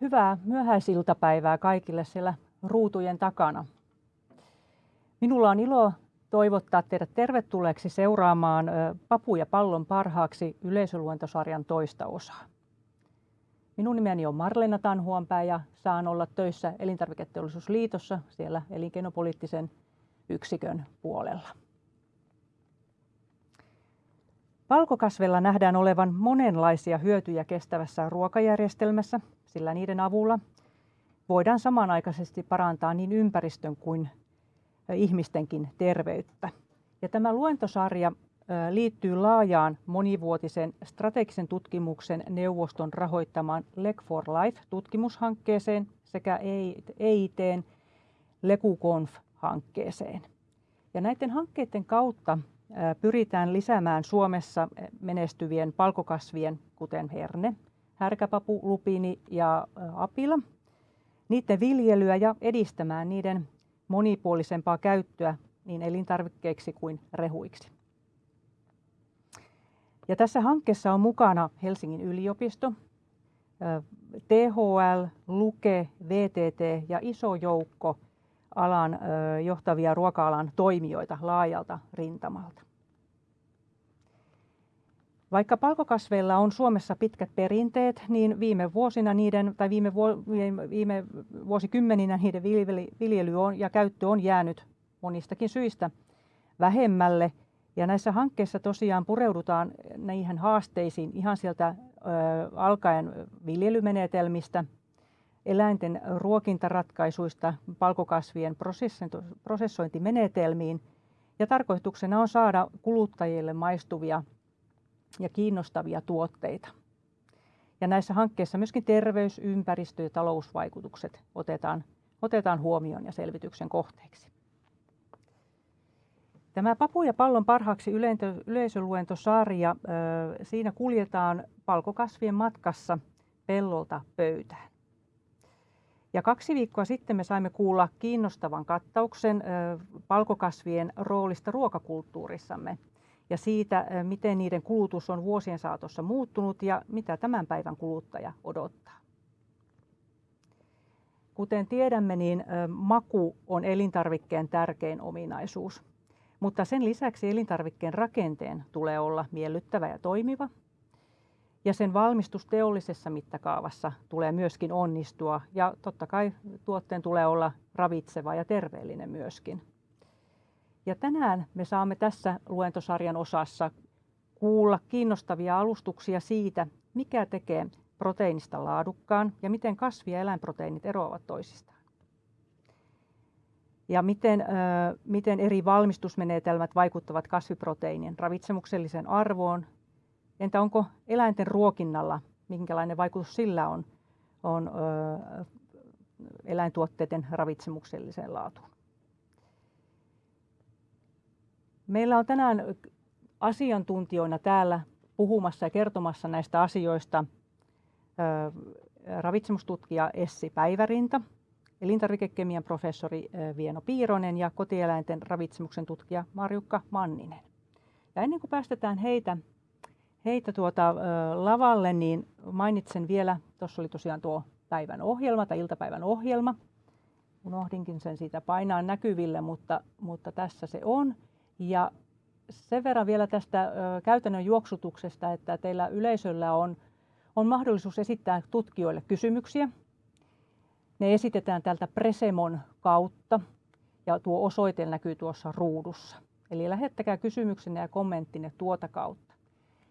Hyvää myöhäisiltapäivää kaikille siellä ruutujen takana. Minulla on ilo toivottaa teidät tervetulleeksi seuraamaan Papu ja pallon parhaaksi yleisöluentosarjan toista osaa. Minun nimeni on Marlena Tanhuonpää ja saan olla töissä Elintarviketeollisuusliitossa siellä elinkeinopoliittisen yksikön puolella. Valkokasveilla nähdään olevan monenlaisia hyötyjä kestävässä ruokajärjestelmässä, sillä niiden avulla voidaan samanaikaisesti parantaa niin ympäristön kuin ihmistenkin terveyttä. Ja tämä luentosarja liittyy laajaan monivuotisen strategisen tutkimuksen neuvoston rahoittamaan Leg for Life-tutkimushankkeeseen sekä EITn LeguConf-hankkeeseen. Ja näiden hankkeiden kautta pyritään lisäämään Suomessa menestyvien palkokasvien, kuten herne, härkäpapu, lupiini ja apila, niiden viljelyä ja edistämään niiden monipuolisempaa käyttöä niin elintarvikkeiksi kuin rehuiksi. Ja tässä hankkeessa on mukana Helsingin yliopisto, THL, Luke, VTT ja iso joukko alan johtavia ruoka-alan toimijoita laajalta rintamalta. Vaikka palkokasveilla on Suomessa pitkät perinteet, niin viime vuosina niiden, tai viime, viime vuosikymmeninä niiden viljely on, ja käyttö on jäänyt monistakin syistä vähemmälle. Ja näissä hankkeissa tosiaan pureudutaan niihin haasteisiin ihan sieltä ö, alkaen viljelymenetelmistä, eläinten ruokintaratkaisuista, palkokasvien prosessointimenetelmiin. Ja tarkoituksena on saada kuluttajille maistuvia ja kiinnostavia tuotteita. Ja näissä hankkeissa myöskin terveys-, ympäristö- ja talousvaikutukset otetaan, otetaan huomioon ja selvityksen kohteeksi. Tämä Papu ja pallon parhaaksi yleisöluentosarja, siinä kuljetaan palkokasvien matkassa pellolta pöytään. Ja kaksi viikkoa sitten me saimme kuulla kiinnostavan kattauksen palkokasvien roolista ruokakulttuurissamme ja siitä, miten niiden kulutus on vuosien saatossa muuttunut ja mitä tämän päivän kuluttaja odottaa. Kuten tiedämme, niin maku on elintarvikkeen tärkein ominaisuus. Mutta sen lisäksi elintarvikkeen rakenteen tulee olla miellyttävä ja toimiva. Ja sen valmistus teollisessa mittakaavassa tulee myöskin onnistua ja totta kai tuotteen tulee olla ravitseva ja terveellinen myöskin. Ja tänään me saamme tässä luentosarjan osassa kuulla kiinnostavia alustuksia siitä, mikä tekee proteiinista laadukkaan ja miten kasvi- ja eläinproteiinit eroavat toisistaan. Ja miten, miten eri valmistusmenetelmät vaikuttavat kasviproteiinien ravitsemukselliseen arvoon. Entä onko eläinten ruokinnalla, minkälainen vaikutus sillä on, on eläintuotteiden ravitsemukselliseen laatuun? Meillä on tänään asiantuntijoina täällä puhumassa ja kertomassa näistä asioista ravitsemustutkija Essi Päivärinta, elintarvikekemian professori Vieno Piironen ja kotieläinten ravitsemuksen tutkija Marjukka Manninen. Ja ennen kuin päästetään heitä, heitä tuota, lavalle, niin mainitsen vielä, tuossa oli tosiaan tuo päivän ohjelma tai iltapäivän ohjelma. Unohdinkin sen siitä painaa näkyville, mutta, mutta tässä se on. Ja sen verran vielä tästä käytännön juoksutuksesta, että teillä yleisöllä on, on mahdollisuus esittää tutkijoille kysymyksiä. Ne esitetään tältä Presemon kautta ja tuo osoite näkyy tuossa ruudussa. Eli lähettäkää kysymyksenne ja kommenttinne tuota kautta.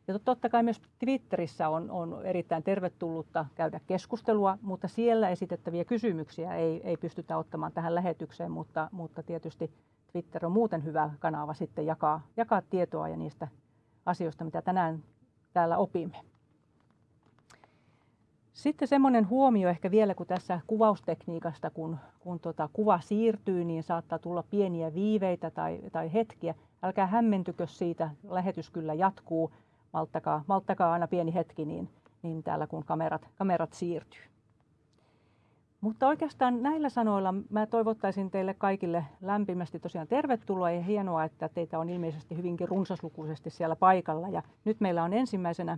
Ja totta kai myös Twitterissä on, on erittäin tervetullutta käydä keskustelua, mutta siellä esitettäviä kysymyksiä ei, ei pystytä ottamaan tähän lähetykseen, mutta, mutta tietysti Twitter on muuten hyvä kanava sitten jakaa, jakaa tietoa ja niistä asioista, mitä tänään täällä opimme. Sitten semmoinen huomio ehkä vielä, kun tässä kuvaustekniikasta, kun, kun tota kuva siirtyy, niin saattaa tulla pieniä viiveitä tai, tai hetkiä. Älkää hämmentykö siitä, lähetys kyllä jatkuu. Malttakaa, malttakaa aina pieni hetki, niin, niin täällä kun kamerat, kamerat siirtyy. Mutta oikeastaan näillä sanoilla mä toivottaisin teille kaikille lämpimästi tosiaan tervetuloa ja hienoa, että teitä on ilmeisesti hyvinkin runsaslukuisesti siellä paikalla. Ja nyt meillä on ensimmäisenä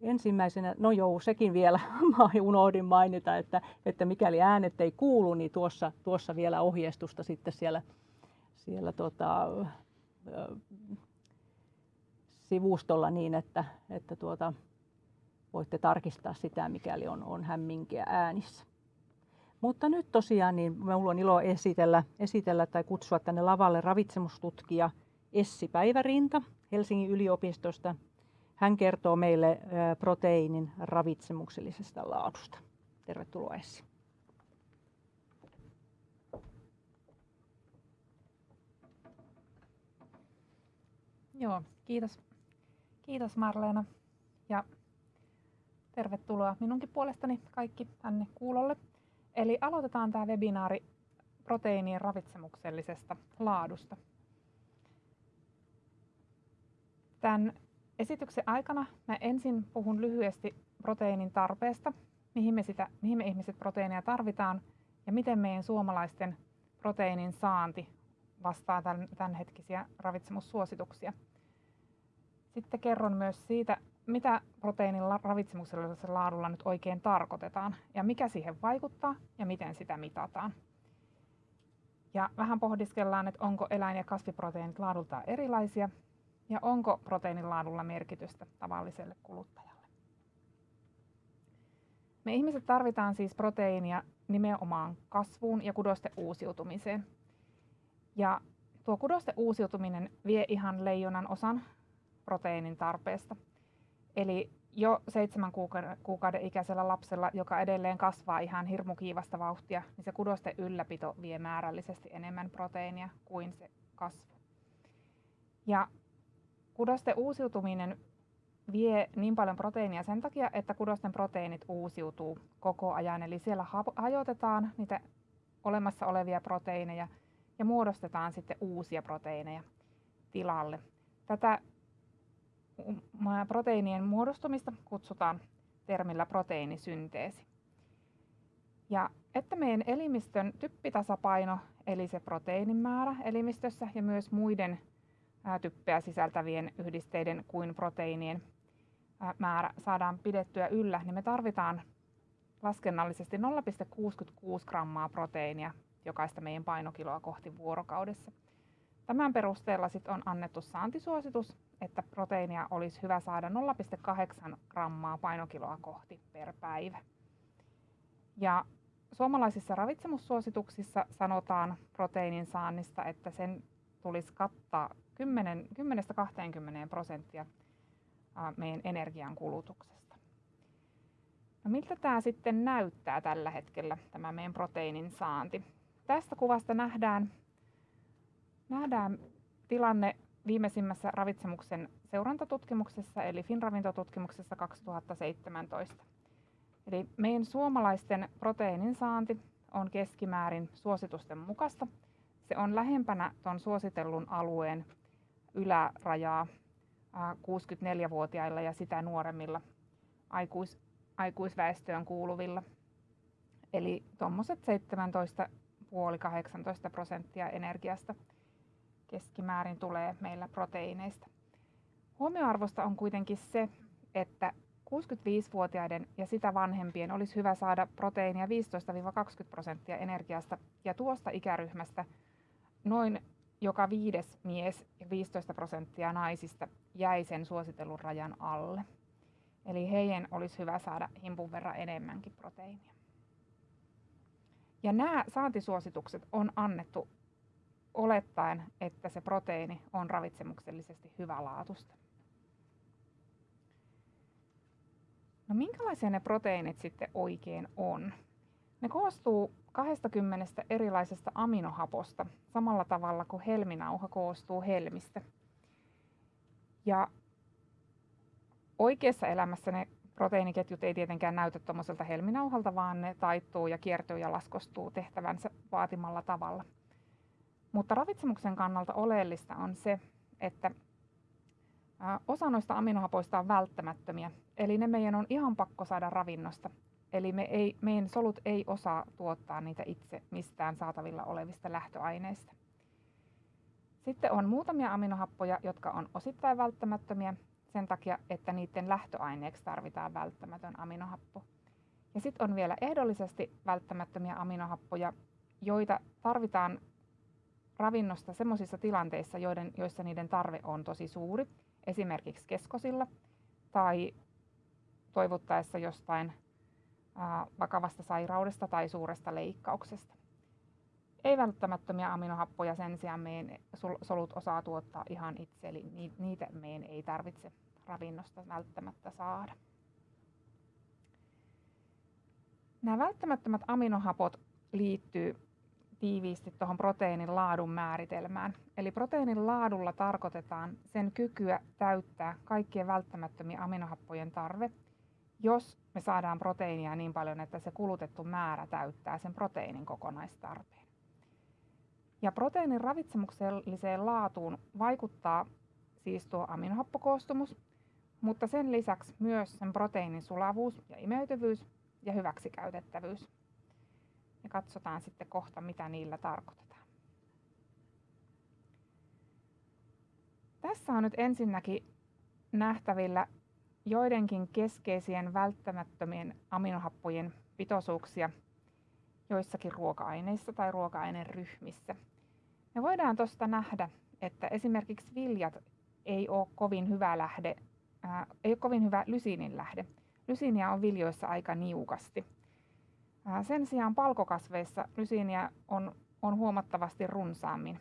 ensimmäisenä, no joo, sekin vielä mä unohdin mainita, että, että mikäli äänet ei kuulu, niin tuossa, tuossa vielä ohjeistusta sitten siellä, siellä tota, sivustolla niin, että, että tuota, voitte tarkistaa sitä, mikäli on, on hämminkiä äänissä. Mutta nyt tosiaan niin minulla on ilo esitellä, esitellä tai kutsua tänne lavalle ravitsemustutkija Essi Päivärinta Helsingin yliopistosta. Hän kertoo meille proteiinin ravitsemuksellisesta laadusta. Tervetuloa Essi. Joo, kiitos. Kiitos Marleena ja tervetuloa minunkin puolestani kaikki tänne kuulolle. Eli aloitetaan tämä webinaari proteiinien ravitsemuksellisesta laadusta. Tämän esityksen aikana mä ensin puhun lyhyesti proteiinin tarpeesta, mihin me, sitä, mihin me ihmiset proteiinia tarvitaan ja miten meidän suomalaisten proteiinin saanti vastaa tämän, tämänhetkisiä ravitsemussuosituksia. Sitten kerron myös siitä, mitä proteiinin ravitsemuksellisella laadulla nyt oikein tarkoitetaan ja mikä siihen vaikuttaa ja miten sitä mitataan. Ja vähän pohdiskellaan, että onko eläin- ja kasviproteiinit laadultaan erilaisia ja onko proteiinin laadulla merkitystä tavalliselle kuluttajalle. Me ihmiset tarvitaan siis proteiinia nimenomaan kasvuun ja kudosten uusiutumiseen. Ja tuo kudosten uusiutuminen vie ihan leijonan osan proteiinin tarpeesta. Eli jo seitsemän kuukauden ikäisellä lapsella, joka edelleen kasvaa ihan hirmu kiivasta vauhtia, niin se kudosten ylläpito vie määrällisesti enemmän proteiinia kuin se kasvu. Ja kudosten uusiutuminen vie niin paljon proteiinia sen takia, että kudosten proteiinit uusiutuu koko ajan. Eli siellä hajotetaan niitä olemassa olevia proteiineja ja muodostetaan sitten uusia proteiineja tilalle. Tätä proteiinien muodostumista kutsutaan termillä proteiinisynteesi. Ja että meidän elimistön typpitasapaino, eli se proteiinin määrä elimistössä ja myös muiden typpeä sisältävien yhdisteiden kuin proteiinien määrä saadaan pidettyä yllä, niin me tarvitaan laskennallisesti 0,66 grammaa proteiinia jokaista meidän painokiloa kohti vuorokaudessa. Tämän perusteella sit on annettu saantisuositus, että proteiinia olisi hyvä saada 0,8 grammaa painokiloa kohti per päivä. Ja suomalaisissa ravitsemussuosituksissa sanotaan proteiinin saannista, että sen tulisi kattaa 10-20 prosenttia meidän energian kulutuksesta. No miltä tämä sitten näyttää tällä hetkellä, tämä meidän proteiinin saanti? Tästä kuvasta nähdään nähdään tilanne viimeisimmässä ravitsemuksen seurantatutkimuksessa, eli FinRavintotutkimuksessa 2017. Eli meidän suomalaisten proteiinin saanti on keskimäärin suositusten mukaista. Se on lähempänä tuon suositellun alueen ylärajaa 64-vuotiailla ja sitä nuoremmilla aikuis, aikuisväestöön kuuluvilla. Eli tuommoiset 17,5-18 prosenttia energiasta keskimäärin tulee meillä proteiineista. Huomioarvosta on kuitenkin se, että 65-vuotiaiden ja sitä vanhempien olisi hyvä saada proteiinia 15-20 prosenttia energiasta ja tuosta ikäryhmästä noin joka viides mies ja 15 prosenttia naisista jäi sen suositellun rajan alle. Eli heidän olisi hyvä saada himpun verran enemmänkin proteiinia. Ja nämä saantisuositukset on annettu olettaen, että se proteiini on ravitsemuksellisesti hyvälaatusta. No minkälaisia ne proteiinit sitten oikein on? Ne koostuu 20 erilaisesta aminohaposta samalla tavalla kuin helminauha koostuu helmistä. Ja oikeassa elämässä ne proteiiniketjut ei tietenkään näytä tuommoiselta helminauhalta, vaan ne taittuu ja kiertyy ja laskostuu tehtävänsä vaatimalla tavalla. Mutta ravitsemuksen kannalta oleellista on se, että osa noista aminohapoista on välttämättömiä, eli ne meidän on ihan pakko saada ravinnosta. Eli me ei, meidän solut ei osaa tuottaa niitä itse mistään saatavilla olevista lähtöaineista. Sitten on muutamia aminohappoja, jotka on osittain välttämättömiä, sen takia, että niiden lähtöaineeksi tarvitaan välttämätön aminohappo. Ja sitten on vielä ehdollisesti välttämättömiä aminohappoja, joita tarvitaan ravinnosta sellaisissa tilanteissa, joiden, joissa niiden tarve on tosi suuri, esimerkiksi keskosilla tai toivottaessa jostain vakavasta sairaudesta tai suuresta leikkauksesta. Ei välttämättömiä aminohappoja sen sijaan meidän solut osaa tuottaa ihan itse, eli niitä meidän ei tarvitse ravinnosta välttämättä saada. Nämä välttämättömät aminohapot liittyy tiiviisti tuohon proteiinin laadun määritelmään. Eli proteiinin laadulla tarkoitetaan sen kykyä täyttää kaikkien välttämättömien aminohappojen tarve, jos me saadaan proteiinia niin paljon, että se kulutettu määrä täyttää sen proteiinin kokonaistarpeen. Ja proteiinin ravitsemukselliseen laatuun vaikuttaa siis tuo aminohappokoostumus, mutta sen lisäksi myös sen proteiinin sulavuus ja imeytyvyys ja hyväksikäytettävyys. Ja katsotaan sitten kohta, mitä niillä tarkoitetaan. Tässä on nyt ensinnäkin nähtävillä joidenkin keskeisien välttämättömien aminohappojen pitoisuuksia joissakin ruoka-aineissa tai ruoka-aineen ryhmissä. Me voidaan tuosta nähdä, että esimerkiksi viljat ei ole kovin hyvä lähde, ää, ei ole kovin hyvä lysiinin lähde. Lysiiniä on viljoissa aika niukasti. Sen sijaan palkokasveissa lysiiniä on, on huomattavasti runsaammin.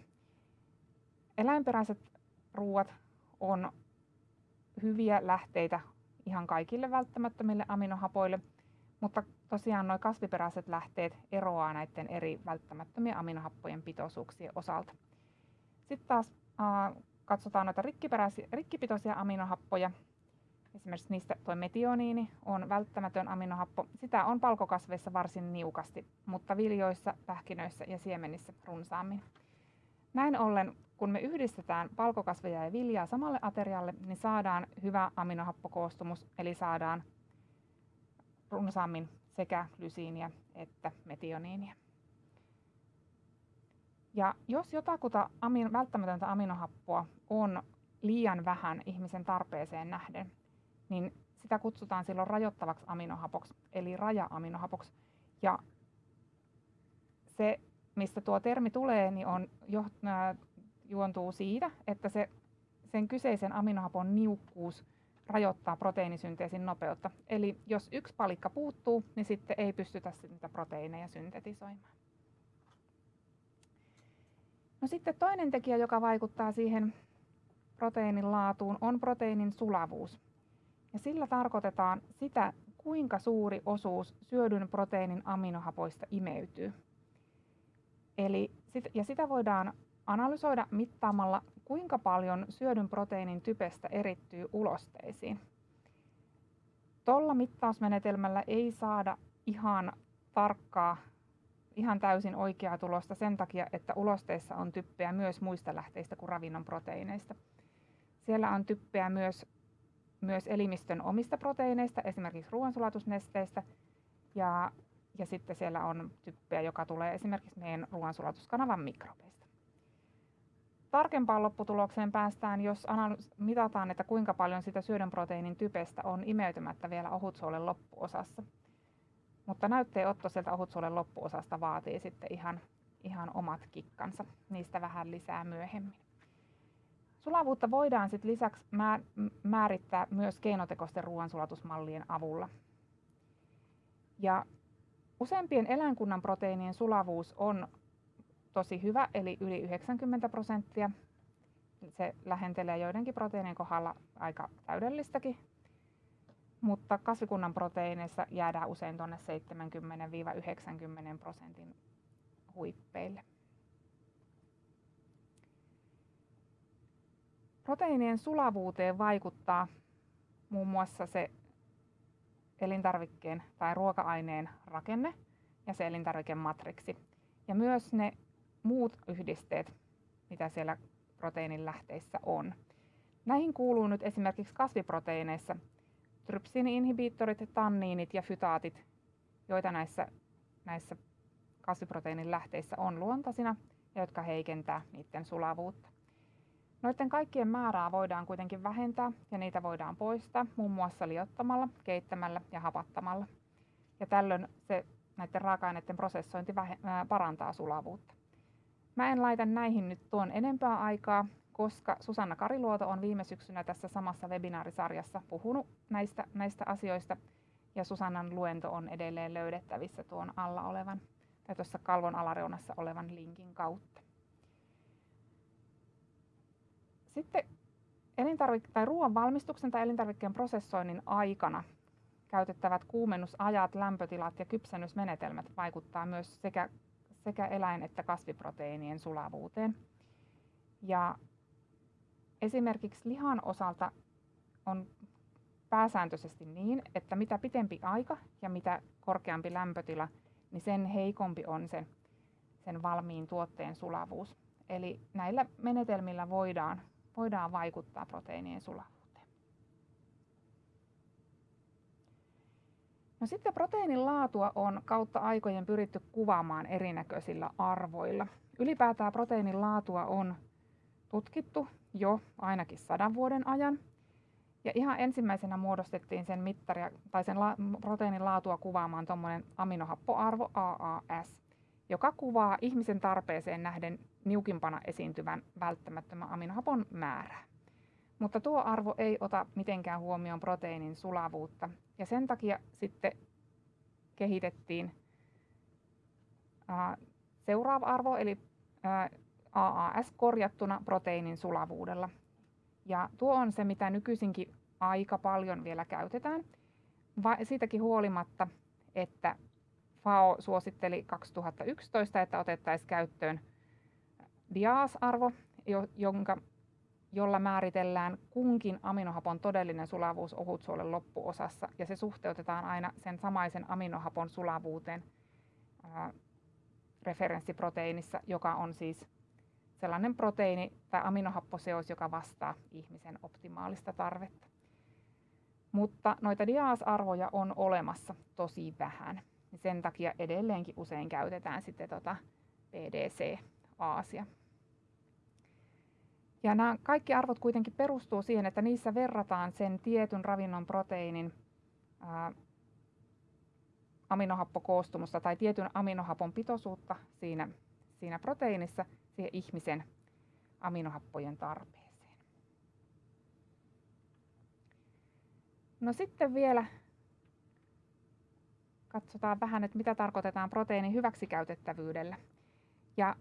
Eläinperäiset ruuat on hyviä lähteitä ihan kaikille välttämättömille aminohapoille, mutta tosiaan nuo kasviperäiset lähteet eroaa näiden eri välttämättömien aminohappojen pitoisuuksien osalta. Sitten taas äh, katsotaan noita rikkipitoisia aminohappoja. Esimerkiksi niistä tuo metioniini on välttämätön aminohappo. Sitä on palkokasveissa varsin niukasti, mutta viljoissa, pähkinöissä ja siemenissä runsaammin. Näin ollen, kun me yhdistetään palkokasveja ja viljaa samalle aterialle, niin saadaan hyvä aminohappokoostumus, eli saadaan runsaammin sekä lysiiniä että metioniinia. Ja jos jotakuta amin, välttämätöntä aminohappoa on liian vähän ihmisen tarpeeseen nähden, niin sitä kutsutaan silloin rajoittavaksi aminohapoksi, eli raja-aminohapoksi. Ja se, mistä tuo termi tulee, niin on jo, äh, juontuu siitä, että se, sen kyseisen aminohapon niukkuus rajoittaa proteiinisynteesin nopeutta. Eli jos yksi palikka puuttuu, niin sitten ei pystytä niitä proteiineja syntetisoimaan. No sitten toinen tekijä, joka vaikuttaa siihen proteiinin laatuun, on proteiinin sulavuus. Ja sillä tarkoitetaan sitä, kuinka suuri osuus syödyn proteiinin aminohapoista imeytyy. Eli ja sitä voidaan analysoida mittaamalla, kuinka paljon syödyn proteiinin typestä erittyy ulosteisiin. Tuolla mittausmenetelmällä ei saada ihan tarkkaa, ihan täysin oikeaa tulosta sen takia, että ulosteissa on typpeä myös muista lähteistä kuin ravinnon proteiineista. Siellä on typpeä myös, myös elimistön omista proteiineista, esimerkiksi ruoansulatusnesteistä, ja, ja sitten siellä on typpeä, joka tulee esimerkiksi meidän ruoansulatuskanavan mikrobeista tarkempaan lopputulokseen päästään, jos mitataan, että kuinka paljon sitä syödön proteiinin typestä on imeytymättä vielä ohutsuolen loppuosassa. Mutta näytteenotto sieltä ohutsuolen loppuosasta vaatii sitten ihan, ihan omat kikkansa. Niistä vähän lisää myöhemmin. Sulavuutta voidaan sitten lisäksi määrittää myös keinotekoisten ruoansulatusmallien avulla. Ja useimpien eläinkunnan proteiinien sulavuus on tosi hyvä, eli yli 90 prosenttia. Se lähentelee joidenkin proteiinien kohdalla aika täydellistäkin, mutta kasvikunnan proteiineissa jäädään usein tuonne 70-90 prosentin huippeille. Proteiinien sulavuuteen vaikuttaa muun muassa se elintarvikkeen tai ruoka-aineen rakenne ja se elintarvikematriksi. Ja myös ne muut yhdisteet, mitä siellä proteiinin lähteissä on. Näihin kuuluu nyt esimerkiksi kasviproteiineissa trypsiini-inhibiittorit, tanniinit ja fytaatit, joita näissä, näissä kasviproteiinin lähteissä on luontaisina ja jotka heikentää niiden sulavuutta. Noiden kaikkien määrää voidaan kuitenkin vähentää ja niitä voidaan poistaa muun muassa liottamalla, keittämällä ja hapattamalla. Ja tällöin se näiden raaka-aineiden prosessointi parantaa sulavuutta. Mä en laita näihin nyt tuon enempää aikaa, koska Susanna Kariluoto on viime syksynä tässä samassa webinaarisarjassa puhunut näistä, näistä asioista ja Susannan luento on edelleen löydettävissä tuon alla olevan tai tuossa kalvon alareunassa olevan linkin kautta. Sitten elintarvik- tai ruoan valmistuksen tai elintarvikkeen prosessoinnin aikana käytettävät kuumennusajat, lämpötilat ja kypsennysmenetelmät vaikuttaa myös sekä, sekä eläin- että kasviproteiinien sulavuuteen. Ja esimerkiksi lihan osalta on pääsääntöisesti niin, että mitä pitempi aika ja mitä korkeampi lämpötila, niin sen heikompi on sen, sen valmiin tuotteen sulavuus. Eli näillä menetelmillä voidaan, voidaan vaikuttaa proteiinien sulavuuteen. No sitten proteiinin laatua on kautta aikojen pyritty kuvaamaan erinäköisillä arvoilla. Ylipäätään proteiinin laatua on tutkittu jo ainakin sadan vuoden ajan. Ja ihan ensimmäisenä muodostettiin sen mittari, tai sen la, proteiinin laatua kuvaamaan tuommoinen aminohappoarvo AAS, joka kuvaa ihmisen tarpeeseen nähden niukimpana esiintyvän välttämättömän aminohapon määrää. Mutta tuo arvo ei ota mitenkään huomioon proteiinin sulavuutta ja sen takia sitten kehitettiin ää, seuraava arvo eli ää, AAS korjattuna proteiinin sulavuudella. Ja tuo on se, mitä nykyisinkin aika paljon vielä käytetään. Va- siitäkin huolimatta, että FAO suositteli 2011, että otettaisiin käyttöön DIAAS-arvo, jonka jolla määritellään kunkin aminohapon todellinen sulavuus ohutsuolen loppuosassa ja se suhteutetaan aina sen samaisen aminohapon sulavuuteen ää, referenssiproteiinissa, joka on siis sellainen proteiini tai aminohapposeos, joka vastaa ihmisen optimaalista tarvetta. Mutta noita diaasarvoja on olemassa tosi vähän. Sen takia edelleenkin usein käytetään sitten tota PDC-aasia. Ja nämä kaikki arvot kuitenkin perustuu siihen, että niissä verrataan sen tietyn ravinnon proteiinin ää, aminohappokoostumusta tai tietyn aminohapon pitoisuutta siinä, siinä proteiinissa siihen ihmisen aminohappojen tarpeeseen. No sitten vielä katsotaan vähän, että mitä tarkoitetaan proteiinin hyväksikäytettävyydellä. Ja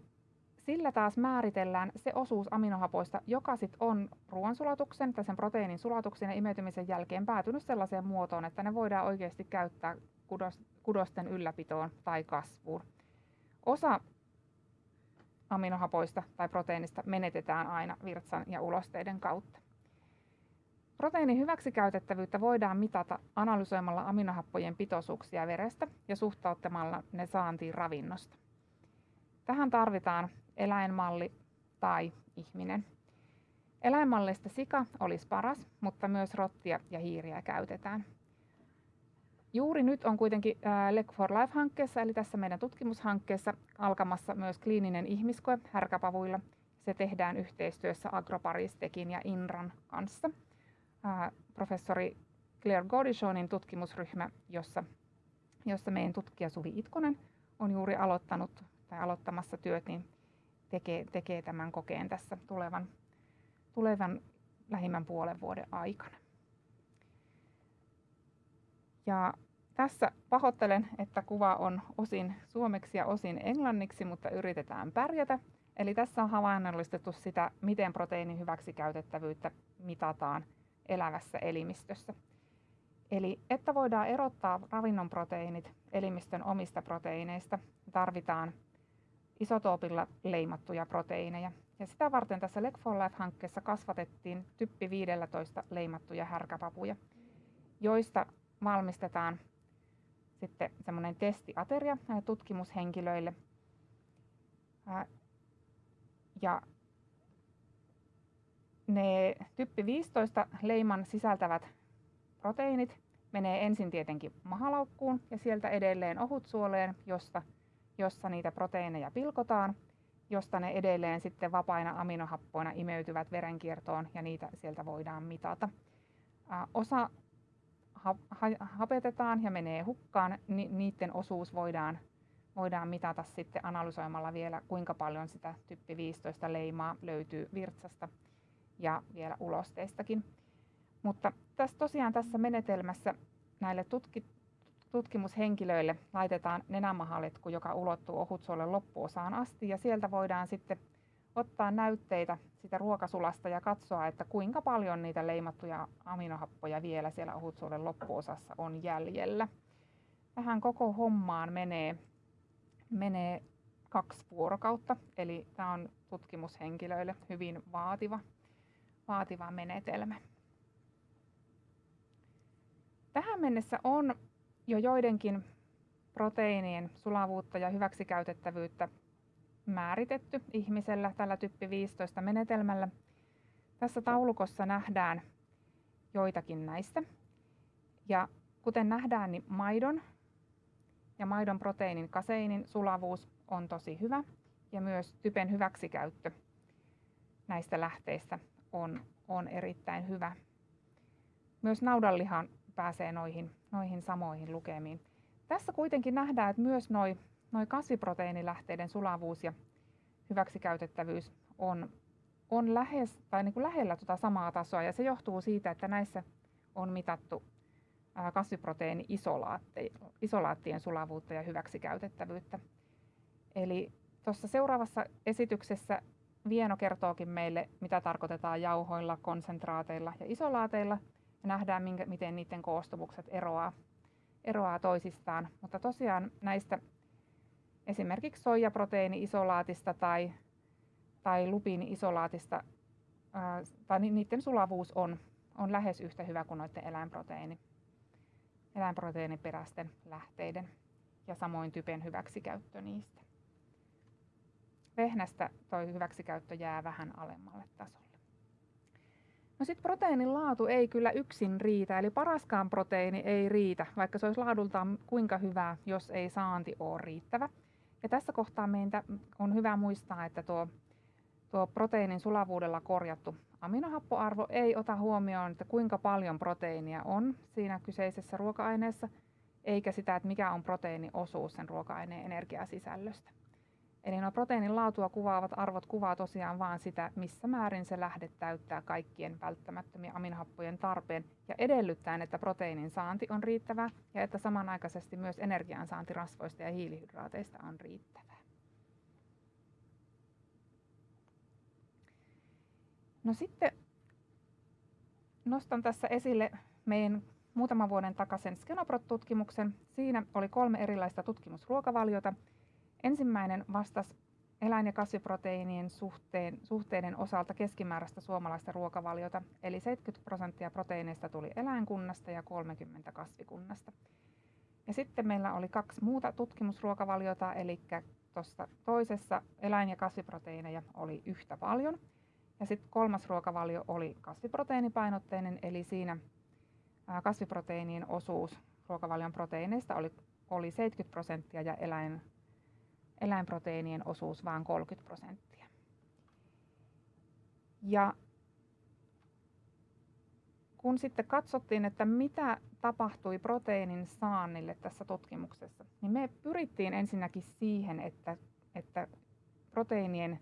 sillä taas määritellään se osuus aminohapoista, joka sit on ruoansulatuksen tai sen proteiinin sulatuksen ja imeytymisen jälkeen päätynyt sellaiseen muotoon, että ne voidaan oikeasti käyttää kudosten ylläpitoon tai kasvuun. Osa aminohapoista tai proteiinista menetetään aina virtsan ja ulosteiden kautta. Proteiinin hyväksikäytettävyyttä voidaan mitata analysoimalla aminohappojen pitoisuuksia verestä ja suhtauttamalla ne saantiin ravinnosta. Tähän tarvitaan eläinmalli tai ihminen. Eläinmallista sika olisi paras, mutta myös rottia ja hiiriä käytetään. Juuri nyt on kuitenkin Leg for Life-hankkeessa, eli tässä meidän tutkimushankkeessa, alkamassa myös kliininen ihmiskoe härkäpavuilla. Se tehdään yhteistyössä Agroparistekin ja INRAN kanssa. Professori Claire Godichonin tutkimusryhmä, jossa, jossa meidän tutkija Suvi Itkonen on juuri aloittanut tai aloittamassa työt, niin tekee, tekee tämän kokeen tässä tulevan, tulevan lähimmän puolen vuoden aikana. Ja tässä pahoittelen, että kuva on osin suomeksi ja osin englanniksi, mutta yritetään pärjätä. Eli tässä on havainnollistettu sitä, miten proteiinin hyväksikäytettävyyttä mitataan elävässä elimistössä. Eli että voidaan erottaa ravinnon proteiinit elimistön omista proteiineista, tarvitaan isotoopilla leimattuja proteiineja. Ja sitä varten tässä Leg for Life-hankkeessa kasvatettiin typpi 15 leimattuja härkäpapuja, joista valmistetaan sitten semmoinen testiateria tutkimushenkilöille. Ja ne typpi 15 leiman sisältävät proteiinit menee ensin tietenkin mahalaukkuun ja sieltä edelleen ohutsuoleen, josta jossa niitä proteiineja pilkotaan josta ne edelleen sitten vapaina aminohappoina imeytyvät verenkiertoon ja niitä sieltä voidaan mitata. Osa hapetetaan ja menee hukkaan, niin niiden osuus voidaan, voidaan mitata sitten analysoimalla vielä, kuinka paljon sitä typpi 15 leimaa löytyy virtsasta ja vielä ulosteistakin. Mutta tässä tosiaan tässä menetelmässä näille tutki, tutkimushenkilöille laitetaan nenämahaletku, joka ulottuu ohutsuolen loppuosaan asti ja sieltä voidaan sitten ottaa näytteitä sitä ruokasulasta ja katsoa, että kuinka paljon niitä leimattuja aminohappoja vielä siellä ohutsuolen loppuosassa on jäljellä. Tähän koko hommaan menee, menee kaksi vuorokautta, eli tämä on tutkimushenkilöille hyvin vaativa, vaativa menetelmä. Tähän mennessä on jo joidenkin proteiinien sulavuutta ja hyväksikäytettävyyttä määritetty ihmisellä tällä typpi 15 menetelmällä. Tässä taulukossa nähdään joitakin näistä. Ja kuten nähdään, niin maidon ja maidon proteiinin kaseinin sulavuus on tosi hyvä ja myös typen hyväksikäyttö näistä lähteistä on, on erittäin hyvä. Myös naudanlihan pääsee noihin, noihin samoihin lukemiin. Tässä kuitenkin nähdään, että myös noi, noi kasviproteiinilähteiden sulavuus ja hyväksikäytettävyys on, on lähes, tai niin kuin lähellä tuota samaa tasoa, ja se johtuu siitä, että näissä on mitattu kasviproteiini-isolaattien sulavuutta ja hyväksikäytettävyyttä. Eli tuossa seuraavassa esityksessä Vieno kertookin meille, mitä tarkoitetaan jauhoilla, konsentraateilla ja isolaateilla – ja nähdään, minkä, miten niiden koostumukset eroaa, eroaa toisistaan. Mutta tosiaan näistä esimerkiksi soijaproteiini-isolaatista tai, tai lupiini-isolaatista tai niiden sulavuus on, on lähes yhtä hyvä kuin noiden eläinproteiini, eläinproteiiniperäisten lähteiden ja samoin typen hyväksikäyttö niistä. Vehnästä tuo hyväksikäyttö jää vähän alemmalle tasolle. No sitten proteiinin laatu ei kyllä yksin riitä, eli paraskaan proteiini ei riitä, vaikka se olisi laadultaan kuinka hyvää, jos ei saanti ole riittävä. Ja tässä kohtaa meitä on hyvä muistaa, että tuo, tuo proteiinin sulavuudella korjattu aminohappoarvo ei ota huomioon, että kuinka paljon proteiinia on siinä kyseisessä ruoka-aineessa, eikä sitä, että mikä on proteiiniosuus sen ruoka-aineen energiasisällöstä. Eli nuo proteiinin laatua kuvaavat arvot kuvaa tosiaan vain sitä, missä määrin se lähde täyttää kaikkien välttämättömien aminohappojen tarpeen ja edellyttäen, että proteiinin saanti on riittävää ja että samanaikaisesti myös energian saanti rasvoista ja hiilihydraateista on riittävää. No sitten nostan tässä esille meidän muutaman vuoden takaisen Skenoprot-tutkimuksen. Siinä oli kolme erilaista tutkimusruokavaliota – Ensimmäinen vastasi eläin- ja kasviproteiinien suhteen, suhteiden osalta keskimääräistä suomalaista ruokavaliota, eli 70 prosenttia proteiineista tuli eläinkunnasta ja 30 kasvikunnasta. Ja sitten meillä oli kaksi muuta tutkimusruokavaliota, eli tuossa toisessa eläin- ja kasviproteiineja oli yhtä paljon. Ja sitten kolmas ruokavalio oli kasviproteiinipainotteinen, eli siinä kasviproteiinien osuus ruokavalion proteiineista oli, oli 70 prosenttia ja eläin, eläinproteiinien osuus vain 30 prosenttia. Ja kun sitten katsottiin, että mitä tapahtui proteiinin saannille tässä tutkimuksessa, niin me pyrittiin ensinnäkin siihen, että, että proteiinien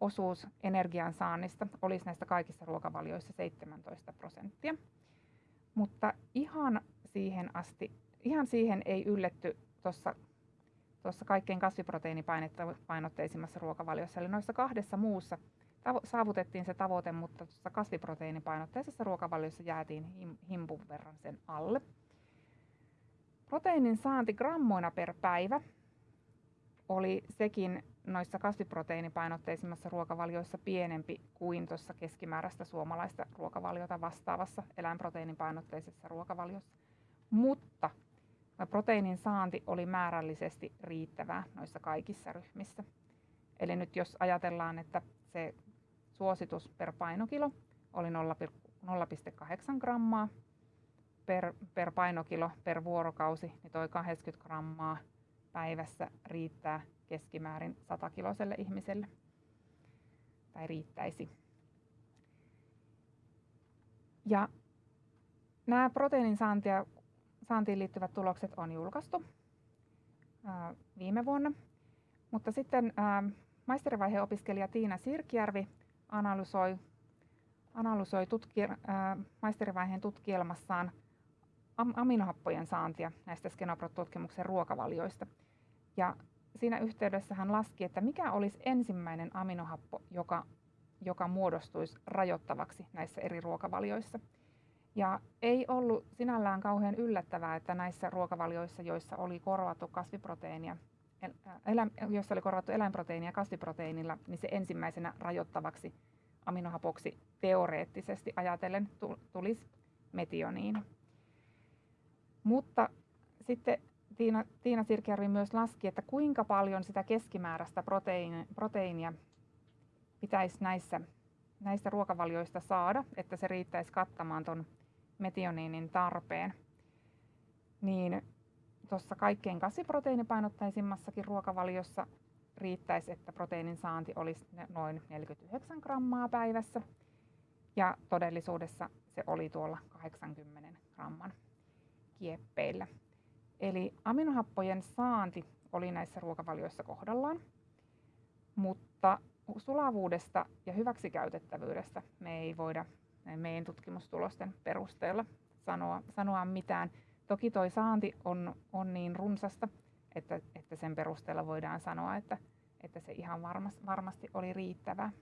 osuus energian saannista olisi näistä kaikissa ruokavalioissa 17 prosenttia. Mutta ihan siihen asti, ihan siihen ei ylletty tuossa tuossa kaikkein kasviproteiinipainotteisimmassa ruokavaliossa. Eli noissa kahdessa muussa saavutettiin se tavoite, mutta tuossa kasviproteiinipainotteisessa ruokavaliossa jäätiin him, himpun verran sen alle. Proteiinin saanti grammoina per päivä oli sekin noissa kasviproteiinipainotteisimmassa ruokavalioissa pienempi kuin tuossa keskimääräistä suomalaista ruokavaliota vastaavassa eläinproteiinipainotteisessa ruokavaliossa. Mutta proteiinin saanti oli määrällisesti riittävää noissa kaikissa ryhmissä. Eli nyt jos ajatellaan, että se suositus per painokilo oli 0,8 grammaa per, per painokilo per vuorokausi, niin toi 80 grammaa päivässä riittää keskimäärin 100 kiloselle ihmiselle. Tai riittäisi. Ja nämä proteiinin saantia, saantiin liittyvät tulokset on julkaistu ää, viime vuonna. Mutta sitten ää, maisterivaiheen opiskelija Tiina Sirkjärvi analysoi, analysoi tutki, ää, maisterivaiheen tutkielmassaan aminohappojen saantia näistä Skenoprot-tutkimuksen ruokavalioista. Ja siinä yhteydessä hän laski, että mikä olisi ensimmäinen aminohappo, joka, joka muodostuisi rajoittavaksi näissä eri ruokavalioissa. Ja ei ollut sinällään kauhean yllättävää, että näissä ruokavalioissa, joissa oli korvattu kasviproteiinia, elä, joissa oli korvattu eläinproteiinia kasviproteiinilla, niin se ensimmäisenä rajoittavaksi aminohapoksi teoreettisesti ajatellen tulisi metioniini. Mutta sitten Tiina, Tiina Sirkjärvi myös laski, että kuinka paljon sitä keskimääräistä proteiinia, proteiinia pitäisi näissä, näistä ruokavalioista saada, että se riittäisi kattamaan tuon metioniinin tarpeen. Niin tuossa kaikkein kasviproteiinipainottaisimmassakin ruokavaliossa riittäisi, että proteiinin saanti olisi noin 49 grammaa päivässä. Ja todellisuudessa se oli tuolla 80 gramman kieppeillä. Eli aminohappojen saanti oli näissä ruokavalioissa kohdallaan, mutta sulavuudesta ja hyväksikäytettävyydestä me ei voida meidän tutkimustulosten perusteella sanoa, sanoa mitään. Toki tuo saanti on, on niin runsasta, että, että sen perusteella voidaan sanoa, että, että se ihan varmasti, varmasti oli riittävää.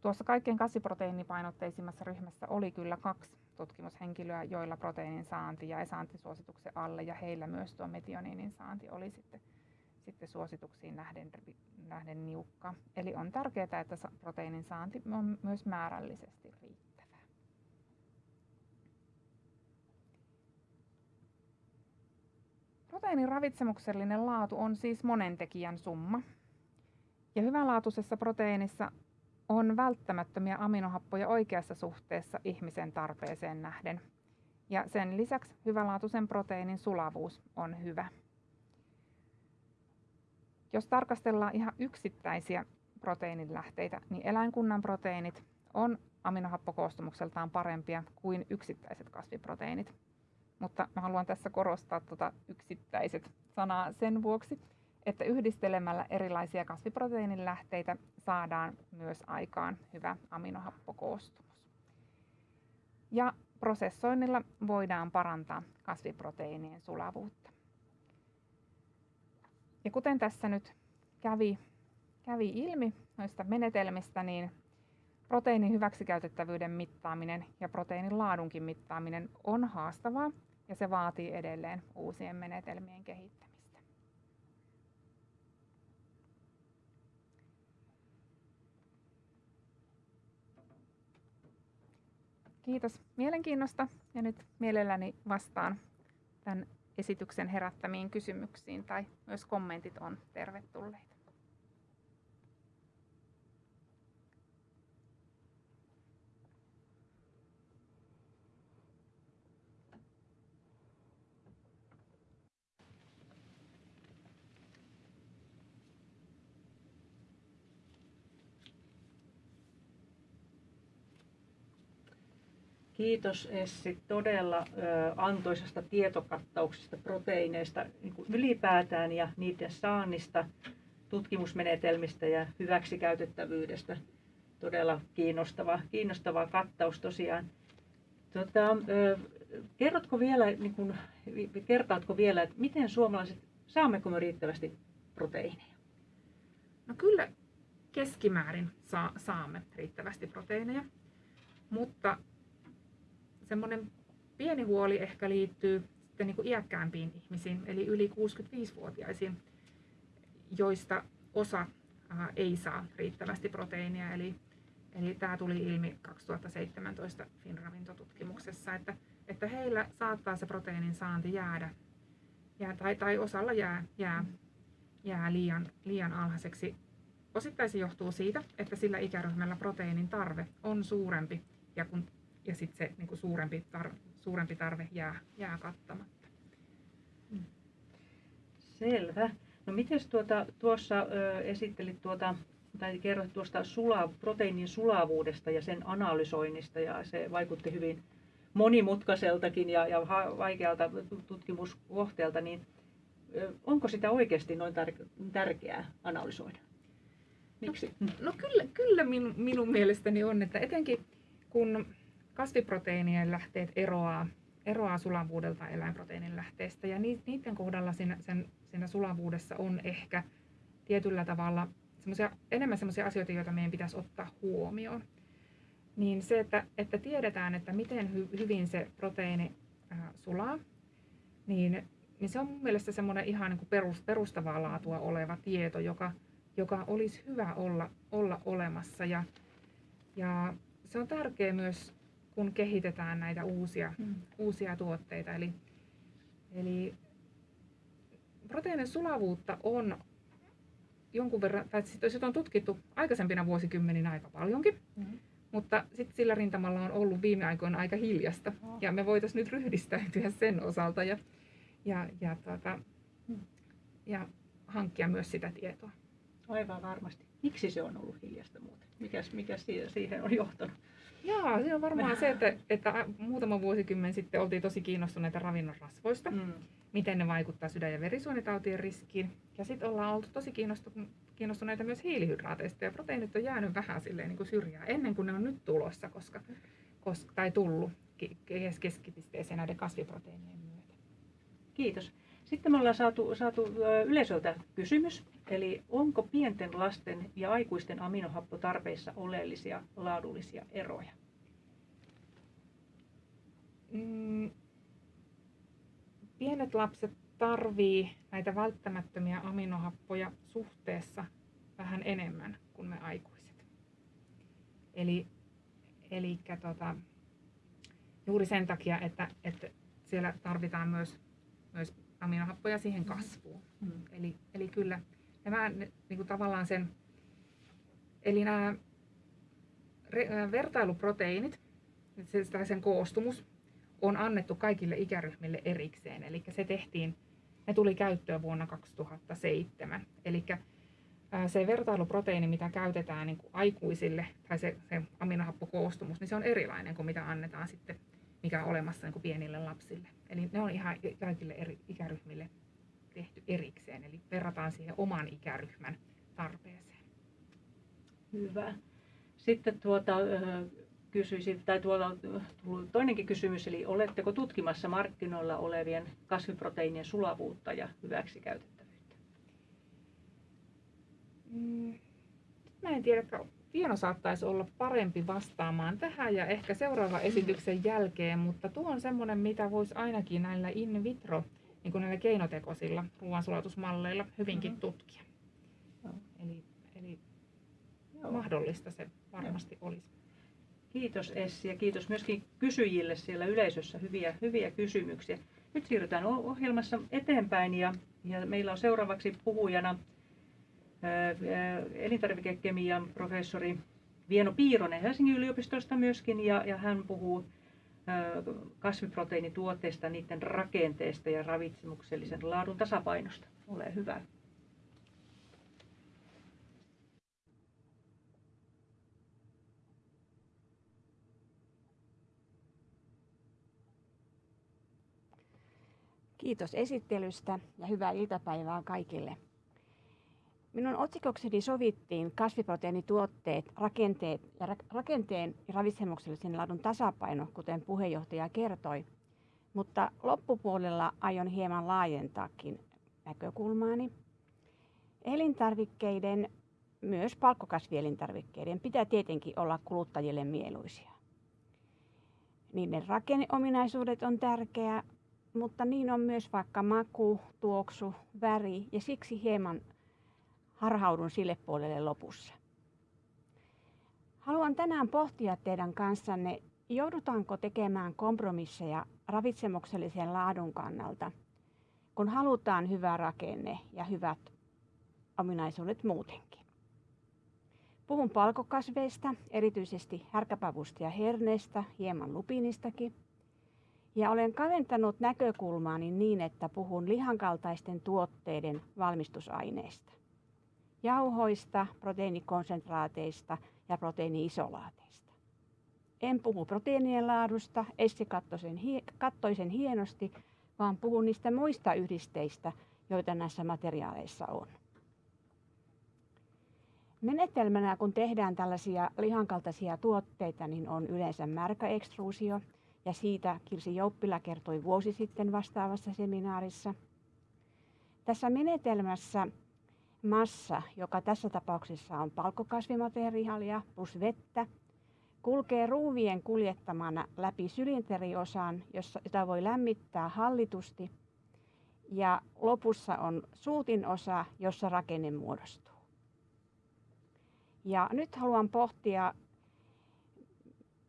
Tuossa kaikkein kasviproteiinipainotteisimmassa ryhmässä oli kyllä kaksi tutkimushenkilöä, joilla proteiinin saanti jäi saantisuosituksen alle ja heillä myös tuo metioniinin saanti oli sitten, sitten suosituksiin nähden, nähden niukka. Eli on tärkeää, että proteiinin saanti on myös määrällisesti riittävää. Proteiinin ravitsemuksellinen laatu on siis monen tekijän summa. Ja hyvänlaatuisessa proteiinissa on välttämättömiä aminohappoja oikeassa suhteessa ihmisen tarpeeseen nähden. Ja sen lisäksi hyvälaatuisen proteiinin sulavuus on hyvä. Jos tarkastellaan ihan yksittäisiä proteiinilähteitä, niin eläinkunnan proteiinit on aminohappokoostumukseltaan parempia kuin yksittäiset kasviproteiinit. Mutta mä haluan tässä korostaa tuota yksittäiset sanaa sen vuoksi, että yhdistelemällä erilaisia kasviproteiinilähteitä saadaan myös aikaan hyvä aminohappokoostumus. Ja prosessoinnilla voidaan parantaa kasviproteiinien sulavuutta. Ja kuten tässä nyt kävi, kävi ilmi noista menetelmistä, niin proteiinin hyväksikäytettävyyden mittaaminen ja proteiinin laadunkin mittaaminen on haastavaa ja se vaatii edelleen uusien menetelmien kehittämistä. Kiitos mielenkiinnosta ja nyt mielelläni vastaan tämän esityksen herättämiin kysymyksiin tai myös kommentit on tervetulleita. Kiitos Essi todella antoisesta tietokattauksesta proteiineista niin ylipäätään ja niiden saannista, tutkimusmenetelmistä ja hyväksikäytettävyydestä. Todella kiinnostava, kiinnostava kattaus tosiaan. Tota, kerrotko vielä, niin kuin, kertaatko vielä, että miten suomalaiset, saammeko me riittävästi proteiineja? No kyllä keskimäärin saa, saamme riittävästi proteiineja, mutta semmoinen pieni huoli ehkä liittyy sitten niin kuin iäkkäämpiin ihmisiin, eli yli 65-vuotiaisiin, joista osa ei saa riittävästi proteiinia. Eli, eli tämä tuli ilmi 2017 Finravintotutkimuksessa, että, että heillä saattaa se proteiinin saanti jäädä, jää, tai, tai osalla jää, jää, jää liian, liian alhaiseksi. Osittain se johtuu siitä, että sillä ikäryhmällä proteiinin tarve on suurempi, ja kun ja sitten se niin kuin suurempi, tar- suurempi tarve jää, jää kattamatta. Mm. Selvä. No miten tuota, tuossa ö, esittelit tuota, tai kerroit tuosta sula, proteiinin sulavuudesta ja sen analysoinnista ja se vaikutti hyvin monimutkaiseltakin ja, ja vaikealta tutkimuskohteelta, niin ö, onko sitä oikeasti noin tär- tärkeää analysoida? Miksi? No, no kyllä, kyllä minun, minun mielestäni on, että etenkin kun kasviproteiinien lähteet eroaa, eroaa sulavuudelta eläinproteiinin lähteestä ja niiden kohdalla siinä, sen, siinä sulavuudessa on ehkä tietyllä tavalla semmosia, enemmän sellaisia asioita, joita meidän pitäisi ottaa huomioon. Niin se, että, että tiedetään, että miten hy, hyvin se proteiini äh, sulaa, niin, niin se on mun mielestä semmoinen ihan niin kuin perus, perustavaa laatua oleva tieto, joka, joka olisi hyvä olla, olla olemassa. Ja, ja se on tärkeää myös, kun kehitetään näitä uusia, mm. uusia tuotteita. Eli, eli proteiinin sulavuutta on jonkun verran, tai sitä on tutkittu aikaisempina vuosikymmeninä aika paljonkin, mm-hmm. mutta sitten sillä rintamalla on ollut viime aikoina aika hiljasta. Oh. Ja me voitaisiin nyt ryhdistäytyä sen osalta ja, ja, ja, tuota, mm. ja hankkia myös sitä tietoa. Aivan varmasti. Miksi se on ollut hiljasta muuten? Mikäs, mikä siihen on johtanut? Joo, se on varmaan se, että, että muutama vuosikymmen sitten oltiin tosi kiinnostuneita ravinnon rasvoista. Mm miten ne vaikuttaa sydän- ja verisuonitautien riskiin. Ja sitten ollaan oltu tosi kiinnostuneita myös hiilihydraateista ja proteiinit on jäänyt vähän silleen niin kuin syrjään ennen kuin ne on nyt tulossa, koska, koska tai tullut keskipisteeseen näiden kasviproteiinien myötä. Kiitos. Sitten me ollaan saatu, saatu yleisöltä kysymys, eli onko pienten lasten ja aikuisten aminohappotarpeissa oleellisia laadullisia eroja? Mm, pienet lapset tarvii näitä välttämättömiä aminohappoja suhteessa vähän enemmän kuin me aikuiset. Eli, eli tota, juuri sen takia, että, että siellä tarvitaan myös, myös aminohappoja siihen kasvuun. Mm. Eli, eli kyllä nämä niin kuin tavallaan sen, eli nämä vertailuproteiinit, sen koostumus, on annettu kaikille ikäryhmille erikseen. Eli se tehtiin, ne tuli käyttöön vuonna 2007. Eli se vertailuproteiini, mitä käytetään niin kuin aikuisille, tai se, se aminohappokoostumus, niin se on erilainen kuin mitä annetaan sitten, mikä on olemassa niin kuin pienille lapsille. Eli ne on ihan kaikille eri ikäryhmille tehty erikseen, eli verrataan siihen oman ikäryhmän tarpeeseen. Hyvä. Sitten tuota, kysyisin, tai tuolla on toinenkin kysymys, eli oletteko tutkimassa markkinoilla olevien kasviproteiinien sulavuutta ja hyväksikäytettävyyttä? Mm, mä en tiedä, Vieno saattaisi olla parempi vastaamaan tähän ja ehkä seuraava esityksen jälkeen, mutta tuo on semmoinen, mitä voisi ainakin näillä in vitro, niin kuin näillä keinotekoisilla ruoansulatusmalleilla hyvinkin mm-hmm. tutkia. Joo. Eli, eli Joo. mahdollista se varmasti Joo. olisi. Kiitos Essi ja kiitos myöskin kysyjille siellä yleisössä. Hyviä, hyviä kysymyksiä. Nyt siirrytään ohjelmassa eteenpäin ja, ja meillä on seuraavaksi puhujana elintarvikekemian professori Vieno Piironen Helsingin yliopistosta myöskin ja, ja hän puhuu kasviproteiinituotteista, niiden rakenteesta ja ravitsemuksellisen laadun tasapainosta. Ole hyvä. Kiitos esittelystä ja hyvää iltapäivää kaikille. Minun otsikokseni sovittiin kasviproteiinituotteet, rakenteet ja ra- rakenteen ja ravitsemuksellisen laadun tasapaino, kuten puheenjohtaja kertoi. Mutta loppupuolella aion hieman laajentaakin näkökulmaani. Elintarvikkeiden, myös palkkokasvielintarvikkeiden, pitää tietenkin olla kuluttajille mieluisia. Niiden rakenneominaisuudet on tärkeää, mutta niin on myös vaikka maku, tuoksu, väri ja siksi hieman harhaudun sille puolelle lopussa. Haluan tänään pohtia teidän kanssanne, joudutaanko tekemään kompromisseja ravitsemuksellisen laadun kannalta, kun halutaan hyvä rakenne ja hyvät ominaisuudet muutenkin. Puhun palkokasveista, erityisesti härkäpavusta ja herneestä, hieman lupinistakin – Ja olen kaventanut näkökulmaani niin, että puhun lihankaltaisten tuotteiden valmistusaineista. Jauhoista, proteiinikonsentraateista ja proteiiniisolaateista. En puhu proteiinien laadusta, Essi kattoi sen hienosti, vaan puhun niistä muista yhdisteistä, joita näissä materiaaleissa on. Menetelmänä, kun tehdään tällaisia lihankaltaisia tuotteita, niin on yleensä märkäekstruusio, ja siitä Kirsi Jouppila kertoi vuosi sitten vastaavassa seminaarissa. Tässä menetelmässä massa, joka tässä tapauksessa on palkkokasvimateriaalia plus vettä, kulkee ruuvien kuljettamana läpi sylinteriosan, jota voi lämmittää hallitusti, ja lopussa on suutin osa, jossa rakenne muodostuu. Ja nyt haluan pohtia,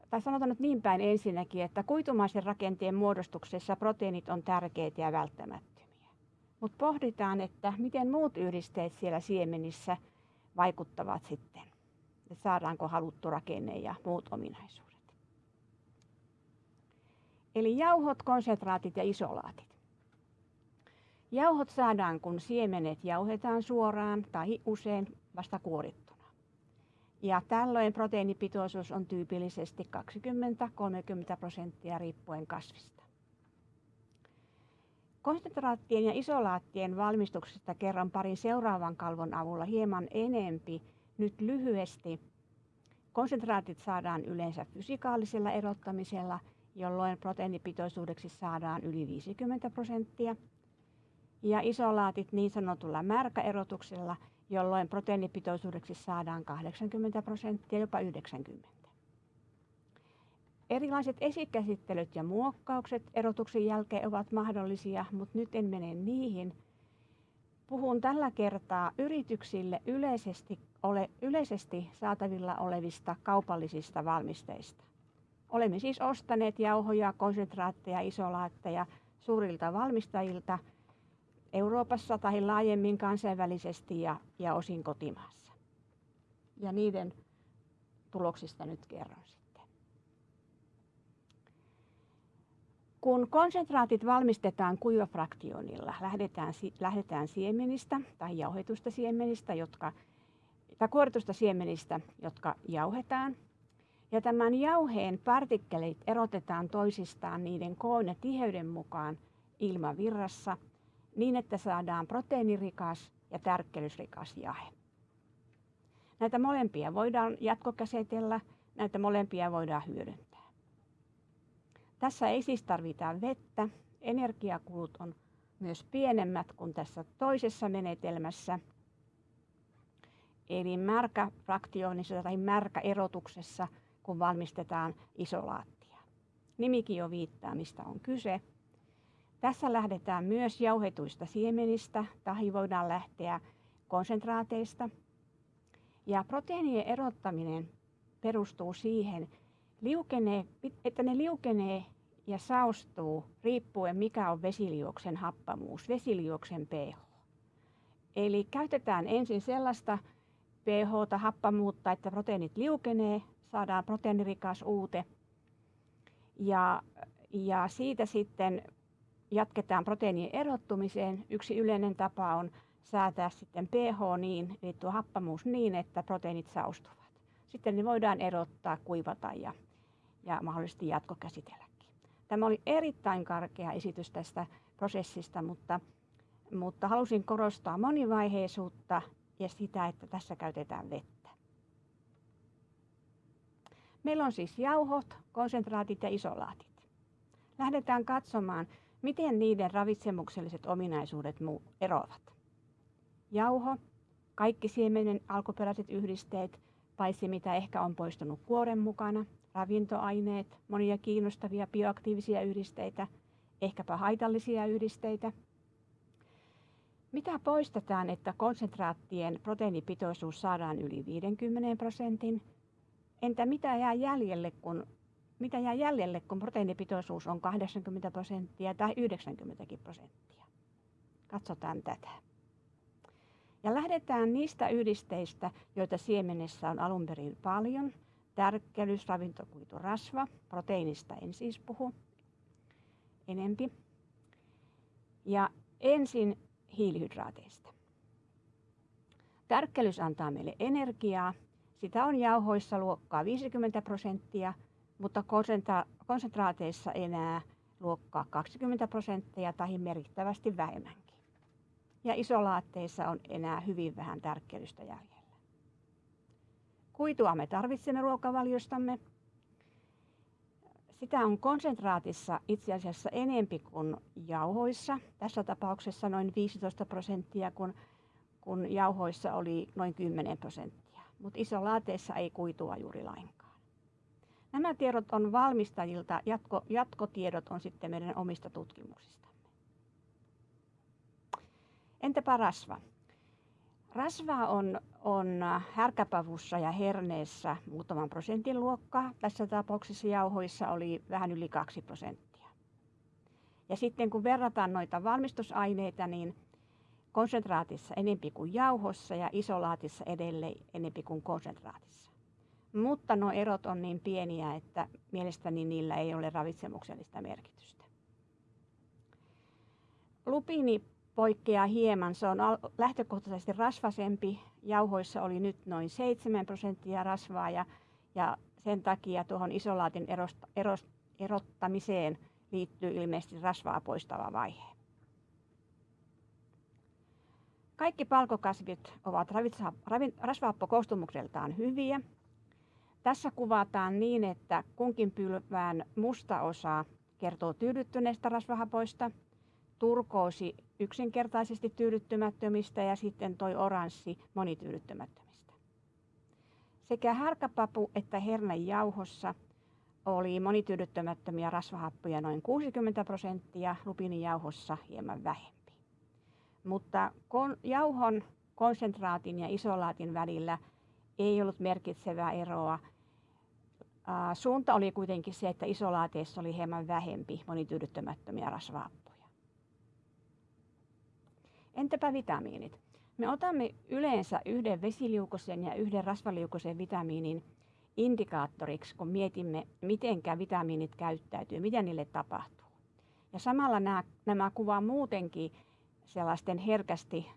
tai sanotaan nyt niin päin ensinnäkin, että kuitumaisen rakenteen muodostuksessa proteiinit on tärkeitä ja välttämättömiä. Mutta pohditaan, että miten muut yhdisteet siellä siemenissä vaikuttavat sitten, että saadaanko haluttu rakenne ja muut ominaisuudet. Eli jauhot, konsentraatit ja isolaatit. Jauhot saadaan, kun siemenet jauhetaan suoraan tai usein vasta kuorittu. Ja tällöin proteiinipitoisuus on tyypillisesti 20-30 prosenttia riippuen kasvista. Konsentraattien ja isolaattien valmistuksesta kerron parin seuraavan kalvon avulla hieman enempi. Nyt lyhyesti. Konsentraatit saadaan yleensä fysikaalisella erottamisella, jolloin proteiinipitoisuudeksi saadaan yli 50 prosenttia. Ja isolaatit niin sanotulla märkäerotuksella, jolloin proteiinipitoisuudeksi saadaan 80 prosenttia, jopa 90. Erilaiset esikäsittelyt ja muokkaukset erotuksen jälkeen ovat mahdollisia, mutta nyt en mene niihin. Puhun tällä kertaa yrityksille yleisesti, ole, yleisesti saatavilla olevista kaupallisista valmisteista. Olemme siis ostaneet jauhoja, konsentraatteja, isolaatteja suurilta valmistajilta – Euroopassa tai laajemmin kansainvälisesti ja, ja osin kotimaassa. Ja niiden tuloksista nyt kerron sitten. Kun konsentraatit valmistetaan kuivafraktionilla, lähdetään, lähdetään siemenistä tai jauhetusta siemenistä, jotka, tai kuoritusta siemenistä, jotka jauhetaan. Ja tämän jauheen partikkelit erotetaan toisistaan niiden koon ja tiheyden mukaan ilmavirrassa – niin, että saadaan proteiinirikas ja tärkkelysrikas jahe. Näitä molempia voidaan jatkokäsitellä, näitä molempia voidaan hyödyntää. Tässä ei siis tarvita vettä, energiakulut on myös pienemmät kuin tässä toisessa menetelmässä. Eli märkäfraktionissa tai märkäerotuksessa, kun valmistetaan isolaattia. Nimikin jo viittaa, mistä on kyse. Tässä lähdetään myös jauhetuista siemenistä tai voidaan lähteä konsentraateista. Ja proteiinien erottaminen perustuu siihen, liukenee, että ne liukenee ja saostuu riippuen mikä on vesiliuoksen happamuus, vesiliuoksen pH. Eli käytetään ensin sellaista pH, happamuutta, että proteiinit liukenee, saadaan proteiinirikas uute. Ja, ja siitä sitten jatketaan proteiinien erottumiseen. Yksi yleinen tapa on säätää sitten pH niin, eli tuo happamuus niin, että proteiinit saustuvat. Sitten ne voidaan erottaa, kuivata ja, ja mahdollisesti jatkokäsitelläkin. Tämä oli erittäin karkea esitys tästä prosessista, mutta, mutta halusin korostaa monivaiheisuutta ja sitä, että tässä käytetään vettä. Meillä on siis jauhot, konsentraatit ja isolaatit. Lähdetään katsomaan, Miten niiden ravitsemukselliset ominaisuudet eroavat? Jauho, kaikki siemenen alkuperäiset yhdisteet, paitsi mitä ehkä on poistunut kuoren mukana, ravintoaineet, monia kiinnostavia bioaktiivisia yhdisteitä, ehkäpä haitallisia yhdisteitä. Mitä poistetaan, että konsentraattien proteiinipitoisuus saadaan yli 50 prosentin? Entä mitä jää jäljelle, kun mitä jää jäljelle, kun proteiinipitoisuus on 80 prosenttia tai 90 prosenttia. Katsotaan tätä. Ja lähdetään niistä yhdisteistä, joita siemenessä on alun perin paljon. Tärkkelys, ravintokuitu, rasva, proteiinista en siis puhu. enempi. Ja ensin hiilihydraateista. Tärkkelys antaa meille energiaa. Sitä on jauhoissa luokkaa 50 prosenttia, mutta konsentra- konsentraateissa enää luokkaa 20 prosenttia tai merkittävästi vähemmänkin. Ja isolaatteissa on enää hyvin vähän tärkkelystä jäljellä. Kuitua me tarvitsemme ruokavaliostamme. Sitä on konsentraatissa itse asiassa enempi kuin jauhoissa. Tässä tapauksessa noin 15 prosenttia, kun, kun jauhoissa oli noin 10 prosenttia. Mutta isolaateissa ei kuitua juuri lainkaan. Nämä tiedot on valmistajilta, jatko, jatkotiedot on sitten meidän omista tutkimuksistamme. Entäpä rasva? Rasvaa on, on härkäpavussa ja herneessä muutaman prosentin luokkaa. Tässä tapauksessa jauhoissa oli vähän yli 2 prosenttia. Ja sitten kun verrataan noita valmistusaineita, niin konsentraatissa enempi kuin jauhossa ja isolaatissa edelleen enempi kuin konsentraatissa. Mutta nuo erot on niin pieniä, että mielestäni niillä ei ole ravitsemuksellista merkitystä. Lupiini poikkeaa hieman. Se on lähtökohtaisesti rasvasempi. Jauhoissa oli nyt noin 7 prosenttia rasvaa ja, ja sen takia tuohon isolaatin erost, erost, erottamiseen liittyy ilmeisesti rasvaa poistava vaihe. Kaikki palkokasvit ovat rasvahappokoostumukseltaan hyviä. Tässä kuvataan niin, että kunkin pylvään musta osa kertoo tyydyttyneistä rasvahapoista – turkoosi yksinkertaisesti tyydyttymättömistä ja sitten toi oranssi monityydyttymättömistä. Sekä härkäpapu että hernejauhossa oli monityydyttymättömiä rasvahappoja noin 60 prosenttia, lupiinijauhossa hieman vähempi. Mutta kon, jauhon konsentraatin ja isolaatin välillä ei ollut merkitsevää eroa. suunta oli kuitenkin se, että isolaateissa oli hieman vähempi monityydyttymättömiä rasvahappoja. Entäpä vitamiinit? Me otamme yleensä yhden vesiliukosen ja yhden rasvaliukosen vitamiinin indikaattoriksi, kun mietimme, miten vitamiinit käyttäytyy, mitä niille tapahtuu. Ja samalla nämä, nämä kuvaa muutenkin sellaisten herkästi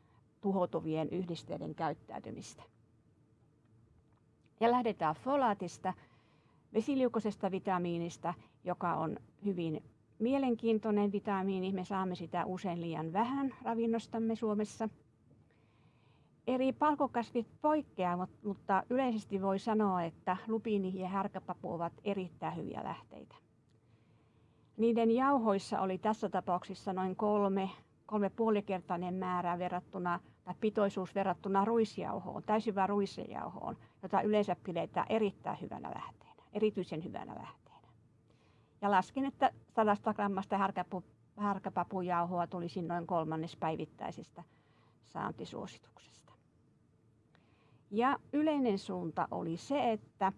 tuhoutuvien yhdisteiden käyttäytymistä. Ja lähdetään folaatista, vesiliukoisesta vitamiinista, joka on hyvin mielenkiintoinen vitamiini. Me saamme sitä usein liian vähän ravinnostamme Suomessa. Eri palkokasvit poikkeavat, mutta yleisesti voi sanoa, että lupiini ja härkäpapu ovat erittäin hyviä lähteitä. Niiden jauhoissa oli tässä tapauksessa noin kolme, kolme puolikertainen määrä verrattuna, tai pitoisuus verrattuna ruisjauhoon, täysin ruisjauhoon, jota yleensä pidetään erittäin hyvänä lähteenä, erityisen hyvänä lähteenä. Ja laskin, että 100 grammasta härkäpu, härkäpapujauhoa tulisi noin kolmannes päivittäisestä saantisuosituksesta. Ja yleinen suunta oli se, että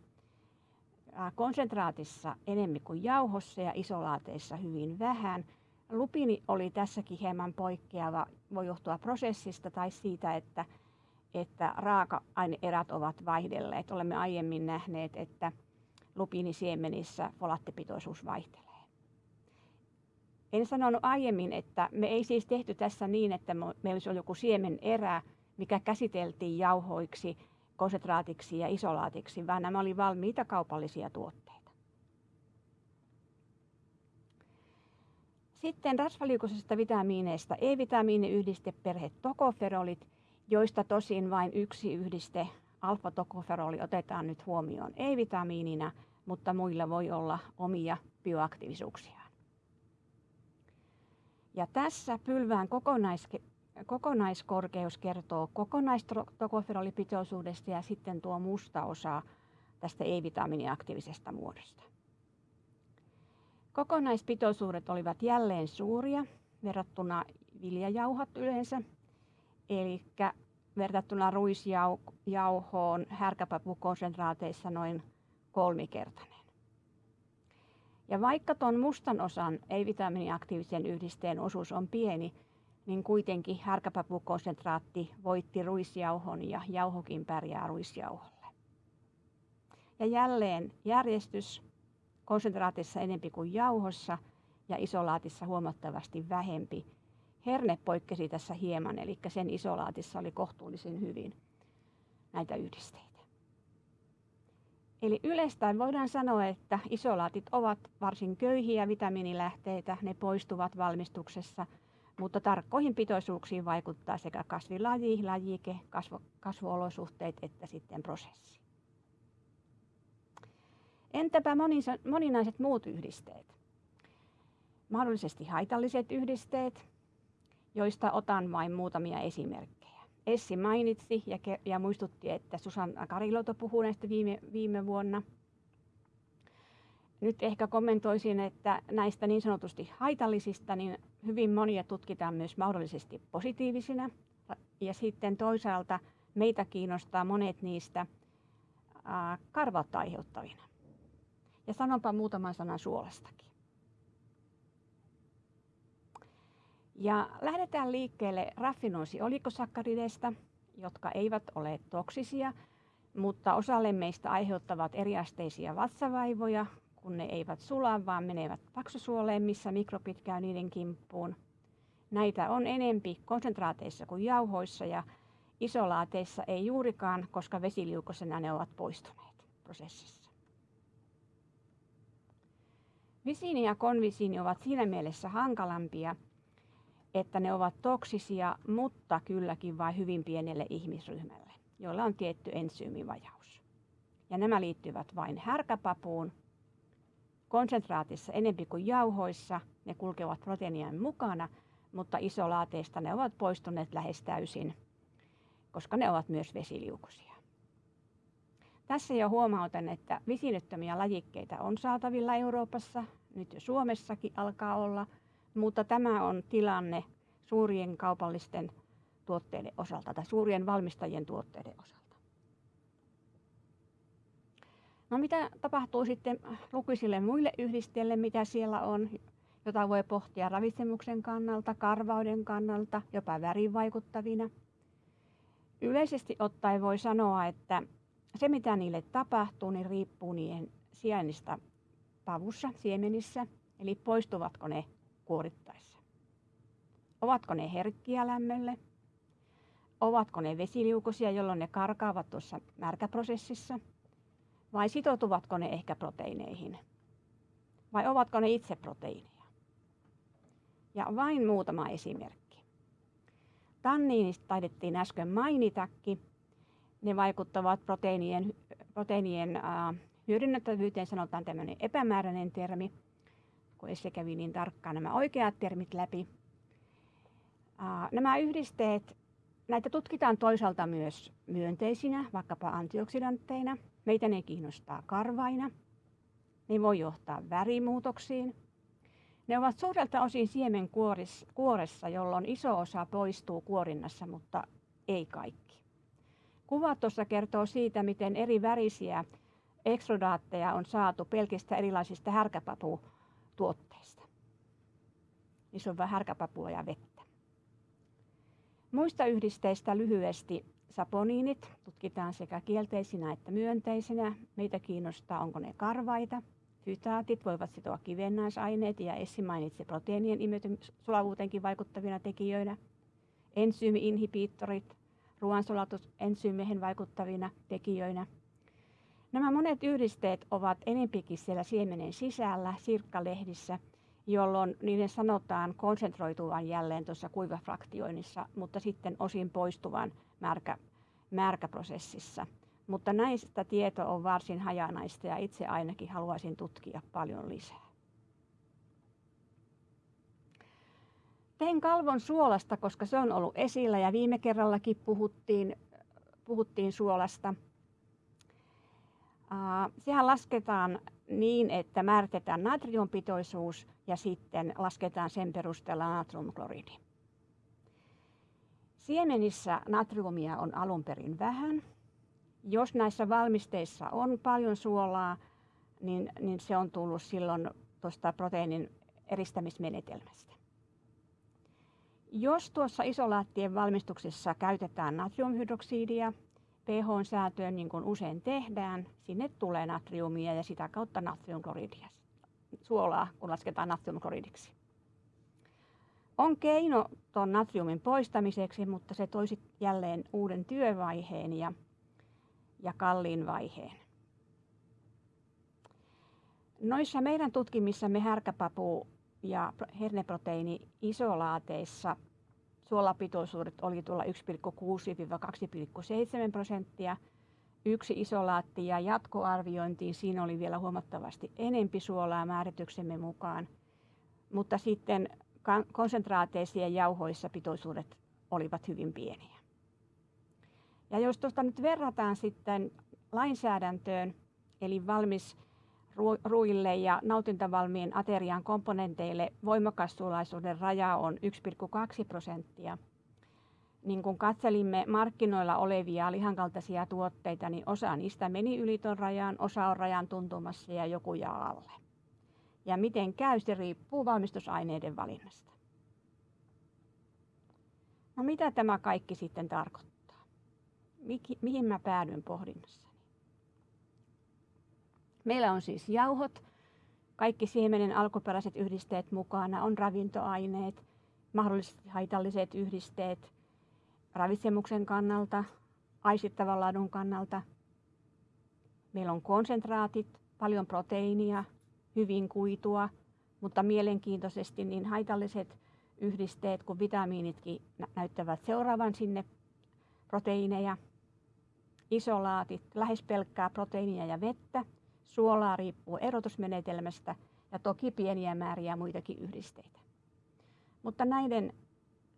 konsentraatissa enemmän kuin jauhossa ja isolaateissa hyvin vähän. Lupini oli tässäkin hieman poikkeava, voi johtua prosessista tai siitä, että, että raaka-aineerät ovat vaihdelleet. Olemme aiemmin nähneet, että lupiinisiemenissä folaattipitoisuus vaihtelee. En sanonut aiemmin, että me ei siis tehty tässä niin, että meillä olisi ollut joku siemen erä, mikä käsiteltiin jauhoiksi, konsentraatiksi ja isolaatiksi, vaan nämä oli valmiita kaupallisia tuotteita. Sitten rasvaliukoisista vitamiineista E-vitamiiniyhdisteperhe tokoferolit, joista tosin vain yksi yhdiste alfa-tokoferoli otetaan nyt huomioon ei-vitamiinina, mutta muilla voi olla omia bioaktiivisuuksiaan. Ja tässä pylvään kokonais, kokonaiskorkeus kertoo kokonaistokoferolipitoisuudesta ja sitten tuo musta osa tästä ei-vitamiiniaktiivisesta muodosta. Kokonaispitoisuudet olivat jälleen suuria verrattuna viljajauhat yleensä, eli verrattuna ruisjauhoon härkäpapukonsentraateissa noin kolmikertainen. Ja vaikka tuon mustan osan ei-vitamiiniaktiivisen yhdisteen osuus on pieni, niin kuitenkin härkäpapukonsentraatti voitti ruisjauhon ja jauhokin pärjää ruisjauholle. Ja jälleen järjestys konsentraatissa enempi kuin jauhossa ja isolaatissa huomattavasti vähempi. Herne poikkesi tässä hieman, eli sen isolaatissa oli kohtuullisen hyvin näitä yhdisteitä. Eli yleistään voidaan sanoa, että isolaatit ovat varsin köyhiä vitamiinilähteitä, ne poistuvat valmistuksessa, mutta tarkkoihin pitoisuuksiin vaikuttaa sekä kasvilaji, lajike, kasvo, kasvuolosuhteet että sitten prosessi. Entäpä moninaiset muut yhdisteet? Mahdollisesti haitalliset yhdisteet, joista otan vain muutamia esimerkkejä. Essi mainitsi ja, ja muistutti, että Susanna Kariloto puhuu näistä viime, viime vuonna. Nyt ehkä kommentoisin, että näistä niin sanotusti haitallisista, niin hyvin monia tutkitaan myös mahdollisesti positiivisina. Ja sitten toisaalta meitä kiinnostaa monet niistä karvautta aiheuttavina. Ja sanonpa muutaman sanan suolastakin. Ja lähdetään liikkeelle raffinoosiolikosakkarideista, jotka eivät ole toksisia, mutta osalle meistä aiheuttavat eriasteisia vatsavaivoja, kun ne eivät sula, vaan menevät paksusuoleen, missä mikrobit käy niiden kimppuun. Näitä on enempi konsentraateissa kuin jauhoissa ja isolaateissa ei juurikaan, koska vesiliukosena ne ovat poistuneet prosessissa. Visiini ja konvisiini ovat siinä mielessä hankalampia, että ne ovat toksisia, mutta kylläkin vain hyvin pienelle ihmisryhmälle, joilla on tietty ensyymivajaus. Ja nämä liittyvät vain härkäpapuun, konsentraatissa enempi kuin jauhoissa, ne kulkevat proteiinien mukana, mutta isolaateista ne ovat poistuneet lähes täysin, koska ne ovat myös vesiliukuisia. Tässä jo huomautan, että visinyttömiä lajikkeita on saatavilla Euroopassa, nyt jo Suomessakin alkaa olla – mutta tämä on tilanne suurien kaupallisten tuotteiden osalta tai suurien valmistajien tuotteiden osalta. No mitä tapahtuu sitten lukuisille muille yhdisteille, mitä siellä on, jota voi pohtia ravitsemuksen kannalta, karvauden kannalta, jopa värin vaikuttavina. Yleisesti ottaen voi sanoa, että se mitä niille tapahtuu, niin riippuu niiden sijainnista pavussa, siemenissä, eli poistuvatko ne kuorittaessa. Ovatko ne herkkiä lämmölle? Ovatko ne vesiliukoisia, jolloin ne karkaavat tuossa märkäprosessissa? Vai sitoutuvatko ne ehkä proteiineihin? Vai ovatko ne itse proteiineja? Ja vain muutama esimerkki. Tanniinista taidettiin äsken mainitakin. Ne vaikuttavat proteiinien, proteiinien äh, hyödynnettävyyteen, sanotaan tämmöinen epämääräinen termi – kun se kävi niin tarkkaan nämä oikeat termit läpi. Nämä yhdisteet, näitä tutkitaan toisaalta myös myönteisinä, vaikkapa antioksidantteina. Meitä ne kiinnostaa karvaina. Ne voi johtaa värimuutoksiin. Ne ovat suurelta osin siemenkuoressa, jolloin iso osa poistuu kuorinnassa, mutta ei kaikki. Kuva tuossa kertoo siitä, miten eri värisiä ekstrodaatteja on saatu pelkistä erilaisista härkäpapu tuotteista. Niissä on vähän härkäpapua ja vettä. Muista yhdisteistä lyhyesti saponiinit tutkitaan sekä kielteisinä että myönteisinä. Meitä kiinnostaa, onko ne karvaita. Fytaatit voivat sitoa kivennäisaineet ja Essi mainitsi proteiinien sulavuuteenkin vaikuttavina tekijöinä. Ensyymi-inhibiittorit, ruoansulatusensyymiehen vaikuttavina tekijöinä – Nämä monet yhdisteet ovat enempikin siellä siemenen sisällä, sirkkalehdissä, jolloin niiden sanotaan konsentroituvan jälleen tuossa kuivafraktioinnissa, mutta sitten osin poistuvan märkä, märkäprosessissa. Mutta näistä tieto on varsin hajanaista ja itse ainakin haluaisin tutkia paljon lisää. Tein kalvon suolasta, koska se on ollut esillä ja viime kerrallakin puhuttiin, puhuttiin suolasta – sehän lasketaan niin, että määritetään natriumpitoisuus ja sitten lasketaan sen perusteella natriumkloridi. Siemenissä natriumia on alun perin vähän. Jos näissä valmisteissa on paljon suolaa, niin, niin se on tullut silloin tuosta proteiinin eristämismenetelmästä. Jos tuossa isolaattien valmistuksessa käytetään natriumhydroksidia, pH-säätöön, niin kuin usein tehdään, sinne tulee natriumia ja sitä kautta natriumkloridia, suolaa, kun lasketaan natriumkloridiksi. On keino tuon natriumin poistamiseksi, mutta se toisi jälleen uuden työvaiheen ja, ja kalliin vaiheen. Noissa meidän tutkimissamme härkäpapu ja herneproteiini isolaateissa suolapitoisuudet oli tuolla 1,6-2,7 prosenttia. Yksi isolaatti ja jatkoarviointiin siinä oli vielä huomattavasti enempi suolaa määrityksemme mukaan. Mutta sitten konsentraateissa ja jauhoissa pitoisuudet olivat hyvin pieniä. Ja jos tuosta nyt verrataan sitten lainsäädäntöön, eli valmis ruille ja nautintavalmiin aterian komponenteille voimakassuolaisuuden raja on 1,2 prosenttia. Niin kun katselimme markkinoilla olevia lihankaltaisia tuotteita, niin osa niistä meni yli tuon rajan, osa on rajan tuntumassa ja joku jää alle. Ja miten käy, se riippuu valmistusaineiden valinnasta. No mitä tämä kaikki sitten tarkoittaa? Mihin mä päädyin pohdinnassa? Meillä on siis jauhot, kaikki siemenen alkuperäiset yhdisteet mukana, on ravintoaineet, mahdollisesti haitalliset yhdisteet ravitsemuksen kannalta, aistittavan laadun kannalta. Meillä on konsentraatit, paljon proteiinia, hyvin kuitua, mutta mielenkiintoisesti niin haitalliset yhdisteet kuin vitamiinitkin näyttävät seuraavan sinne proteiineja. Isolaatit, lähes pelkkää proteiinia ja vettä – Suolaa riippuu erotusmenetelmästä ja toki pieniä määriä muitakin yhdisteitä. Mutta näiden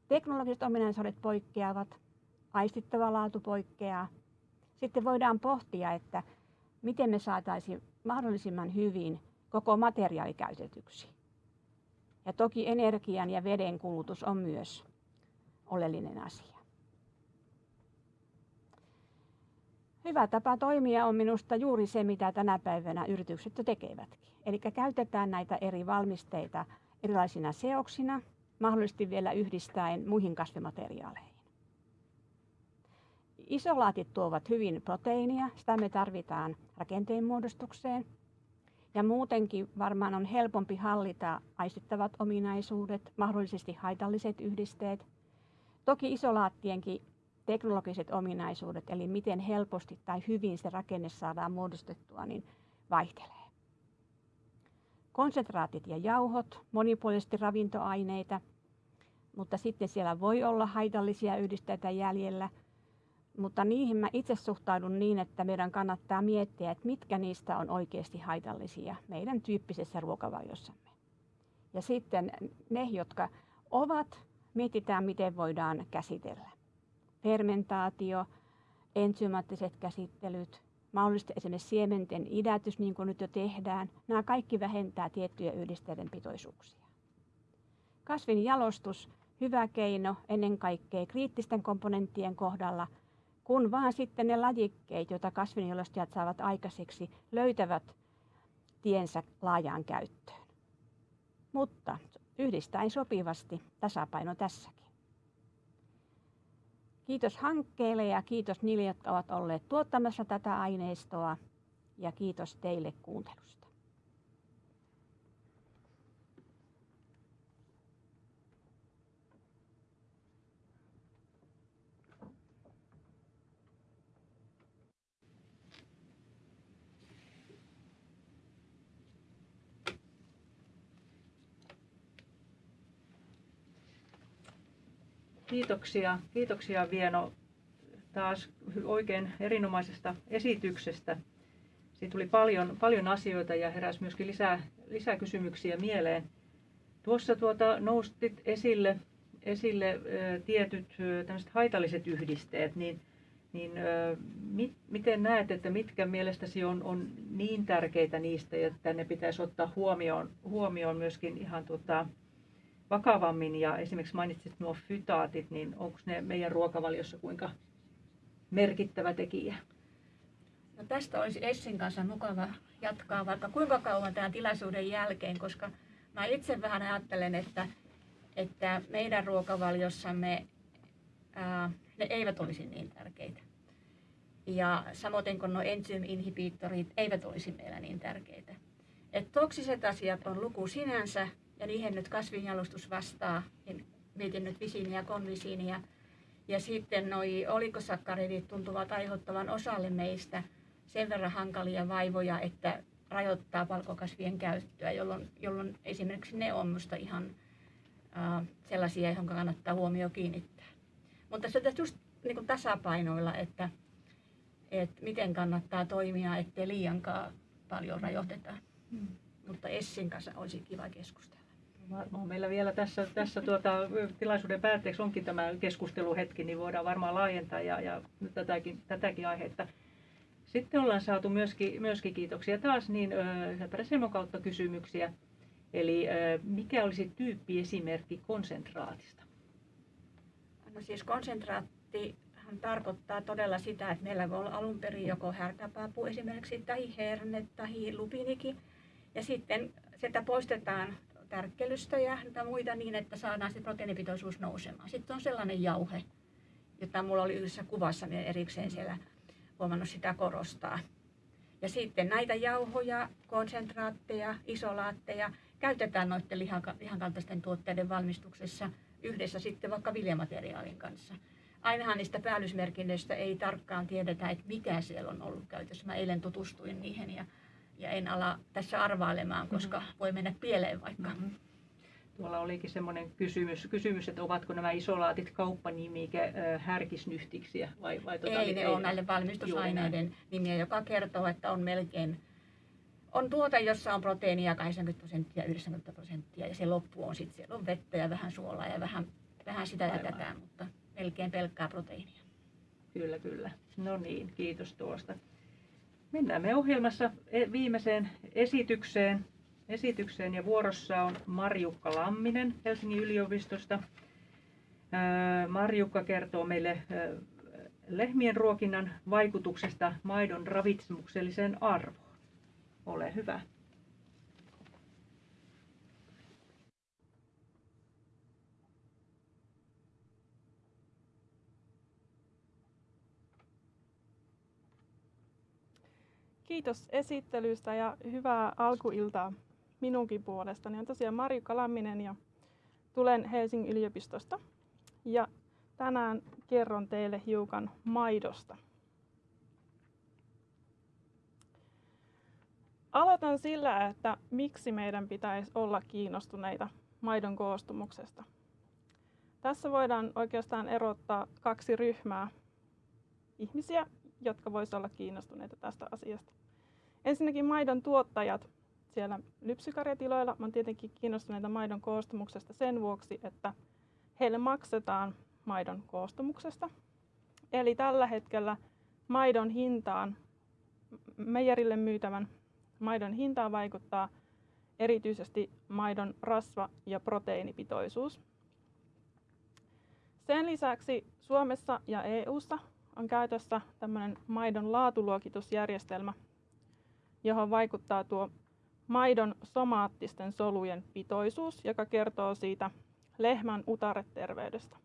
teknologiset ominaisuudet poikkeavat, aistittava laatu poikkeaa. Sitten voidaan pohtia, että miten me saataisiin mahdollisimman hyvin koko materiaali käytetyksi. Ja toki energian ja veden kulutus on myös oleellinen asia. Hyvä tapa toimia on minusta juuri se, mitä tänä päivänä yritykset jo tekevätkin. Eli käytetään näitä eri valmisteita erilaisina seoksina, mahdollisesti vielä yhdistäen muihin kasvimateriaaleihin. Isolaatit tuovat hyvin proteiinia, sitä me tarvitaan rakenteen muodostukseen. Ja muutenkin varmaan on helpompi hallita aistittavat ominaisuudet, mahdollisesti haitalliset yhdisteet. Toki isolaattienkin teknologiset ominaisuudet, eli miten helposti tai hyvin se rakenne saadaan muodostettua, niin vaihtelee. Konsentraatit ja jauhot, monipuolisesti ravintoaineita, mutta sitten siellä voi olla haitallisia yhdisteitä jäljellä. Mutta niihin mä itse suhtaudun niin, että meidän kannattaa miettiä, että mitkä niistä on oikeasti haitallisia meidän tyyppisessä ruokavaliossamme. Ja sitten ne, jotka ovat, mietitään, miten voidaan käsitellä fermentaatio, enzymaattiset käsittelyt, mahdollisesti esimerkiksi siementen idätys, niin kuin nyt jo tehdään. Nämä kaikki vähentää tiettyjä yhdisteiden pitoisuuksia. Kasvin jalostus, hyvä keino ennen kaikkea kriittisten komponenttien kohdalla, kun vaan sitten ne lajikkeet, joita kasvinjalostajat saavat aikaiseksi, löytävät tiensä laajaan käyttöön. Mutta yhdistäen sopivasti tasapaino tässäkin. Kiitos hankkeelle ja kiitos niille, jotka ovat olleet tuottamassa tätä aineistoa ja kiitos teille kuuntelusta. Kiitoksia, kiitoksia Vieno taas oikein erinomaisesta esityksestä. Siitä tuli paljon, paljon asioita ja heräsi myöskin lisää, lisää kysymyksiä mieleen. Tuossa tuota, noustit esille, esille ä, tietyt ä, haitalliset yhdisteet, niin, niin ä, mit, miten näet, että mitkä mielestäsi on, on niin tärkeitä niistä, että ne pitäisi ottaa huomioon, huomioon myöskin ihan tuota, vakavammin ja esimerkiksi mainitsit nuo fytaatit, niin onko ne meidän ruokavaliossa kuinka merkittävä tekijä? No tästä olisi Essin kanssa mukava jatkaa vaikka kuinka kauan tämän tilaisuuden jälkeen, koska mä itse vähän ajattelen, että, että meidän ruokavaliossamme ää, ne eivät olisi niin tärkeitä. Ja samoin kuin nuo enzyyminhibiittorit eivät olisi meillä niin tärkeitä. että toksiset asiat on luku sinänsä ja niihin nyt kasvinjalostus vastaa. Niin mietin nyt visiiniä ja konvisiiniä. Ja sitten noi olikosakkaridit tuntuvat aiheuttavan osalle meistä sen verran hankalia vaivoja, että rajoittaa valkokasvien käyttöä, jolloin, jolloin esimerkiksi ne on minusta ihan uh, sellaisia, joihin kannattaa huomio kiinnittää. Mutta se just niin kuin tasapainoilla, että, että miten kannattaa toimia, ettei liiankaan paljon rajoiteta. Hmm. Mutta Essin kanssa olisi kiva keskustella. On meillä vielä tässä, tässä tuota, tilaisuuden päätteeksi onkin tämä keskusteluhetki, niin voidaan varmaan laajentaa ja, ja tätäkin, tätäkin aihetta. Sitten ollaan saatu myöskin, myöskin kiitoksia taas niin Semon kautta kysymyksiä. Eli mikä olisi tyyppiesimerkki konsentraatista? No siis konsentraatti tarkoittaa todella sitä, että meillä voi olla alun perin joko härkäpapu esimerkiksi tai herne tai lupiniki. Ja sitten sitä poistetaan tärkkelystä ja muita niin, että saadaan se proteiinipitoisuus nousemaan. Sitten on sellainen jauhe, jota mulla oli yhdessä kuvassa erikseen siellä huomannut sitä korostaa. Ja sitten näitä jauhoja, konsentraatteja, isolaatteja käytetään noiden lihankaltaisten tuotteiden valmistuksessa yhdessä sitten vaikka viljamateriaalin kanssa. Ainahan niistä päällysmerkinnöistä ei tarkkaan tiedetä, että mikä siellä on ollut käytössä. Mä eilen tutustuin niihin ja, ja en ala tässä arvailemaan, koska mm-hmm. voi mennä pieleen vaikka. Mm-hmm. Tuolla olikin semmoinen kysymys, kysymys, että ovatko nämä isolaatit kauppanimike härkisnyhtiksiä vai, vai tota, Ei, ne on näille valmistusaineiden nimiä, joka kertoo, että on melkein on tuote, jossa on proteiinia 80 prosenttia, 90 prosenttia ja se loppu on sitten, siellä on vettä ja vähän suolaa ja vähän, vähän sitä ja tätä, mutta melkein pelkkää proteiinia. Kyllä, kyllä. No niin, kiitos tuosta. Mennään me ohjelmassa e, viimeiseen esitykseen esitykseen ja vuorossa on Marjukka Lamminen Helsingin yliopistosta. Marjukka kertoo meille lehmien ruokinnan vaikutuksesta maidon ravitsemukselliseen arvoon. Ole hyvä. Kiitos esittelystä ja hyvää alkuiltaa minunkin puolestani on tosiaan Marjukka Lamminen ja tulen Helsingin yliopistosta. Ja tänään kerron teille hiukan maidosta. Aloitan sillä, että miksi meidän pitäisi olla kiinnostuneita maidon koostumuksesta. Tässä voidaan oikeastaan erottaa kaksi ryhmää ihmisiä, jotka voisivat olla kiinnostuneita tästä asiasta. Ensinnäkin maidon tuottajat siellä lypsykarjatiloilla. Mä tietenkin kiinnostuneita maidon koostumuksesta sen vuoksi, että heille maksetaan maidon koostumuksesta. Eli tällä hetkellä maidon hintaan, meijerille myytävän maidon hintaan vaikuttaa erityisesti maidon rasva- ja proteiinipitoisuus. Sen lisäksi Suomessa ja EU:ssa on käytössä tämmöinen maidon laatuluokitusjärjestelmä, johon vaikuttaa tuo maidon somaattisten solujen pitoisuus, joka kertoo siitä lehmän utareterveydestä.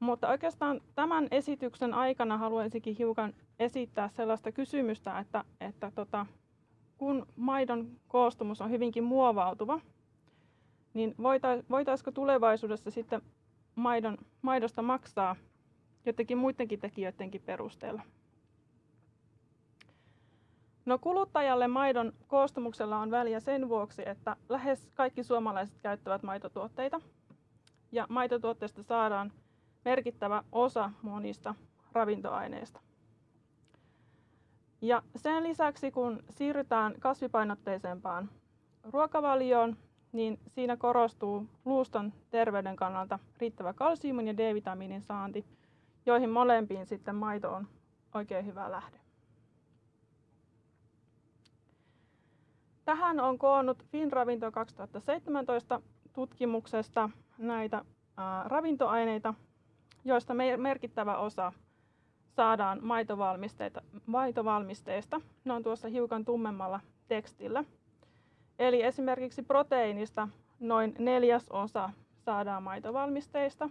Mutta oikeastaan tämän esityksen aikana haluaisinkin hiukan esittää sellaista kysymystä, että, että tota, kun maidon koostumus on hyvinkin muovautuva, niin voitaisiko tulevaisuudessa sitten maidon, maidosta maksaa jotenkin muidenkin tekijöidenkin perusteella? No kuluttajalle maidon koostumuksella on väliä sen vuoksi, että lähes kaikki suomalaiset käyttävät maitotuotteita. Ja maitotuotteista saadaan merkittävä osa monista ravintoaineista. Ja sen lisäksi kun siirrytään kasvipainotteisempaan ruokavalioon, niin siinä korostuu luuston terveyden kannalta riittävä kalsiumin ja D-vitamiinin saanti, joihin molempiin sitten maito on oikein hyvä lähde. Tähän on koonnut FinRavinto 2017 tutkimuksesta näitä ravintoaineita, joista merkittävä osa saadaan maitovalmisteista. Ne on tuossa hiukan tummemmalla tekstillä. Eli esimerkiksi proteiinista noin neljäs osa saadaan maitovalmisteista.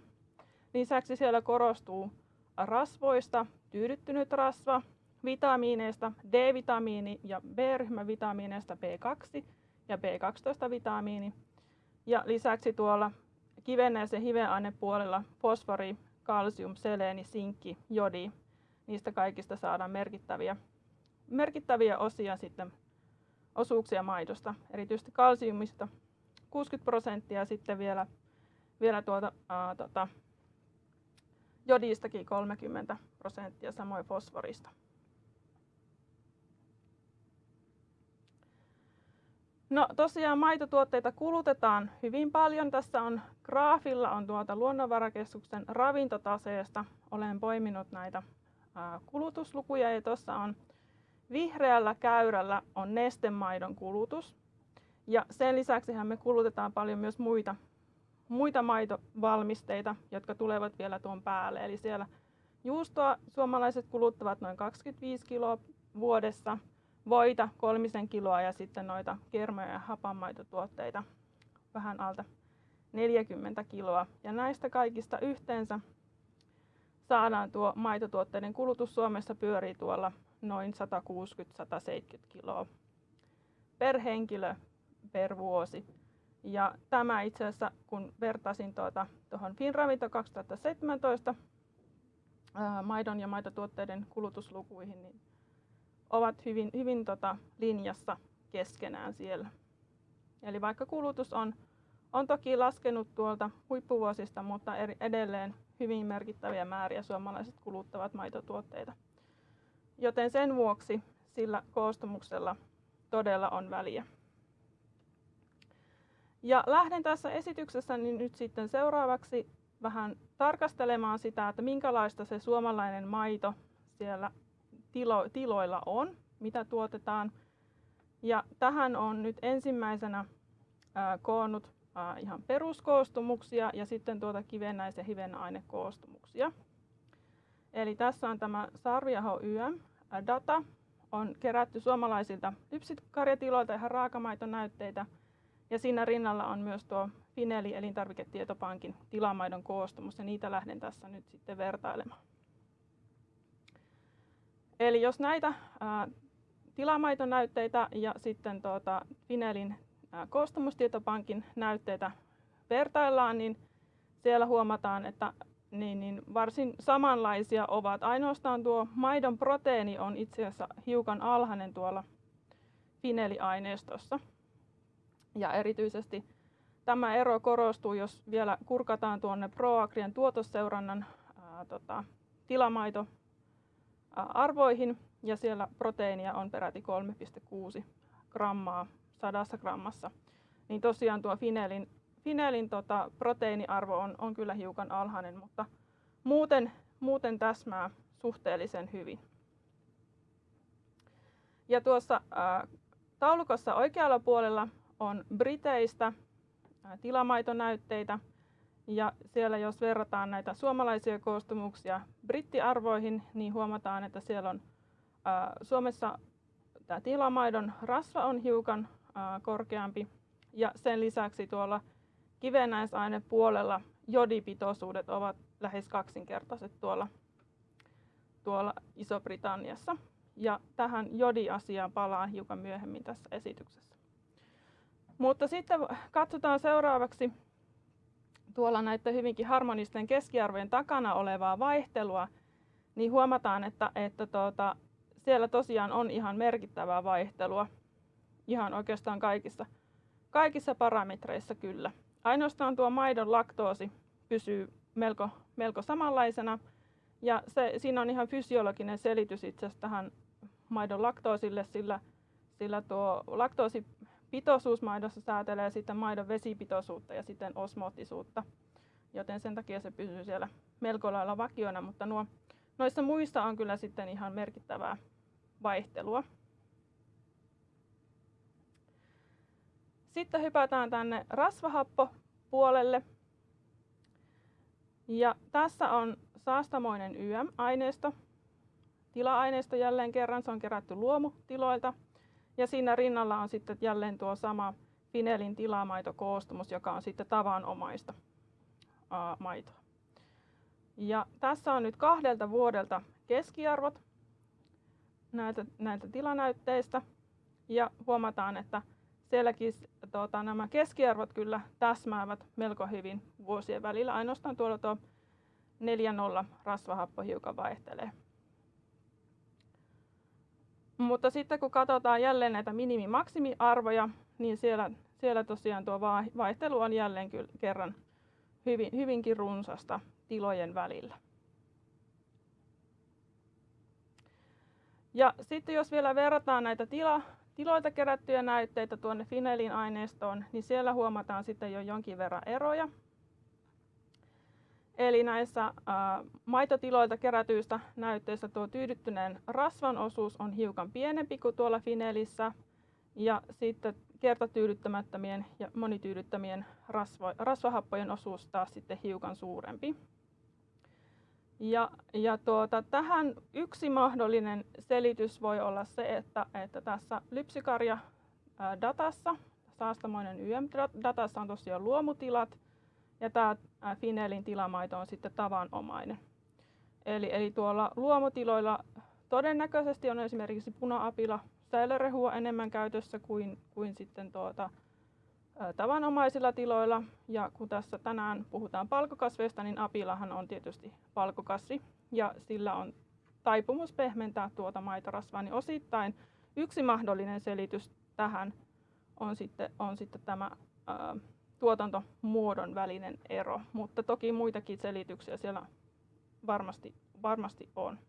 Lisäksi siellä korostuu rasvoista tyydyttynyt rasva, vitamiineista D-vitamiini ja B-ryhmän vitamiineista B2 ja B12-vitamiini. Ja lisäksi tuolla kivennäisen hivenainepuolella fosfori, kalsium, seleeni, sinkki, jodi. Niistä kaikista saadaan merkittäviä, merkittäviä osia sitten osuuksia maidosta, erityisesti kalsiumista 60 prosenttia sitten vielä, vielä tuota, ää, tota, jodistakin 30 prosenttia, samoin fosforista. No tosiaan maitotuotteita kulutetaan hyvin paljon. Tässä on graafilla on tuota Luonnonvarakeskuksen ravintotaseesta. Olen poiminut näitä kulutuslukuja ja tuossa on vihreällä käyrällä on nestemaidon kulutus. Ja sen lisäksi me kulutetaan paljon myös muita, muita maitovalmisteita, jotka tulevat vielä tuon päälle. Eli siellä juustoa suomalaiset kuluttavat noin 25 kiloa vuodessa, voita kolmisen kiloa ja sitten noita kermoja ja hapanmaitotuotteita vähän alta 40 kiloa. Ja näistä kaikista yhteensä saadaan tuo maitotuotteiden kulutus Suomessa pyörii tuolla noin 160-170 kiloa per henkilö per vuosi. Ja tämä itse asiassa, kun vertasin tuota, tuohon Finravinto 2017 ää, maidon ja maitotuotteiden kulutuslukuihin, niin ovat hyvin, hyvin tota, linjassa keskenään siellä. Eli vaikka kulutus on, on toki laskenut tuolta huippuvuosista, mutta eri, edelleen hyvin merkittäviä määriä suomalaiset kuluttavat maitotuotteita. Joten sen vuoksi sillä koostumuksella todella on väliä. Ja lähden tässä esityksessä niin nyt sitten seuraavaksi vähän tarkastelemaan sitä, että minkälaista se suomalainen maito siellä tilo, tiloilla on, mitä tuotetaan. Ja tähän on nyt ensimmäisenä ää, koonnut ää, ihan peruskoostumuksia ja sitten tuota kivennäis- ja hivenainekoostumuksia. Eli tässä on tämä Sarviaho YM data, on kerätty suomalaisilta lypsikarjatiloilta ihan raakamaitonäytteitä – ja siinä rinnalla on myös tuo Fineli elintarviketietopankin tilamaidon koostumus ja niitä lähden tässä nyt sitten vertailemaan. Eli jos näitä ää, tilamaitonäytteitä ja sitten tuota Finelin ää, koostumustietopankin näytteitä vertaillaan, niin siellä huomataan, että niin, niin varsin samanlaisia ovat. Ainoastaan tuo maidon proteiini on itse asiassa hiukan alhainen tuolla Fineli-aineistossa. Ja erityisesti tämä ero korostuu, jos vielä kurkataan tuonne ProAgrian tuotosseurannan ää, tota, tilamaito arvoihin ja siellä proteiinia on peräti 3,6 grammaa sadassa grammassa. Niin tosiaan tuo Finelin, Finelin tota, proteiiniarvo on, on kyllä hiukan alhainen, mutta muuten, muuten täsmää suhteellisen hyvin. Ja tuossa ää, taulukossa oikealla puolella on Briteistä tilamaitonäytteitä. Ja siellä jos verrataan näitä suomalaisia koostumuksia brittiarvoihin, niin huomataan, että siellä on ää, Suomessa tämä tilamaidon rasva on hiukan ää, korkeampi. Ja sen lisäksi tuolla kivennäisainepuolella jodipitoisuudet ovat lähes kaksinkertaiset tuolla, tuolla Iso-Britanniassa. Ja tähän jodiasiaan palaan hiukan myöhemmin tässä esityksessä. Mutta sitten katsotaan seuraavaksi tuolla näiden hyvinkin harmonisten keskiarvojen takana olevaa vaihtelua, niin huomataan, että, että tuota, siellä tosiaan on ihan merkittävää vaihtelua ihan oikeastaan kaikissa, kaikissa parametreissa kyllä. Ainoastaan tuo maidon laktoosi pysyy melko, melko samanlaisena ja se, siinä on ihan fysiologinen selitys itse asiassa tähän maidon laktoosille, sillä, sillä tuo laktoosi pitoisuus maidossa säätelee sitten maidon vesipitoisuutta ja sitten osmoottisuutta, joten sen takia se pysyy siellä melko lailla vakiona, mutta nuo, noissa muissa on kyllä sitten ihan merkittävää vaihtelua. Sitten hypätään tänne rasvahappopuolelle. Ja tässä on saastamoinen YM-aineisto. Tila-aineisto jälleen kerran, se on kerätty luomutiloilta – ja siinä rinnalla on sitten jälleen tuo sama Finelin tilamaitokoostumus, joka on sitten tavanomaista ää, maitoa. Ja tässä on nyt kahdelta vuodelta keskiarvot. näiltä, näiltä tilanäytteistä ja huomataan, että sielläkin tuota, nämä keskiarvot kyllä täsmäävät melko hyvin vuosien välillä. Ainoastaan tuolla tuo 4-0 rasvahappo hiukan vaihtelee. Mutta sitten kun katsotaan jälleen näitä minimi-maksimiarvoja, niin siellä, siellä tosiaan tuo vaihtelu on jälleen kerran hyvin, hyvinkin runsasta tilojen välillä. Ja sitten jos vielä verrataan näitä tila, tiloilta kerättyjä näytteitä tuonne Finelin aineistoon, niin siellä huomataan sitten jo jonkin verran eroja. Eli näissä ä, maitotiloilta kerätyistä näytteistä tuo tyydyttyneen rasvan osuus on hiukan pienempi kuin tuolla Finelissä. Ja sitten kertatyydyttämättömien ja monityydyttämien rasvo, rasvahappojen osuus taas sitten hiukan suurempi. Ja, ja tuota, tähän yksi mahdollinen selitys voi olla se, että, että tässä lypsikarja datassa, saastamoinen YM-datassa on tosiaan luomutilat, ja tämä Finelin tilamaito on sitten tavanomainen. Eli, eli tuolla luomutiloilla todennäköisesti on esimerkiksi puna-apila säilörehua enemmän käytössä kuin, kuin sitten tuota, tavanomaisilla tiloilla. Ja kun tässä tänään puhutaan palkokasveista, niin apilahan on tietysti palkokasvi ja sillä on taipumus pehmentää tuota maitorasvaa, niin osittain yksi mahdollinen selitys tähän on sitten, on sitten tämä ää, tuotantomuodon välinen ero, mutta toki muitakin selityksiä siellä varmasti, varmasti on.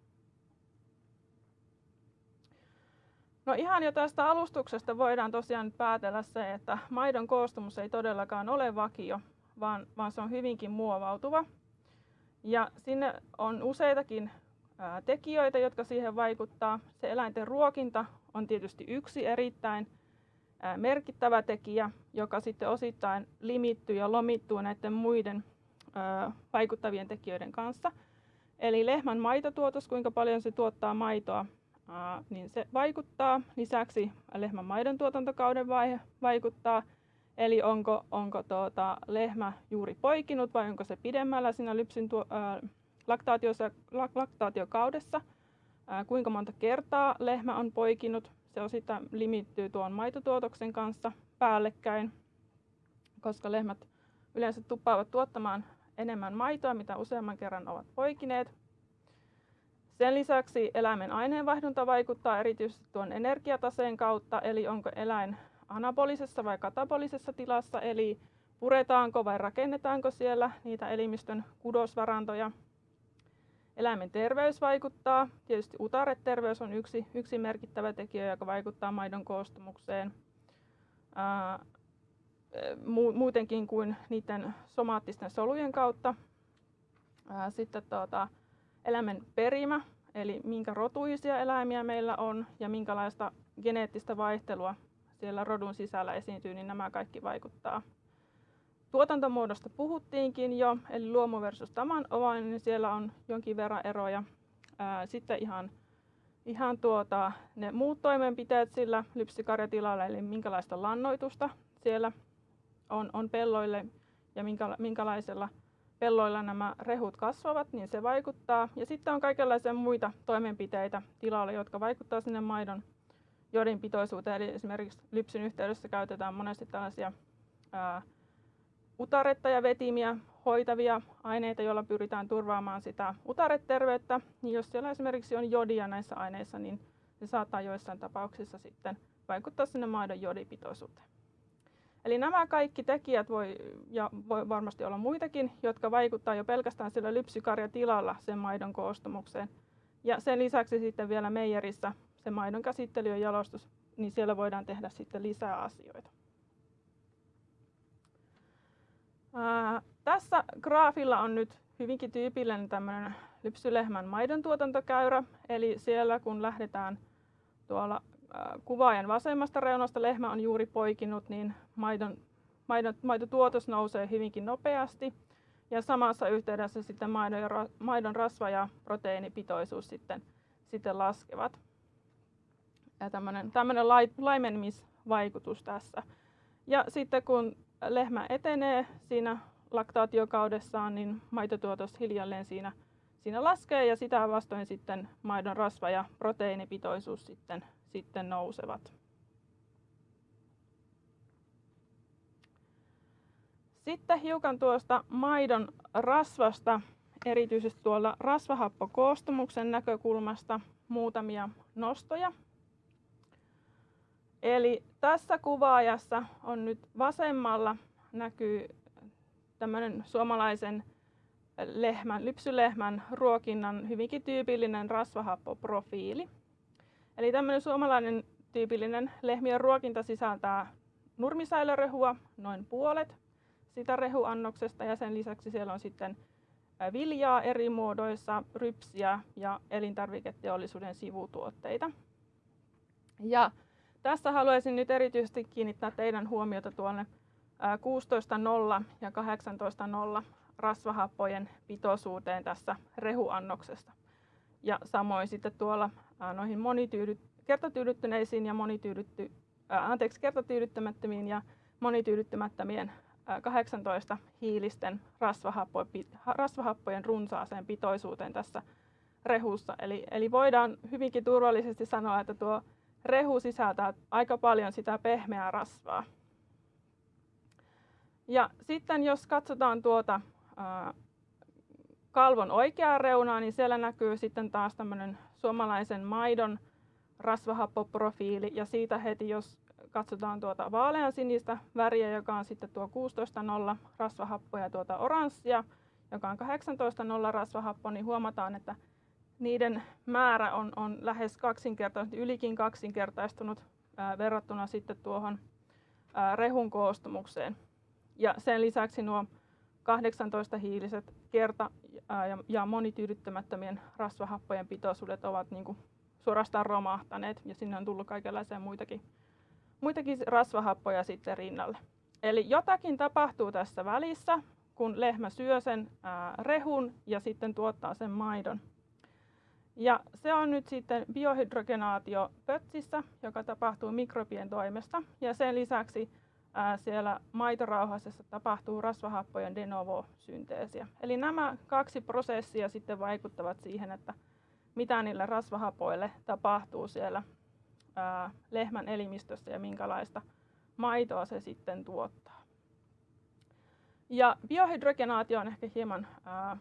No ihan jo tästä alustuksesta voidaan tosiaan päätellä se, että maidon koostumus ei todellakaan ole vakio, vaan, vaan se on hyvinkin muovautuva. Ja sinne on useitakin tekijöitä, jotka siihen vaikuttaa. Se eläinten ruokinta on tietysti yksi erittäin merkittävä tekijä, joka sitten osittain limittyy ja lomittuu näiden muiden vaikuttavien tekijöiden kanssa. Eli lehmän maitotuotos, kuinka paljon se tuottaa maitoa, niin se vaikuttaa. Lisäksi lehmän maidon tuotantokauden vaihe vaikuttaa, eli onko, onko tuota, lehmä juuri poikinut vai onko se pidemmällä siinä lypsyn tuo, ää, laktaatiossa, laktaatiokaudessa. Ää, kuinka monta kertaa lehmä on poikinut, se osittain limittyy tuon maitotuotoksen kanssa päällekkäin, koska lehmät yleensä tuppaavat tuottamaan enemmän maitoa, mitä useamman kerran ovat poikineet. Sen lisäksi eläimen aineenvaihdunta vaikuttaa erityisesti tuon energiataseen kautta, eli onko eläin anabolisessa vai katabolisessa tilassa, eli puretaanko vai rakennetaanko siellä niitä elimistön kudosvarantoja. Eläimen terveys vaikuttaa. Tietysti utareterveys on yksi, yksi merkittävä tekijä, joka vaikuttaa maidon koostumukseen. Ää, muutenkin kuin niiden somaattisten solujen kautta. Ää, sitten tuota, eläimen perimä, eli minkä rotuisia eläimiä meillä on ja minkälaista geneettistä vaihtelua siellä rodun sisällä esiintyy, niin nämä kaikki vaikuttaa. Tuotantomuodosta puhuttiinkin jo, eli luomu versus tavanomainen, niin siellä on jonkin verran eroja. Sitten ihan, ihan tuota, ne muut toimenpiteet sillä lypsikarjatilalla, eli minkälaista lannoitusta siellä on, on pelloille ja minkä, minkälaisella pelloilla nämä rehut kasvavat, niin se vaikuttaa. Ja sitten on kaikenlaisia muita toimenpiteitä tilalla, jotka vaikuttavat sinne maidon jodin pitoisuuteen. Eli esimerkiksi lypsyn yhteydessä käytetään monesti tällaisia ää, utaretta ja vetimiä hoitavia aineita, joilla pyritään turvaamaan sitä utareterveyttä. Niin jos siellä esimerkiksi on jodia näissä aineissa, niin se saattaa joissain tapauksissa sitten vaikuttaa sinne maidon jodipitoisuuteen. Eli nämä kaikki tekijät voi, ja voi varmasti olla muitakin, jotka vaikuttaa jo pelkästään sillä lypsykarjatilalla sen maidon koostumukseen. Ja sen lisäksi sitten vielä meijerissä se maidon käsittely ja jalostus, niin siellä voidaan tehdä sitten lisää asioita. Ää, tässä graafilla on nyt hyvinkin tyypillinen tämmöinen lypsylehmän maidon tuotantokäyrä, eli siellä kun lähdetään tuolla kuvaajan vasemmasta reunasta lehmä on juuri poikinut, niin maidon, maidon, maitotuotos nousee hyvinkin nopeasti. Ja samassa yhteydessä sitten maidon, ja, maidon rasva- ja proteiinipitoisuus sitten, sitten laskevat. Ja tämmöinen, laimenemisvaikutus tässä. Ja sitten kun lehmä etenee siinä laktaatiokaudessaan, niin maitotuotos hiljalleen siinä, siinä laskee ja sitä vastoin sitten maidon rasva- ja proteiinipitoisuus sitten, sitten nousevat. Sitten hiukan tuosta maidon rasvasta, erityisesti tuolla rasvahappokoostumuksen näkökulmasta muutamia nostoja. Eli tässä kuvaajassa on nyt vasemmalla näkyy tämmöinen suomalaisen lehmän, lypsylehmän ruokinnan hyvinkin tyypillinen rasvahappoprofiili. Eli tämmöinen suomalainen tyypillinen lehmien ruokinta sisältää nurmisäilörehua, noin puolet sitä rehuannoksesta ja sen lisäksi siellä on sitten viljaa eri muodoissa, rypsiä ja elintarviketeollisuuden sivutuotteita. Ja tässä haluaisin nyt erityisesti kiinnittää teidän huomiota tuonne 16.0 ja 18.0 rasvahappojen pitoisuuteen tässä rehuannoksesta. Ja samoin sitten tuolla noihin monityydyt, kertatyydyttyneisiin ja monityydytty, anteeksi, kertatyydyttämättömiin ja monityydyttämättömien 18 hiilisten rasvahappojen runsaaseen pitoisuuteen tässä rehussa. Eli, eli voidaan hyvinkin turvallisesti sanoa, että tuo rehu sisältää aika paljon sitä pehmeää rasvaa. Ja sitten jos katsotaan tuota kalvon oikeaa reunaa, niin siellä näkyy sitten taas tämmöinen suomalaisen maidon rasvahappoprofiili ja siitä heti, jos katsotaan tuota vaaleansinistä väriä, joka on sitten tuo 16.0 rasvahappo ja tuota oranssia, joka on 18.0 rasvahappo, niin huomataan, että niiden määrä on, on lähes kaksinkertaistunut, ylikin kaksinkertaistunut ää, verrattuna sitten tuohon ää, rehun koostumukseen. Ja sen lisäksi nuo 18 hiiliset kerta- ja, ja monityydyttämättömien rasvahappojen pitoisuudet ovat niin kuin suorastaan romahtaneet ja sinne on tullut kaikenlaisia muitakin, muitakin rasvahappoja sitten rinnalle. Eli jotakin tapahtuu tässä välissä, kun lehmä syö sen ää, rehun ja sitten tuottaa sen maidon. Ja se on nyt sitten biohydrogenaatio pötsissä, joka tapahtuu mikrobien toimesta. Ja sen lisäksi ää, siellä maitorauhasessa tapahtuu rasvahappojen de novo-synteesiä. Eli nämä kaksi prosessia sitten vaikuttavat siihen, että mitä niille rasvahapoille tapahtuu siellä ää, lehmän elimistössä ja minkälaista maitoa se sitten tuottaa. Ja biohydrogenaatio on ehkä hieman ää,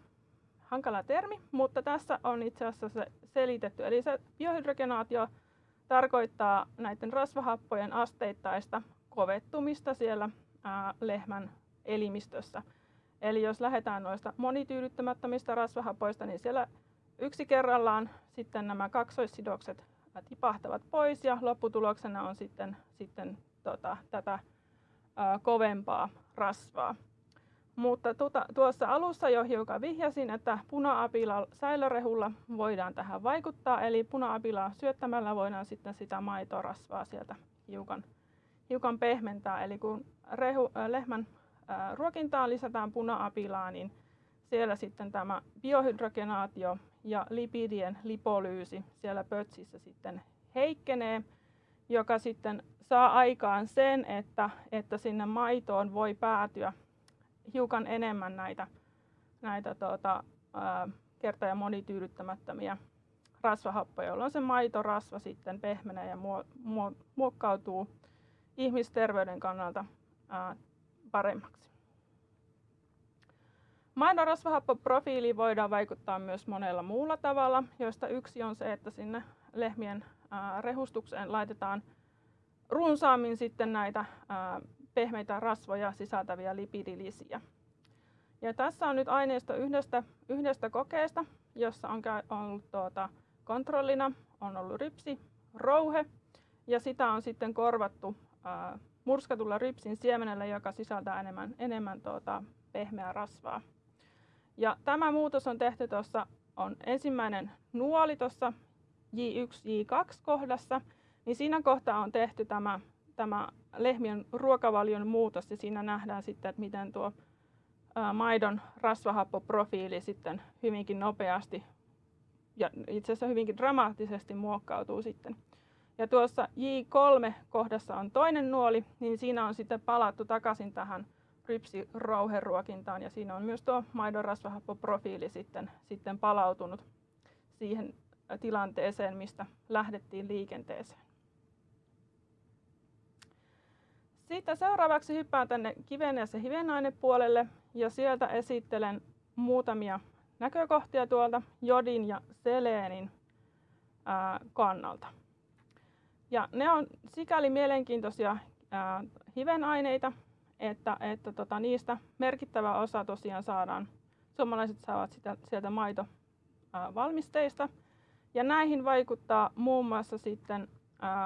hankala termi, mutta tässä on itse asiassa se selitetty. Eli se biohydrogenaatio tarkoittaa näiden rasvahappojen asteittaista kovettumista siellä lehmän elimistössä. Eli jos lähdetään noista monityydyttämättömistä rasvahapoista, niin siellä yksi kerrallaan sitten nämä kaksoissidokset tipahtavat pois ja lopputuloksena on sitten, sitten tota, tätä ää, kovempaa rasvaa. Mutta tuota, tuossa alussa jo hiukan vihjasin, että puna-apila säilörehulla voidaan tähän vaikuttaa, eli puna-apilaa syöttämällä voidaan sitten sitä maitorasvaa sieltä hiukan, hiukan pehmentää. Eli kun rehu, äh, lehmän äh, ruokintaan lisätään puna-apilaa, niin siellä sitten tämä biohydrogenaatio ja lipidien lipolyysi siellä pötsissä sitten heikkenee, joka sitten saa aikaan sen, että, että sinne maitoon voi päätyä hiukan enemmän näitä, näitä tuota, ää, kerta- ja monityydyttämättömiä rasvahappoja, jolloin se maitorasva sitten pehmenee ja muokkautuu ihmisterveyden kannalta ää, paremmaksi. Maidon rasvahappoprofiiliin voidaan vaikuttaa myös monella muulla tavalla, joista yksi on se, että sinne lehmien rehustukseen laitetaan runsaammin sitten näitä pehmeitä rasvoja sisältäviä lipidilisiä. Ja tässä on nyt aineisto yhdestä, yhdestä kokeesta, jossa on ollut tuota, kontrollina on ollut rypsi, rouhe ja sitä on sitten korvattu ää, murskatulla rypsin siemenellä, joka sisältää enemmän, enemmän tuota, pehmeää rasvaa. Ja tämä muutos on tehty tuossa, on ensimmäinen nuoli tuossa J1-J2 kohdassa, niin siinä kohtaa on tehty tämä tämä lehmien ruokavalion muutos ja siinä nähdään sitten, että miten tuo maidon rasvahappoprofiili sitten hyvinkin nopeasti ja itse asiassa hyvinkin dramaattisesti muokkautuu sitten. Ja tuossa J3-kohdassa on toinen nuoli, niin siinä on sitten palattu takaisin tähän rypsirauheruokintaan ja siinä on myös tuo maidon rasvahappoprofiili sitten, sitten palautunut siihen tilanteeseen, mistä lähdettiin liikenteeseen. Sitten seuraavaksi hyppään tänne kivenes- ja hivenainepuolelle ja sieltä esittelen muutamia näkökohtia tuolta jodin ja seleenin kannalta. Ja ne on sikäli mielenkiintoisia hivenaineita, että, että tota, niistä merkittävä osa tosiaan saadaan, suomalaiset saavat sitä, sieltä maitovalmisteista. Ja näihin vaikuttaa muun muassa sitten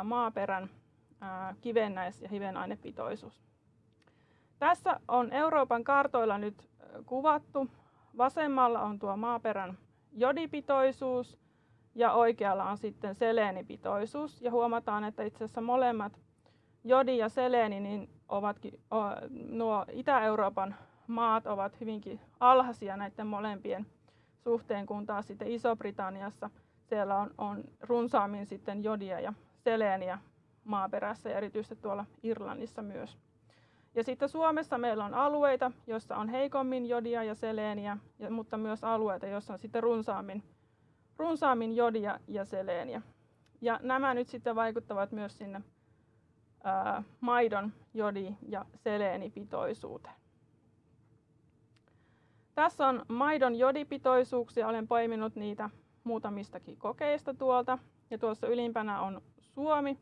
maaperän kivennäis- ja hivenainepitoisuus. Tässä on Euroopan kartoilla nyt kuvattu. Vasemmalla on tuo maaperän jodipitoisuus ja oikealla on sitten seleenipitoisuus. Ja huomataan, että itse asiassa molemmat jodi ja seleeni niin ovatkin, nuo Itä-Euroopan maat ovat hyvinkin alhaisia näiden molempien suhteen, kun taas sitten Iso-Britanniassa siellä on, on runsaammin sitten jodia ja seleeniä maaperässä ja erityisesti tuolla Irlannissa myös. Ja sitten Suomessa meillä on alueita, joissa on heikommin jodia ja seleeniä, mutta myös alueita, joissa on sitten runsaammin, runsaammin jodia ja seleeniä. Ja nämä nyt sitten vaikuttavat myös sinne ää, maidon jodi- ja seleenipitoisuuteen. Tässä on maidon jodipitoisuuksia. Olen poiminut niitä muutamistakin kokeista tuolta. Ja tuossa ylimpänä on Suomi,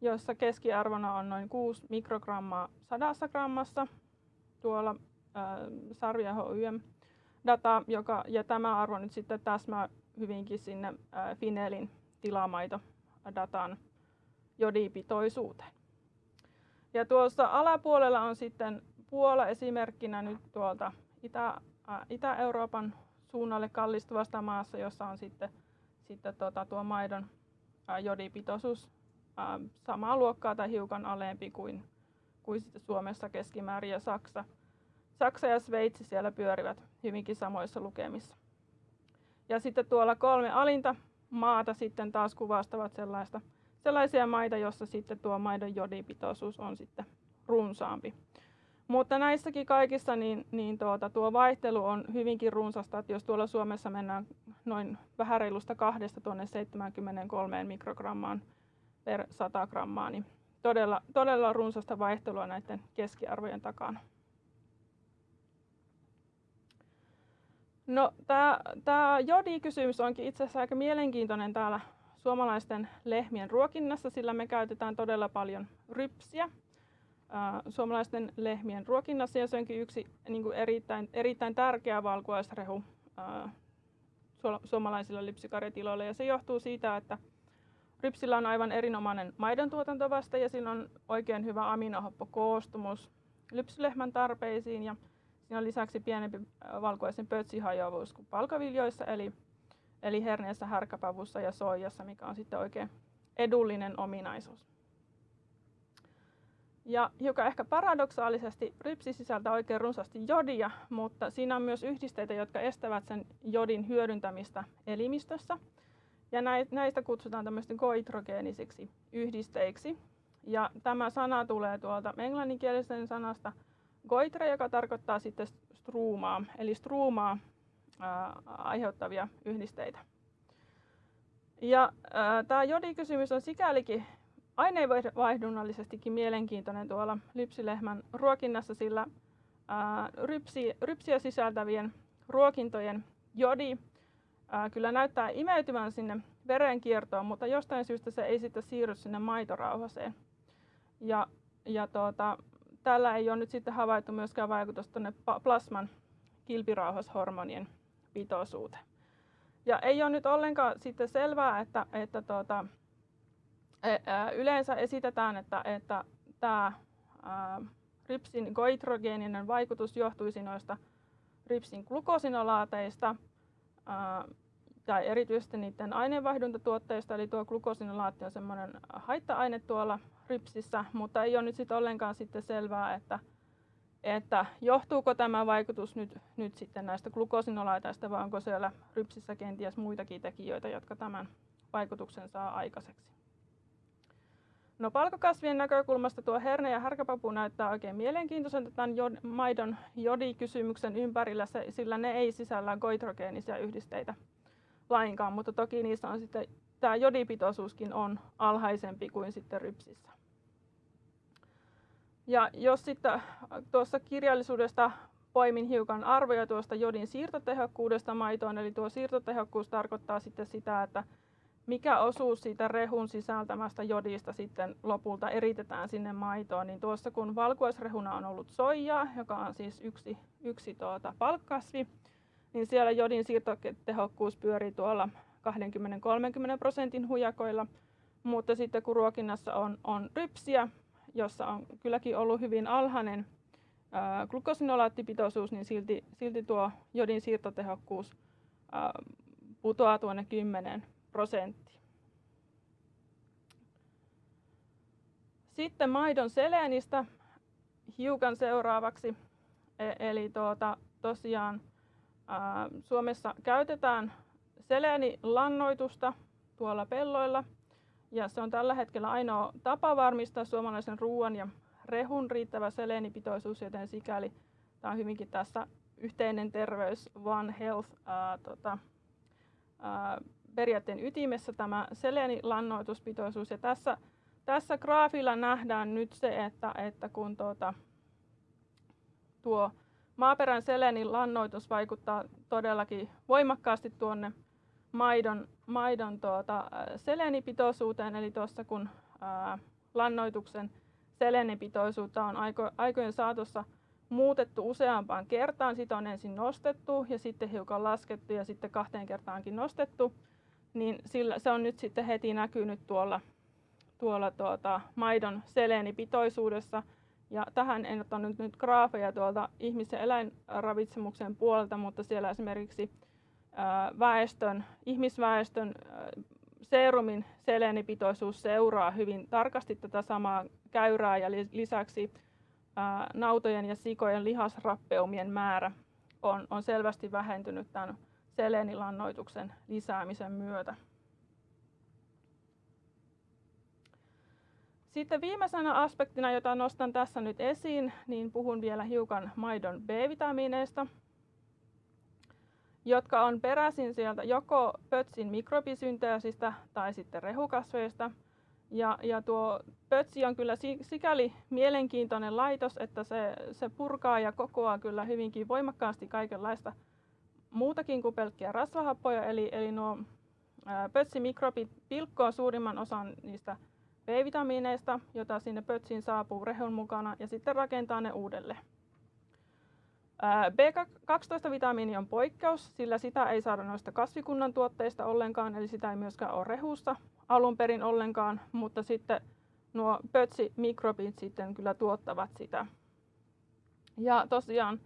jossa keskiarvona on noin 6 mikrogrammaa sadassa grammassa. Tuolla ää, Sarvia HYM data, joka, ja tämä arvo nyt sitten täsmää hyvinkin sinne ää, Finelin tilamaitodatan jodipitoisuuteen. Ja tuossa alapuolella on sitten Puola esimerkkinä nyt tuolta Itä, ää, Itä-Euroopan suunnalle kallistuvasta maassa, jossa on sitten, sitten tuota, tuo maidon ää, jodipitoisuus samaa luokkaa tai hiukan alempi kuin, kuin sitten Suomessa keskimäärin ja Saksa. Saksa ja Sveitsi siellä pyörivät hyvinkin samoissa lukemissa. Ja sitten tuolla kolme alinta maata sitten taas kuvastavat sellaista, sellaisia maita, joissa sitten tuo maidon jodipitoisuus on sitten runsaampi. Mutta näissäkin kaikissa niin, niin tuota, tuo vaihtelu on hyvinkin runsasta, että jos tuolla Suomessa mennään noin vähän reilusta kahdesta tuonne 73 mikrogrammaan per 100 grammaa, niin todella, todella runsasta vaihtelua näiden keskiarvojen takana. No, tämä jodikysymys onkin itse asiassa aika mielenkiintoinen täällä suomalaisten lehmien ruokinnassa, sillä me käytetään todella paljon rypsiä suomalaisten lehmien ruokinnassa ja se onkin yksi niin kuin erittäin, erittäin tärkeä valkuaisrehu suomalaisilla lypsykarjatiloilla ja se johtuu siitä, että rypsillä on aivan erinomainen maidon tuotantovaste ja sillä on oikein hyvä aminohappokoostumus lypsylehmän tarpeisiin ja siinä on lisäksi pienempi valkuaisen pötsihajoavuus kuin palkaviljoissa eli, eli herneessä, härkäpavussa ja soijassa, mikä on sitten oikein edullinen ominaisuus. Ja hiukan ehkä paradoksaalisesti rypsi sisältää oikein runsaasti jodia, mutta siinä on myös yhdisteitä, jotka estävät sen jodin hyödyntämistä elimistössä. Ja näistä kutsutaan tämmöisten koitrogeenisiksi yhdisteiksi. Ja tämä sana tulee tuolta englanninkielisen sanasta goitre, joka tarkoittaa sitten struumaa, eli struumaa ää, aiheuttavia yhdisteitä. Ja tämä jodikysymys on sikälikin aineenvaihdunnallisestikin mielenkiintoinen tuolla lypsylehmän ruokinnassa, sillä ää, rypsi, rypsiä sisältävien ruokintojen jodi ää, kyllä näyttää imeytyvän sinne verenkiertoon, mutta jostain syystä se ei sitten siirry sinne maitorauhaseen. Ja, ja tuota, tällä ei ole nyt sitten havaittu myöskään vaikutusta tuonne plasman kilpirauhashormonien pitoisuuteen. Ja ei ole nyt ollenkaan sitten selvää, että, että tuota, yleensä esitetään, että, että tämä rypsin goitrogeeninen vaikutus johtuisi noista rypsin glukosinolaateista tai erityisesti niiden aineenvaihduntatuotteista, eli tuo glukosinolaatti on semmoinen haitta-aine tuolla rypsissä, mutta ei ole nyt sit ollenkaan sitten selvää, että, että johtuuko tämä vaikutus nyt, nyt sitten näistä glukosinolaateista vai onko siellä rypsissä kenties muitakin tekijöitä, jotka tämän vaikutuksen saa aikaiseksi. No palkokasvien näkökulmasta tuo herne ja härkäpapu näyttää oikein mielenkiintoiselta tämän jod, maidon jodikysymyksen ympärillä, sillä ne ei sisällä goitrogeenisia yhdisteitä lainkaan, mutta toki niissä on sitten tämä jodipitoisuuskin on alhaisempi kuin sitten rypsissä. Ja jos sitten tuossa kirjallisuudesta poimin hiukan arvoja tuosta jodin siirtotehokkuudesta maitoon, eli tuo siirtotehokkuus tarkoittaa sitten sitä, että mikä osuus siitä rehun sisältämästä jodista sitten lopulta eritetään sinne maitoon, niin tuossa kun valkuaisrehuna on ollut soijaa, joka on siis yksi, yksi tuota palkkasvi, niin siellä jodin siirtotehokkuus pyörii tuolla 20-30 prosentin hujakoilla, mutta sitten kun ruokinnassa on, on rypsiä, jossa on kylläkin ollut hyvin alhainen glukosinolaattipitoisuus, niin silti, silti tuo jodin siirtotehokkuus ää, putoaa tuonne 10 prosenttia. Sitten maidon seleenistä hiukan seuraavaksi. E- eli tuota, tosiaan ää, Suomessa käytetään seleenilannoitusta tuolla pelloilla. Ja se on tällä hetkellä ainoa tapa varmistaa suomalaisen ruoan ja rehun riittävä seleenipitoisuus, joten sikäli tämä on hyvinkin tässä yhteinen terveys, One Health ää, tota, ää, periaatteen ytimessä tämä seleenilannoituspitoisuus. Ja tässä, tässä graafilla nähdään nyt se, että, että kun tuota, tuo maaperän selenilannoitus vaikuttaa todellakin voimakkaasti tuonne maidon, maidon tuota, selenipitoisuuteen, eli tuossa kun ää, lannoituksen selenipitoisuutta on aiko, aikojen saatossa muutettu useampaan kertaan. Sitä on ensin nostettu ja sitten hiukan laskettu ja sitten kahteen kertaankin nostettu. Niin sillä, se on nyt sitten heti näkynyt tuolla, tuolla tuota, maidon seleenipitoisuudessa. Ja tähän en ottanut nyt graafeja tuolta ihmis- ja eläinravitsemuksen puolelta, mutta siellä esimerkiksi väestön, ihmisväestön seerumin seleenipitoisuus seuraa hyvin tarkasti tätä samaa käyrää ja lisäksi nautojen ja sikojen lihasrappeumien määrä on, on selvästi vähentynyt tämän seleenilannoituksen lisäämisen myötä. Sitten viimeisenä aspektina, jota nostan tässä nyt esiin, niin puhun vielä hiukan maidon B-vitamiineista – jotka on peräisin sieltä joko pötsin mikrobisynteesistä tai sitten rehukasveista. Ja, ja tuo pötsi on kyllä sikäli mielenkiintoinen laitos, että se, se purkaa ja kokoaa kyllä hyvinkin voimakkaasti kaikenlaista muutakin kuin pelkkiä rasvahappoja. Eli, eli nuo pötsimikrobit pilkkoo suurimman osan niistä B-vitamiineista, jota sinne pötsiin saapuu rehun mukana, ja sitten rakentaa ne uudelleen. B12-vitamiini on poikkeus, sillä sitä ei saada noista kasvikunnan tuotteista ollenkaan, eli sitä ei myöskään ole rehusta alun perin ollenkaan, mutta sitten nuo pötsimikrobit sitten kyllä tuottavat sitä. Ja tosiaan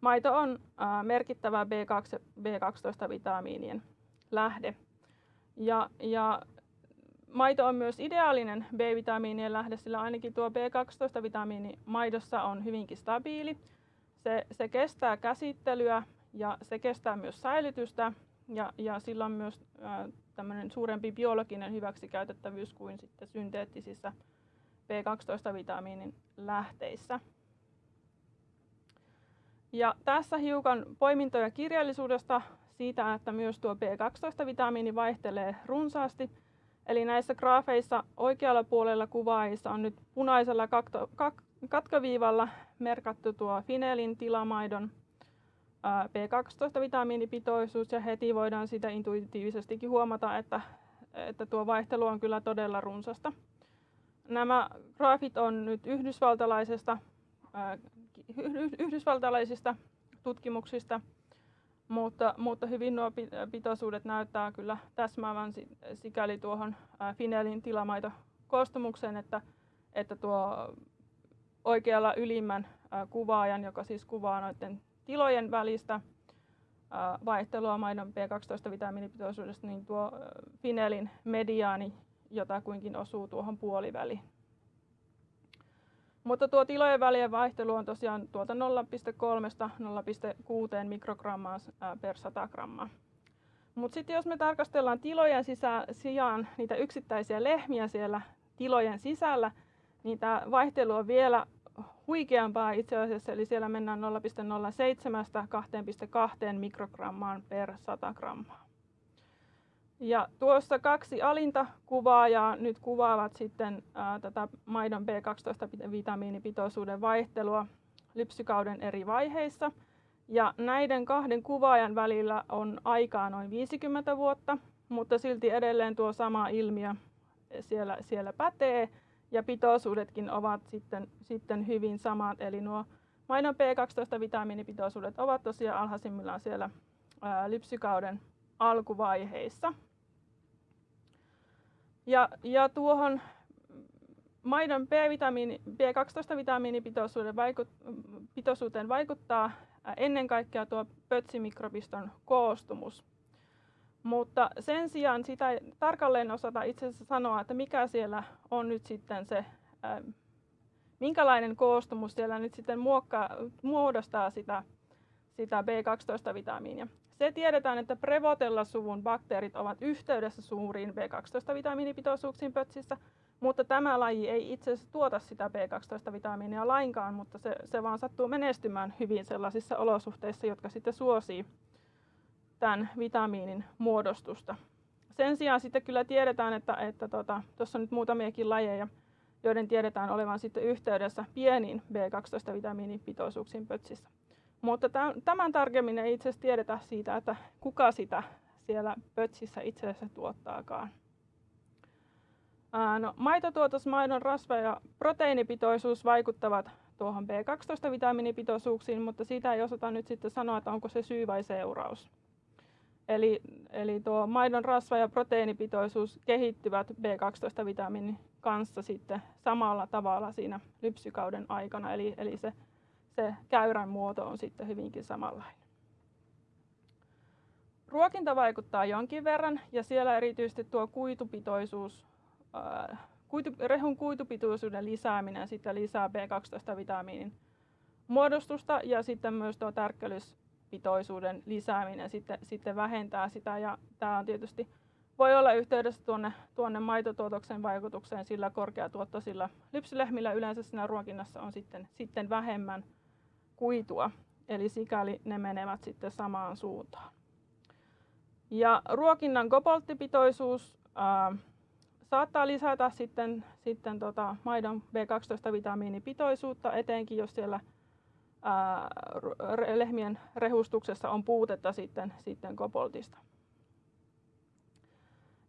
maito on merkittävä B2, B12-vitamiinien lähde. Ja, ja maito on myös ideaalinen B-vitamiinien lähde, sillä ainakin tuo B12-vitamiini maidossa on hyvinkin stabiili se, se kestää käsittelyä ja se kestää myös säilytystä ja, ja sillä on myös tämmöinen suurempi biologinen hyväksikäytettävyys kuin sitten synteettisissä B12-vitamiinin lähteissä. Ja tässä hiukan poimintoja kirjallisuudesta siitä, että myös tuo B12-vitamiini vaihtelee runsaasti. Eli näissä graafeissa oikealla puolella kuvaajissa on nyt punaisella katkoviivalla merkattu tuo Finelin tilamaidon B12-vitamiinipitoisuus ja heti voidaan sitä intuitiivisestikin huomata, että, että tuo vaihtelu on kyllä todella runsasta. Nämä graafit on nyt yhdysvaltalaisesta, yhdysvaltalaisista tutkimuksista, mutta, mutta hyvin nuo pitoisuudet näyttää kyllä täsmäävän sikäli tuohon Finelin tilamaitokoostumukseen, että, että tuo oikealla ylimmän kuvaajan, joka siis kuvaa noiden tilojen välistä vaihtelua maidon B12-vitamiinipitoisuudesta, niin tuo Finelin mediaani jotakuinkin osuu tuohon puoliväliin. Mutta tuo tilojen välien vaihtelu on tosiaan tuolta 0,3-0,6 mikrogrammaa per 100 grammaa. Mutta sitten jos me tarkastellaan tilojen sisään, sijaan niitä yksittäisiä lehmiä siellä tilojen sisällä, niin tämä vaihtelu on vielä huikeampaa itse asiassa, eli siellä mennään 0,07-2,2 mikrogrammaan per 100 grammaa. Ja tuossa kaksi alinta kuvaajaa nyt kuvaavat sitten ää, tätä maidon B12-vitamiinipitoisuuden vaihtelua lypsykauden eri vaiheissa. Ja näiden kahden kuvaajan välillä on aikaa noin 50 vuotta, mutta silti edelleen tuo sama ilmiö siellä, siellä pätee ja pitoisuudetkin ovat sitten, sitten hyvin samat. Eli nuo maidon B12-vitamiinipitoisuudet ovat tosiaan alhaisimmillaan siellä ää, lypsykauden alkuvaiheissa. Ja, ja tuohon maidon B-vitamiini, B12-vitamiinipitoisuuden vaikut, vaikuttaa ennen kaikkea tuo pötsimikropiston koostumus. Mutta sen sijaan sitä ei tarkalleen osata itse asiassa sanoa, että mikä siellä on nyt sitten se, ää, minkälainen koostumus siellä nyt sitten muokkaa, muodostaa sitä, sitä B12-vitamiinia. Se tiedetään, että Prevotella-suvun bakteerit ovat yhteydessä suuriin B12-vitamiinipitoisuuksiin pötsissä, mutta tämä laji ei itse asiassa tuota sitä B12-vitamiinia lainkaan, mutta se, se vaan sattuu menestymään hyvin sellaisissa olosuhteissa, jotka sitten suosii tämän vitamiinin muodostusta. Sen sijaan sitten kyllä tiedetään, että tuossa tota, on nyt muutamiakin lajeja, joiden tiedetään olevan sitten yhteydessä pieniin B12-vitamiinipitoisuuksiin pötsissä. Mutta tämän tarkemmin ei itse asiassa tiedetä siitä, että kuka sitä siellä pötsissä itse asiassa tuottaakaan. No, maitotuotos, maidon rasva ja proteiinipitoisuus vaikuttavat tuohon B12-vitamiinipitoisuuksiin, mutta siitä ei osata nyt sitten sanoa, että onko se syy vai seuraus. Eli, eli tuo maidon rasva- ja proteiinipitoisuus kehittyvät B12-vitamiinin kanssa sitten samalla tavalla siinä lypsykauden aikana, eli, eli se, se käyrän muoto on sitten hyvinkin samanlainen. Ruokinta vaikuttaa jonkin verran ja siellä erityisesti tuo kuitupitoisuus, kuitu, rehun kuitupitoisuuden lisääminen sitten lisää B12-vitamiinin muodostusta ja sitten myös tuo tärkkelys pitoisuuden lisääminen sitten, sitten vähentää sitä. Ja tämä on tietysti voi olla yhteydessä tuonne, tuonne maitotuotoksen vaikutukseen, sillä korkeatuottoisilla lypsylehmillä yleensä siinä ruokinnassa on sitten, sitten vähemmän kuitua, eli sikäli ne menevät sitten samaan suuntaan. Ja ruokinnan kobolttipitoisuus ää, saattaa lisätä sitten, sitten tota maidon B12-vitamiinipitoisuutta, etenkin jos siellä ää, lehmien rehustuksessa on puutetta sitten, sitten koboltista.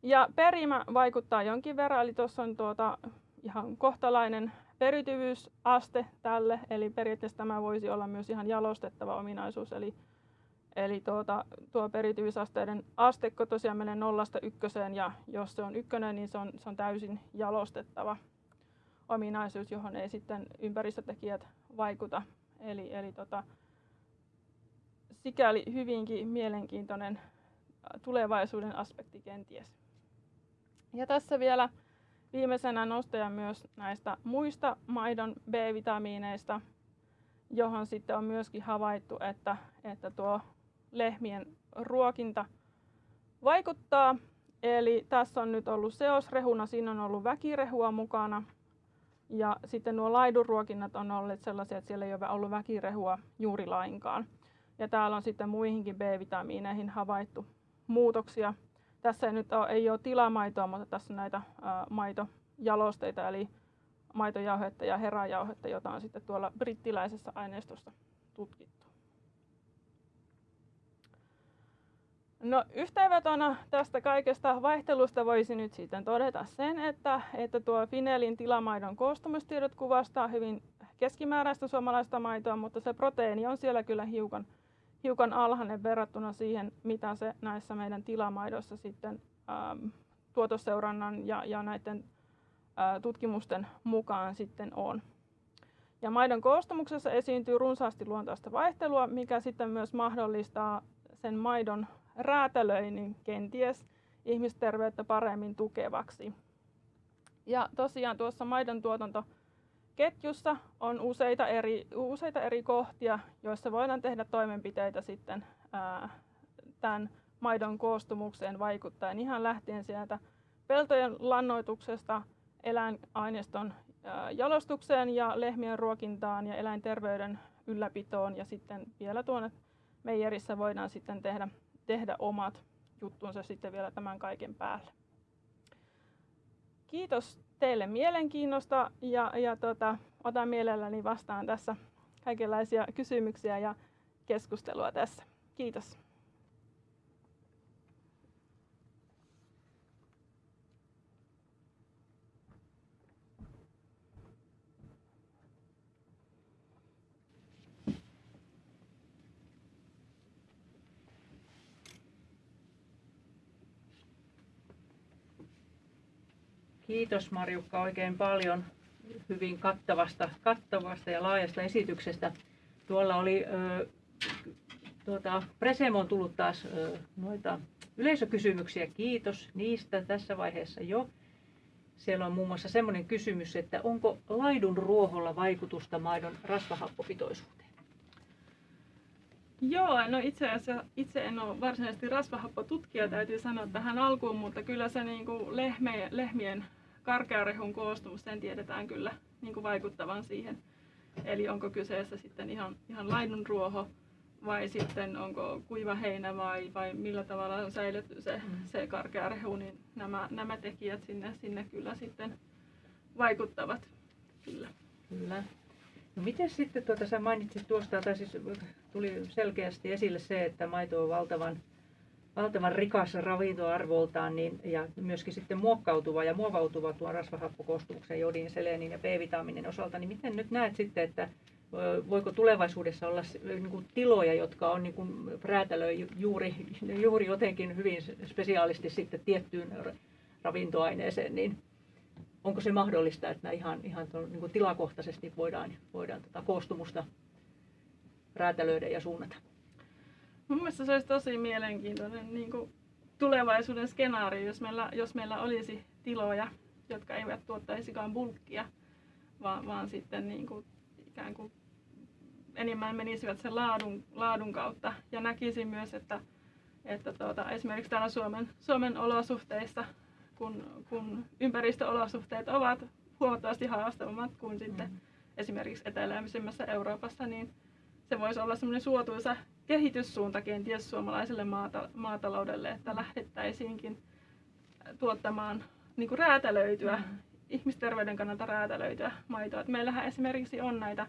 Ja perimä vaikuttaa jonkin verran, eli tuossa on tuota ihan kohtalainen periytyvyysaste tälle, eli periaatteessa tämä voisi olla myös ihan jalostettava ominaisuus, eli, eli tuota, tuo periytyvyysasteiden astekko tosiaan menee nollasta ykköseen, ja jos se on ykkönen, niin se on, se on täysin jalostettava ominaisuus, johon ei sitten ympäristötekijät vaikuta Eli, eli tota, sikäli hyvinkin mielenkiintoinen tulevaisuuden aspekti kenties. Ja tässä vielä viimeisenä nostaja myös näistä muista maidon B-vitamiineista, johon sitten on myöskin havaittu, että, että tuo lehmien ruokinta vaikuttaa. Eli tässä on nyt ollut seosrehuna, siinä on ollut väkirehua mukana ja sitten nuo laidunruokinnat on olleet sellaisia, että siellä ei ole ollut väkirehua juuri lainkaan. Ja täällä on sitten muihinkin B-vitamiineihin havaittu muutoksia. Tässä ei nyt ole, ei ole tilamaitoa, mutta tässä on näitä ää, maitojalosteita, eli maitojauhetta ja herajauhetta, jota on sitten tuolla brittiläisessä aineistossa tutkittu. No yhteenvetona tästä kaikesta vaihtelusta voisi nyt sitten todeta sen, että, että tuo Finelin tilamaidon koostumustiedot kuvastaa hyvin keskimääräistä suomalaista maitoa, mutta se proteiini on siellä kyllä hiukan, hiukan alhainen verrattuna siihen, mitä se näissä meidän tilamaidossa sitten ähm, tuotosseurannan ja, ja näiden äh, tutkimusten mukaan sitten on. Ja maidon koostumuksessa esiintyy runsaasti luontaista vaihtelua, mikä sitten myös mahdollistaa sen maidon räätälöinnin kenties ihmisterveyttä paremmin tukevaksi. Ja tosiaan tuossa maidon tuotantoketjussa on useita eri, useita eri kohtia, joissa voidaan tehdä toimenpiteitä sitten ää, tämän maidon koostumukseen vaikuttaen ihan lähtien sieltä peltojen lannoituksesta eläinaineiston jalostukseen ja lehmien ruokintaan ja eläinterveyden ylläpitoon ja sitten vielä tuonne meijerissä voidaan sitten tehdä, tehdä omat juttunsa sitten vielä tämän kaiken päälle. Kiitos teille mielenkiinnosta ja, ja tota, otan mielelläni vastaan tässä kaikenlaisia kysymyksiä ja keskustelua tässä. Kiitos. Kiitos Marjukka oikein paljon hyvin kattavasta, kattavasta ja laajasta esityksestä. Tuolla oli ö, tuota, Presemo on tullut taas ö, noita yleisökysymyksiä. Kiitos niistä tässä vaiheessa jo. Siellä on muun muassa sellainen kysymys, että onko laidun ruoholla vaikutusta maidon rasvahappopitoisuuteen? Joo, no itse asiassa itse en ole varsinaisesti rasvahappotutkija, täytyy sanoa tähän alkuun, mutta kyllä se niin kuin lehmien, lehmien karkearehun koostumus, sen tiedetään kyllä niin kuin vaikuttavan siihen. Eli onko kyseessä sitten ihan, ihan laidunruoho vai sitten onko kuiva heinä vai, vai millä tavalla on säilytty se, mm. se karkearehu, niin nämä, nämä tekijät sinne, sinne kyllä sitten vaikuttavat. Kyllä. Kyllä. No miten sitten, tuota, sä mainitsit tuosta, tai siis tuli selkeästi esille se, että maito on valtavan valtavan rikas ravintoarvoltaan niin, ja myöskin sitten muokkautuva ja muovautuva tuon rasvahappokoostumuksen, jodin, seleenin ja B-vitamiinin osalta, niin miten nyt näet sitten, että voiko tulevaisuudessa olla niin kuin tiloja, jotka on niin kuin räätälöi juuri, juuri jotenkin hyvin spesiaalisti sitten tiettyyn ravintoaineeseen, niin onko se mahdollista, että ihan, ihan tuon, niin kuin tilakohtaisesti voidaan, voidaan tätä tota koostumusta räätälöidä ja suunnata? Mun mielestä se olisi tosi mielenkiintoinen niin kuin tulevaisuuden skenaario, jos meillä, jos meillä olisi tiloja, jotka eivät tuottaisikaan bulkkia, vaan, vaan sitten niin kuin, ikään kuin enemmän menisivät sen laadun, laadun kautta. Ja näkisin myös, että, että tuota, esimerkiksi täällä Suomen, Suomen olosuhteissa, kun, kun ympäristöolosuhteet ovat huomattavasti haastavammat kuin sitten mm. esimerkiksi eteläisemmässä Euroopassa, niin se voisi olla semmoinen suotuisa kehityssuunta kenties suomalaiselle maata, maataloudelle, että lähdettäisiinkin tuottamaan niin kuin räätälöityä, mm. ihmisterveyden kannalta räätälöityä maitoa. Et meillähän esimerkiksi on näitä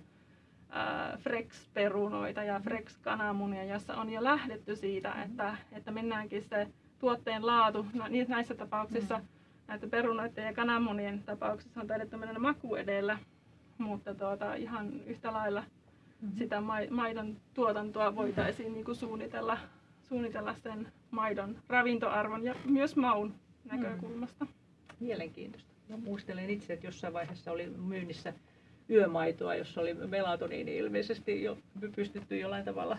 Frex-perunoita ja Frex-kananmunia, jossa on jo lähdetty siitä, mm. että, että mennäänkin se tuotteen laatu, no, näissä tapauksissa, mm. näitä perunoiden ja kananmunien tapauksissa on taidettu mennä maku edellä, mutta tuota, ihan yhtä lailla. Sitä maidon tuotantoa voitaisiin niin kuin suunnitella, suunnitella sen maidon ravintoarvon ja myös maun näkökulmasta. Mm. Mielenkiintoista. Mä muistelen itse, että jossain vaiheessa oli myynnissä yömaitoa, jossa oli melatoniini ilmeisesti jo pystytty jollain tavalla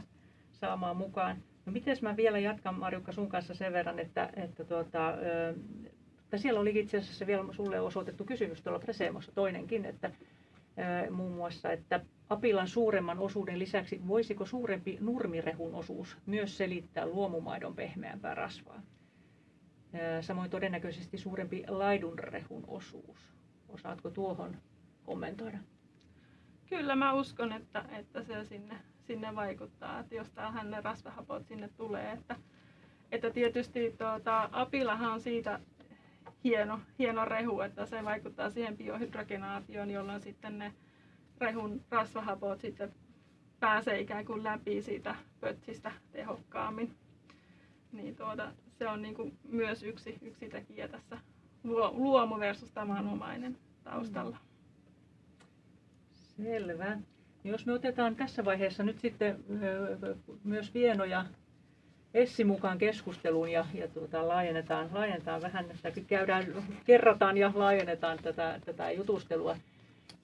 saamaan mukaan. No miten mä vielä jatkan Marjukka sun kanssa sen verran, että, että tuota, että siellä oli itse asiassa vielä sulle osoitettu kysymys tuolla Presemossa toinenkin, että muun muassa, että apilan suuremman osuuden lisäksi voisiko suurempi nurmirehun osuus myös selittää luomumaidon pehmeämpää rasvaa? Samoin todennäköisesti suurempi laidunrehun osuus. Osaatko tuohon kommentoida? Kyllä mä uskon, että, että se sinne, sinne vaikuttaa, että jos tähän ne rasvahapot sinne tulee. Että, että tietysti tuota, apilahan on siitä hieno, hieno rehu, että se vaikuttaa siihen biohydrogenaatioon, jolloin sitten ne rehun rasvahapot sitten pääsee ikään kuin läpi siitä pötsistä tehokkaammin. Niin tuota, se on niin kuin myös yksi, yksi tekijä tässä luomu versus tavanomainen taustalla. Selvä. Jos me otetaan tässä vaiheessa nyt sitten myös Vieno ja Essi mukaan keskusteluun ja, ja tuota, laajennetaan, laajennetaan vähän, että käydään, kerrataan ja laajennetaan tätä, tätä jutustelua.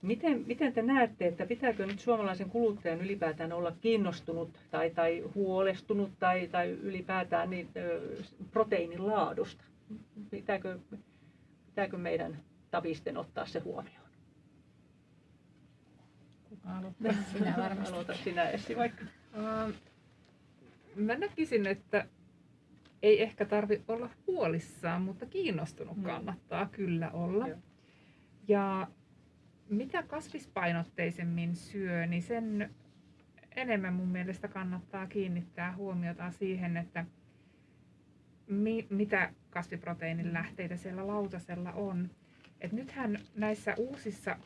Miten, miten te näette, että pitääkö nyt suomalaisen kuluttajan ylipäätään olla kiinnostunut tai, tai huolestunut tai, tai ylipäätään niin, ö, proteiinin laadusta? Pitääkö, pitääkö meidän tavisten ottaa se huomioon? Aloita sinä varmasti. Aloita sinä Essi vaikka. Uh, mä näkisin, että ei ehkä tarvi olla huolissaan, mutta kiinnostunut mm. kannattaa kyllä olla. Joo. Ja mitä kasvispainotteisemmin syö, niin sen enemmän mun mielestä kannattaa kiinnittää huomiota siihen, että mi- mitä kasviproteiinin lähteitä siellä lautasella on. Et nythän näissä uusissa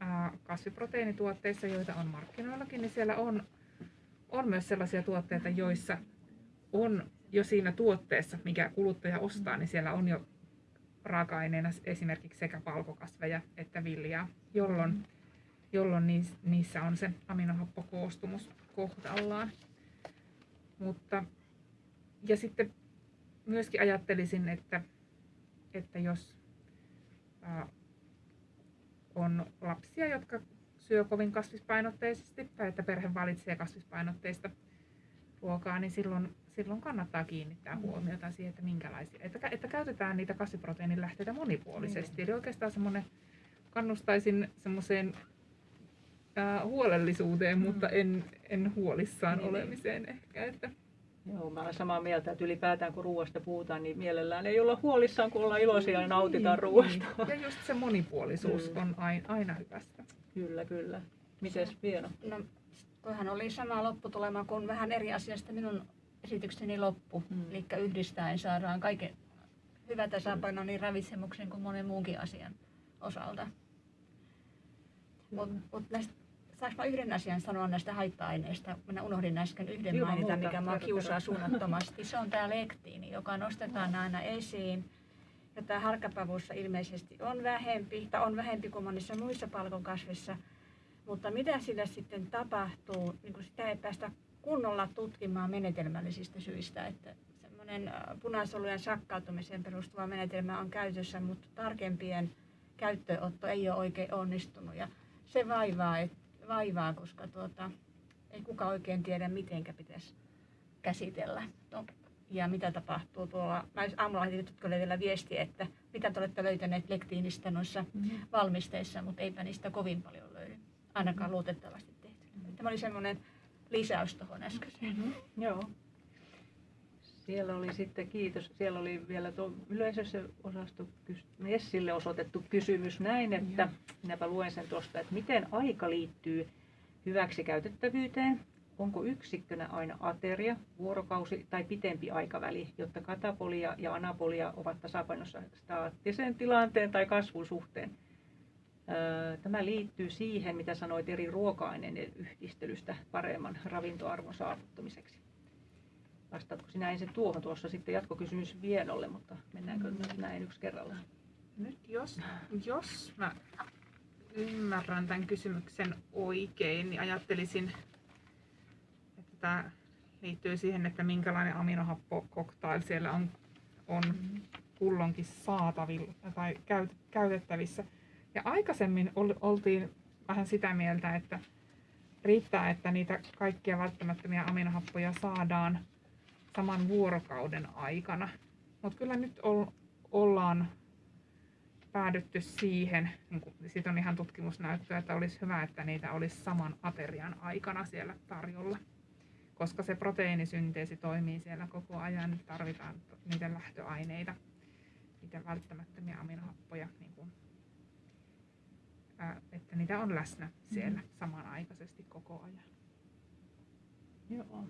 ää, kasviproteiinituotteissa, joita on markkinoillakin, niin siellä on, on myös sellaisia tuotteita, joissa on jo siinä tuotteessa, mikä kuluttaja ostaa, niin siellä on jo raaka-aineena esimerkiksi sekä palkokasveja että viljaa, jolloin, jolloin niissä on se aminohappokoostumus kohdallaan. Mutta, ja sitten myöskin ajattelisin, että, että jos ää, on lapsia, jotka syö kovin kasvispainotteisesti tai että perhe valitsee kasvispainotteista ruokaa, niin silloin, silloin kannattaa kiinnittää mm. huomiota siihen, että minkälaisia, että, että käytetään niitä kasviproteiinin lähteitä monipuolisesti. Mm. Eli oikeastaan semmoinen, kannustaisin semmoiseen äh, huolellisuuteen, mm. mutta en, en huolissaan niin, niin. olemiseen niin. ehkä. Että. Joo, mä olen samaa mieltä, että ylipäätään kun ruoasta puhutaan, niin mielellään ei olla huolissaan, kun ollaan iloisia ja nautitaan niin, ruoasta. Niin. Ja just se monipuolisuus mm. on aina, aina hyvästä. Kyllä, kyllä. Mites Vieno? No, Tuohan oli sama lopputulema kuin vähän eri asiasta minun esitykseni loppu. Hmm. Eli yhdistäen saadaan kaiken hyvä tasapaino niin ravitsemuksen kuin monen muunkin asian osalta. Mutta mut saanko mä yhden asian sanoa näistä haitta-aineista? Minä unohdin äsken yhden Ilman mainita, muuta. mikä minua kiusaa suunnattomasti. Se on tämä lektiini, joka nostetaan aina esiin. Ja tämä harkkapavussa ilmeisesti on vähempi, tai on vähempi kuin monissa muissa palkonkasvissa. Mutta mitä sille sitten tapahtuu, niin kuin sitä ei päästä kunnolla tutkimaan menetelmällisistä syistä. Että semmoinen äh, punasolujen sakkautumiseen perustuva menetelmä on käytössä, mutta tarkempien käyttöönotto ei ole oikein onnistunut. Ja se vaivaa, et, vaivaa koska tuota, ei kuka oikein tiedä, miten pitäisi käsitellä. No, ja mitä tapahtuu tuolla. Mä aamulla tutkijoille vielä viesti, että mitä te olette löytäneet lektiinistä noissa mm-hmm. valmisteissa, mutta eipä niistä kovin paljon löydy ainakaan luotettavasti tehty. Tämä oli semmoinen lisäys tuohon äskeiseen. Mm-hmm. Joo. Siellä oli sitten, kiitos, siellä oli vielä tuo yleisössä osasto Nessille osoitettu kysymys näin, että Joo. minäpä luen sen tuosta, että miten aika liittyy hyväksi käytettävyyteen. Onko yksikkönä aina ateria, vuorokausi tai pitempi aikaväli, jotta katapolia ja anapolia ovat tasapainossa staattisen tilanteen tai kasvun suhteen? Tämä liittyy siihen, mitä sanoit eri ruoka-aineiden yhdistelystä paremman ravintoarvon saavuttamiseksi. Vastaatko sinä ensin tuohon tuossa sitten jatkokysymys Vienolle, mutta mennäänkö mm. nyt näin yksi kerrallaan? Nyt jos, jos mä ymmärrän tämän kysymyksen oikein, niin ajattelisin, että tämä liittyy siihen, että minkälainen aminohappokoktail siellä on, on kullonkin saatavilla tai käytettävissä. Ja aikaisemmin oltiin vähän sitä mieltä, että riittää, että niitä kaikkia välttämättömiä aminohappoja saadaan saman vuorokauden aikana. Mutta kyllä nyt ollaan päädytty siihen, niin siitä on ihan tutkimusnäyttöä, että olisi hyvä, että niitä olisi saman aterian aikana siellä tarjolla. Koska se proteiinisynteesi toimii siellä koko ajan, niin tarvitaan niitä lähtöaineita, niitä välttämättömiä aminohappoja, niin kuin että niitä on läsnä siellä mm. samanaikaisesti koko ajan. Joo,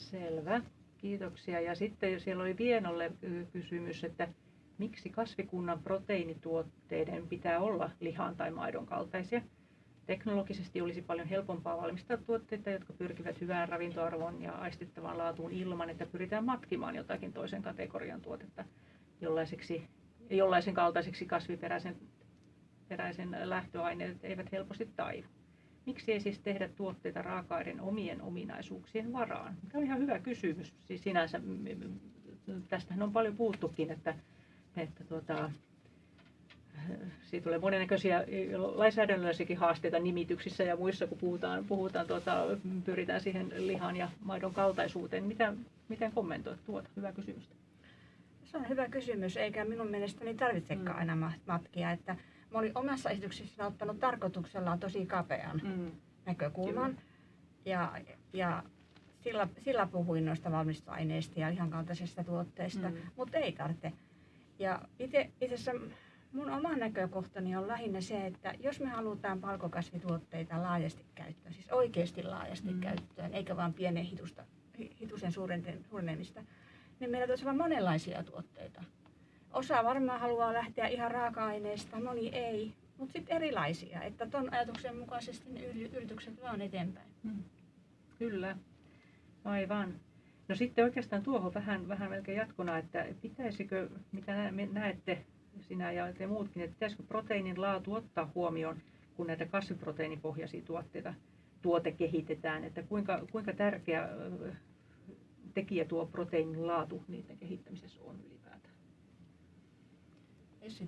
selvä. Kiitoksia. Ja sitten siellä oli Vienolle kysymys, että miksi kasvikunnan proteiinituotteiden pitää olla lihan tai maidon kaltaisia? Teknologisesti olisi paljon helpompaa valmistaa tuotteita, jotka pyrkivät hyvään ravintoarvoon ja aistittavaan laatuun ilman, että pyritään matkimaan jotakin toisen kategorian tuotetta jollaisen kaltaiseksi kasviperäisen peräisen lähtöaineet eivät helposti taivu. Miksi ei siis tehdä tuotteita raaka-aineiden omien ominaisuuksien varaan? Tämä on ihan hyvä kysymys. Siis sinänsä, tästähän on paljon puhuttukin, että, että tuota, siitä tulee monennäköisiä lainsäädännöllisiäkin haasteita nimityksissä ja muissa, kun puhutaan, puhutaan tuota, pyritään siihen lihan ja maidon kaltaisuuteen. Mitä, miten kommentoit tuota? Hyvä kysymys. Se on hyvä kysymys, eikä minun mielestäni tarvitsekaan mm. aina matkia. Että mä olin omassa esityksessäni ottanut tarkoituksellaan tosi kapean mm. näkökulman. Ja, ja sillä, sillä puhuin noista valmistoaineista ja ihan kaltaisista tuotteista, mm. mutta ei tarvitse. Ja itse asiassa mun oma näkökohtani on lähinnä se, että jos me halutaan palkokasvituotteita laajasti käyttöön, siis oikeasti laajasti mm. käyttöön, eikä vain pienen hitusta, hitusen suurenemista, niin meillä tulisi olla monenlaisia tuotteita. Osa varmaan haluaa lähteä ihan raaka-aineista, moni ei, mutta sitten erilaisia, että tuon ajatuksen mukaisesti ne yritykset vaan eteenpäin. Mm. Kyllä, aivan. No sitten oikeastaan tuohon vähän, vähän melkein jatkona, että pitäisikö, mitä näette sinä ja te muutkin, että pitäisikö proteiinin laatu ottaa huomioon, kun näitä kasviproteiinipohjaisia tuotteita tuote kehitetään, että kuinka, kuinka tärkeä tekijä tuo proteiinin laatu niiden ylipäätään?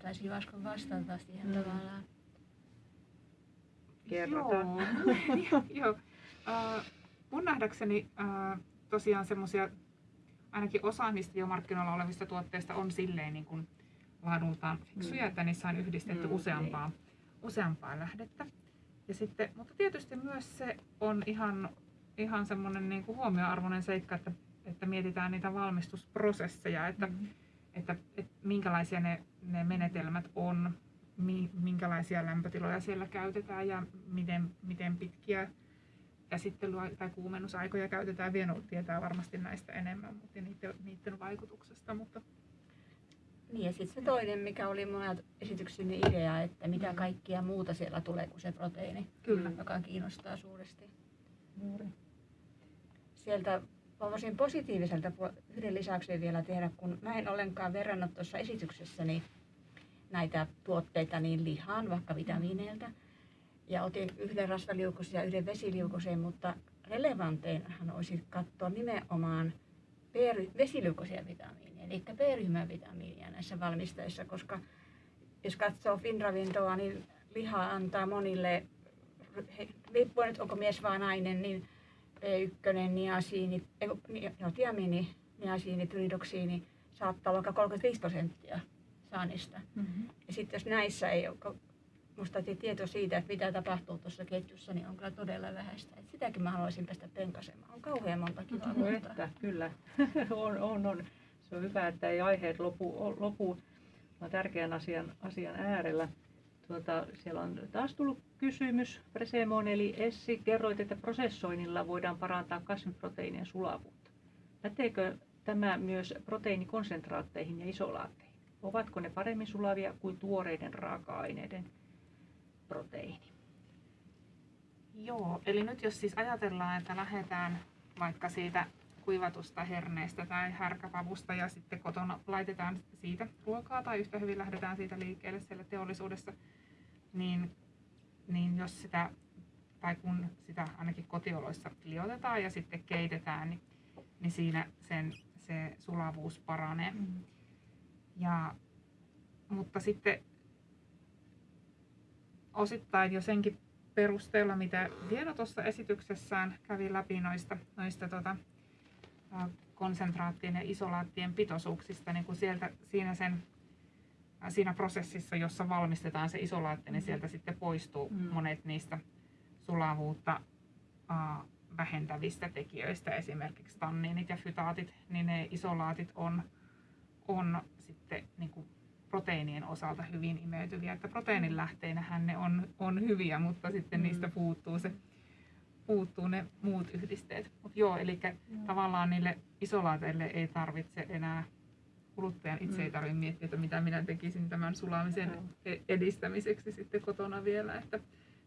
Taisi Vaskon vastata siihen mm. tavallaan. Kerrotaan. Joo. Joo. Uh, mun nähdäkseni uh, tosiaan semmoisia, ainakin osa niistä jo markkinoilla olevista tuotteista on silleen niin kuin laadultaan fiksuja, mm. että niissä on yhdistetty mm, useampaa, niin. useampaa lähdettä. Ja sitten, mutta tietysti myös se on ihan, ihan semmoinen niin kuin huomioarvoinen seikka, että, että mietitään niitä valmistusprosesseja, että, mm. Että, että minkälaisia ne, ne menetelmät on, minkälaisia lämpötiloja siellä käytetään ja miten, miten pitkiä käsittelyä tai kuumennusaikoja käytetään. Vieno tietää varmasti näistä enemmän mutta niiden, niiden vaikutuksesta. Mutta... Niin ja sitten se toinen, mikä oli mun esitykseni idea, että mitä mm. kaikkia muuta siellä tulee kuin se proteiini, Kyllä. joka kiinnostaa suuresti. Juuri. Sieltä voisin positiiviselta yhden lisäyksen vielä tehdä, kun mä en ollenkaan verrannut tuossa esityksessäni näitä tuotteita niin lihaan, vaikka vitamiineilta, ja otin yhden rasvaliukosen ja yhden vesiliukosen, mutta relevanteinhan olisi katsoa nimenomaan vesiliukoisia vitamiineja, eli B-ryhmän vitamiinia näissä valmisteissa, koska jos katsoo Finravintoa, niin liha antaa monille, riippuen nyt onko mies vai nainen, niin B1, niasiini, no, tiamini, niasiini, pyridoksiini saattaa olla vaikka 35 prosenttia saannista. Mm-hmm. Ja sitten jos näissä ei ole musta tieto siitä, että mitä tapahtuu tuossa ketjussa, niin on kyllä todella vähäistä. Et sitäkin mä haluaisin päästä penkasemaan. On kauhean monta kiloa. No, että, kyllä. on, on, on. Se on hyvä, että ei aiheet lopu. lopu. On tärkeän asian, asian äärellä. Tuota, siellä on taas tullut kysymys. Presemon eli Essi, kerroit, että prosessoinnilla voidaan parantaa kasviproteiinien sulavuutta. Päteekö tämä myös proteiinikonsentraatteihin ja isolaatteihin? Ovatko ne paremmin sulavia kuin tuoreiden raaka-aineiden proteiini. Joo, eli nyt jos siis ajatellaan, että lähdetään vaikka siitä kuivatusta herneestä tai härkäpavusta ja sitten kotona laitetaan siitä ruokaa tai yhtä hyvin lähdetään siitä liikkeelle siellä teollisuudessa, niin, niin jos sitä, tai kun sitä ainakin kotioloissa liotetaan ja sitten keitetään, niin, niin siinä sen, se sulavuus paranee. Mm. Ja, mutta sitten osittain jo senkin perusteella, mitä Vieno tuossa esityksessään kävi läpi noista, noista tota, konsentraattien ja isolaattien pitoisuuksista, niin kun sieltä, siinä, sen, siinä prosessissa, jossa valmistetaan se isolaatti, niin mm. sieltä sitten poistuu mm. monet niistä sulavuutta uh, vähentävistä tekijöistä, esimerkiksi tanniinit ja fytaatit, niin ne isolaatit on, on sitten niin kuin proteiinien osalta hyvin imeytyviä. Että proteiinin lähteinähän ne on, on hyviä, mutta sitten mm. niistä puuttuu, se, puuttuu ne muut yhdisteet. Mutta joo, eli mm. tavallaan niille isolaateille ei tarvitse enää kuluttajan itse mm. ei tarvitse miettiä, että mitä minä tekisin tämän sulamisen mm. edistämiseksi sitten kotona vielä. Että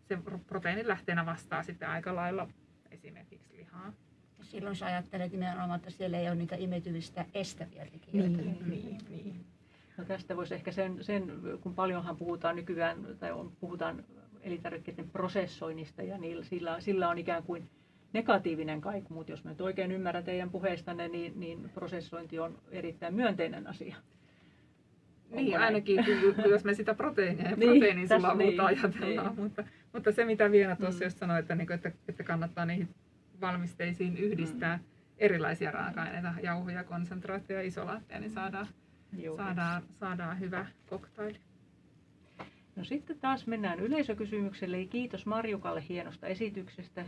se proteiinin lähteenä vastaa sitten aika lailla esimerkiksi lihaa. Silloin sä ajattelet nimenomaan, että siellä ei ole niitä imetyvistä estäviä tekijöitä. Niin, niin, niin. No tästä voisi ehkä sen, sen, kun paljonhan puhutaan nykyään, tai on, puhutaan elintarvikkeiden prosessoinnista ja niillä, sillä, sillä on ikään kuin negatiivinen kaiku, mutta jos mä nyt oikein ymmärrän teidän puheistanne, niin, niin prosessointi on erittäin myönteinen asia. Onko niin, näin? ainakin jos me sitä proteiinia ja niin, proteiinin sulavuutta niin, ajatellaan. Niin. Mutta, mutta se, mitä Viena tuossa mm. just sanoi, että, niin että, että kannattaa niihin valmisteisiin yhdistää mm. erilaisia raaka-aineita, jauhoja, konsentraatteja ja isolaatteja, niin saadaan saadaan, saadaan hyvä koktaili. No sitten taas mennään yleisökysymykselle. Kiitos Marjukalle hienosta esityksestä.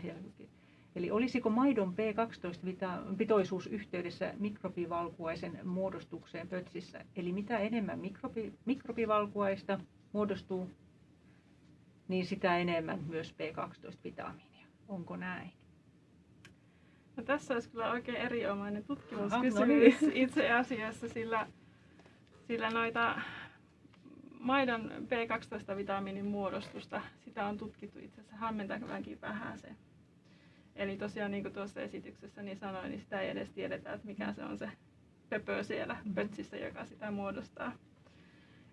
Eli olisiko maidon B12-pitoisuus yhteydessä mikrobivalkuaisen muodostukseen pötsissä? Eli mitä enemmän mikrobi, mikrobivalkuaista muodostuu, niin sitä enemmän myös B12-vitamiinia. Onko näin? No, tässä olisi kyllä oikein erinomainen tutkimuskysymys no niin. itse asiassa, sillä, sillä noita maidon B12-vitamiinin muodostusta, sitä on tutkittu itse asiassa hämmentävänkin vähän se. Eli tosiaan niin kuin tuossa esityksessä niin sanoin, niin sitä ei edes tiedetä, että mikä se on se pöpö siellä pötsissä, joka sitä muodostaa.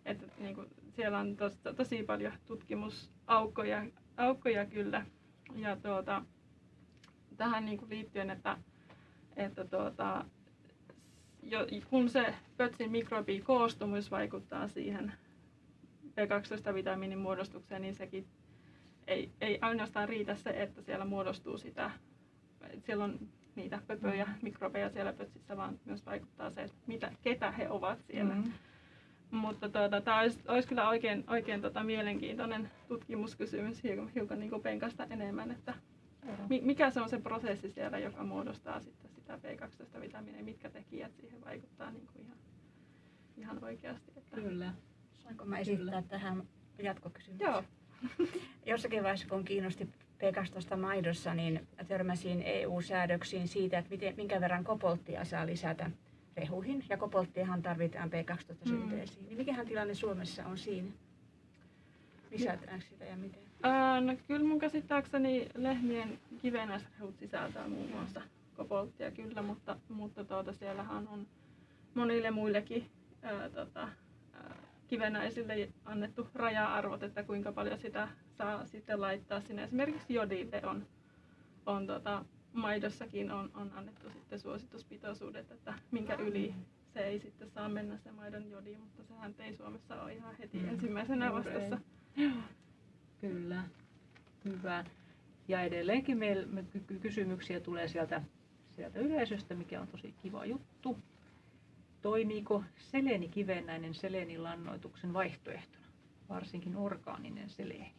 Että niin kuin, siellä on tos, tosi paljon tutkimusaukkoja aukkoja kyllä. Ja tuota, tähän niin kuin liittyen, että, että tuota, jo, kun se pötsin mikrobikoostumus vaikuttaa siihen B12-vitamiinin muodostukseen, niin sekin ei, ei ainoastaan riitä se, että siellä muodostuu sitä, että siellä on niitä pöpöjä, mikrobeja siellä pötsissä, vaan myös vaikuttaa se, että mitä, ketä he ovat siellä. Mm. Mutta tuota, tämä olisi, olisi kyllä oikein, oikein tota, mielenkiintoinen tutkimuskysymys hiukan, hiukan niin penkasta enemmän, että mi, mikä se on se prosessi siellä, joka muodostaa sitten sitä B12-vitamiinia, mitkä tekijät siihen vaikuttaa niin kuin ihan, ihan oikeasti. Että... Kyllä. Saanko mä esittää Kyllä. tähän jatkokysymyksen? Joo, Jossakin vaiheessa, kun kiinnosti P12 maidossa, niin törmäsin EU-säädöksiin siitä, että miten, minkä verran kobolttia saa lisätä rehuihin. Ja kobolttiahan tarvitaan B12-synteesiin. Mm. Niin mikähän tilanne Suomessa on siinä? Lisätäänkö sitä ja miten? Ää, no, kyllä mun käsittääkseni lehmien kivenäisrehut sisältää muun muassa kobolttia kyllä, mutta, mutta tuota, siellähän on monille muillekin ää, tota, kivenäisille annettu raja-arvot, että kuinka paljon sitä saa sitten laittaa sinne. Esimerkiksi jodille on, on tota, maidossakin on, on annettu sitten suosituspitoisuudet, että minkä yli se ei sitten saa mennä se maidon jodi, mutta sehän ei Suomessa ole ihan heti Mm, ensimmäisenä vastassa. Kyllä, hyvä. Ja edelleenkin meillä me ky- ky- kysymyksiä tulee sieltä, sieltä yleisöstä, mikä on tosi kiva juttu. Toimiiko selenikivennäinen selenilannoituksen vaihtoehtona, varsinkin orgaaninen seleeni?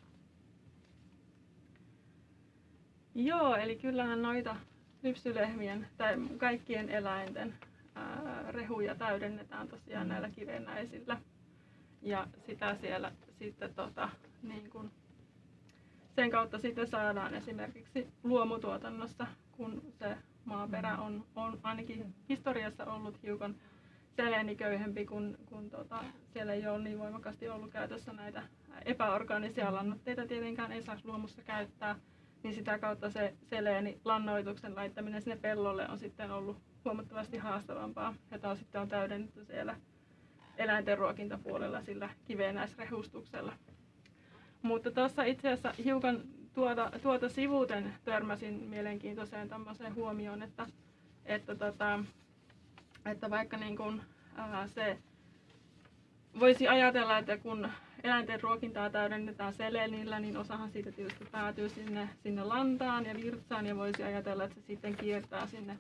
Joo, eli kyllähän noita lypsylehmien tai kaikkien eläinten ää, rehuja täydennetään tosiaan Mm. näillä kivennäisillä. Ja sitä siellä sitten tota, niin kun sen kautta sitten saadaan esimerkiksi luomutuotannossa, kun se maaperä on, on ainakin historiassa ollut hiukan seleeniköyhempi, kun, kun tota, siellä ei ole niin voimakkaasti ollut käytössä näitä epäorgaanisia lannoitteita tietenkään ei saisi luomussa käyttää, niin sitä kautta se seleeni lannoituksen laittaminen sinne pellolle on sitten ollut huomattavasti haastavampaa. Ja taas sitten on täydennetty siellä eläinten ruokintapuolella sillä kiveenäisrehustuksella. Mutta tuossa itse asiassa hiukan tuota, tuota sivuuten törmäsin mielenkiintoiseen tämmöiseen huomioon, että, että, tota, että vaikka niin kun, ää, se voisi ajatella, että kun eläinten ruokintaa täydennetään selenillä, niin osahan siitä tietysti päätyy sinne, sinne lantaan ja virtsaan ja voisi ajatella, että se sitten kiertää sinne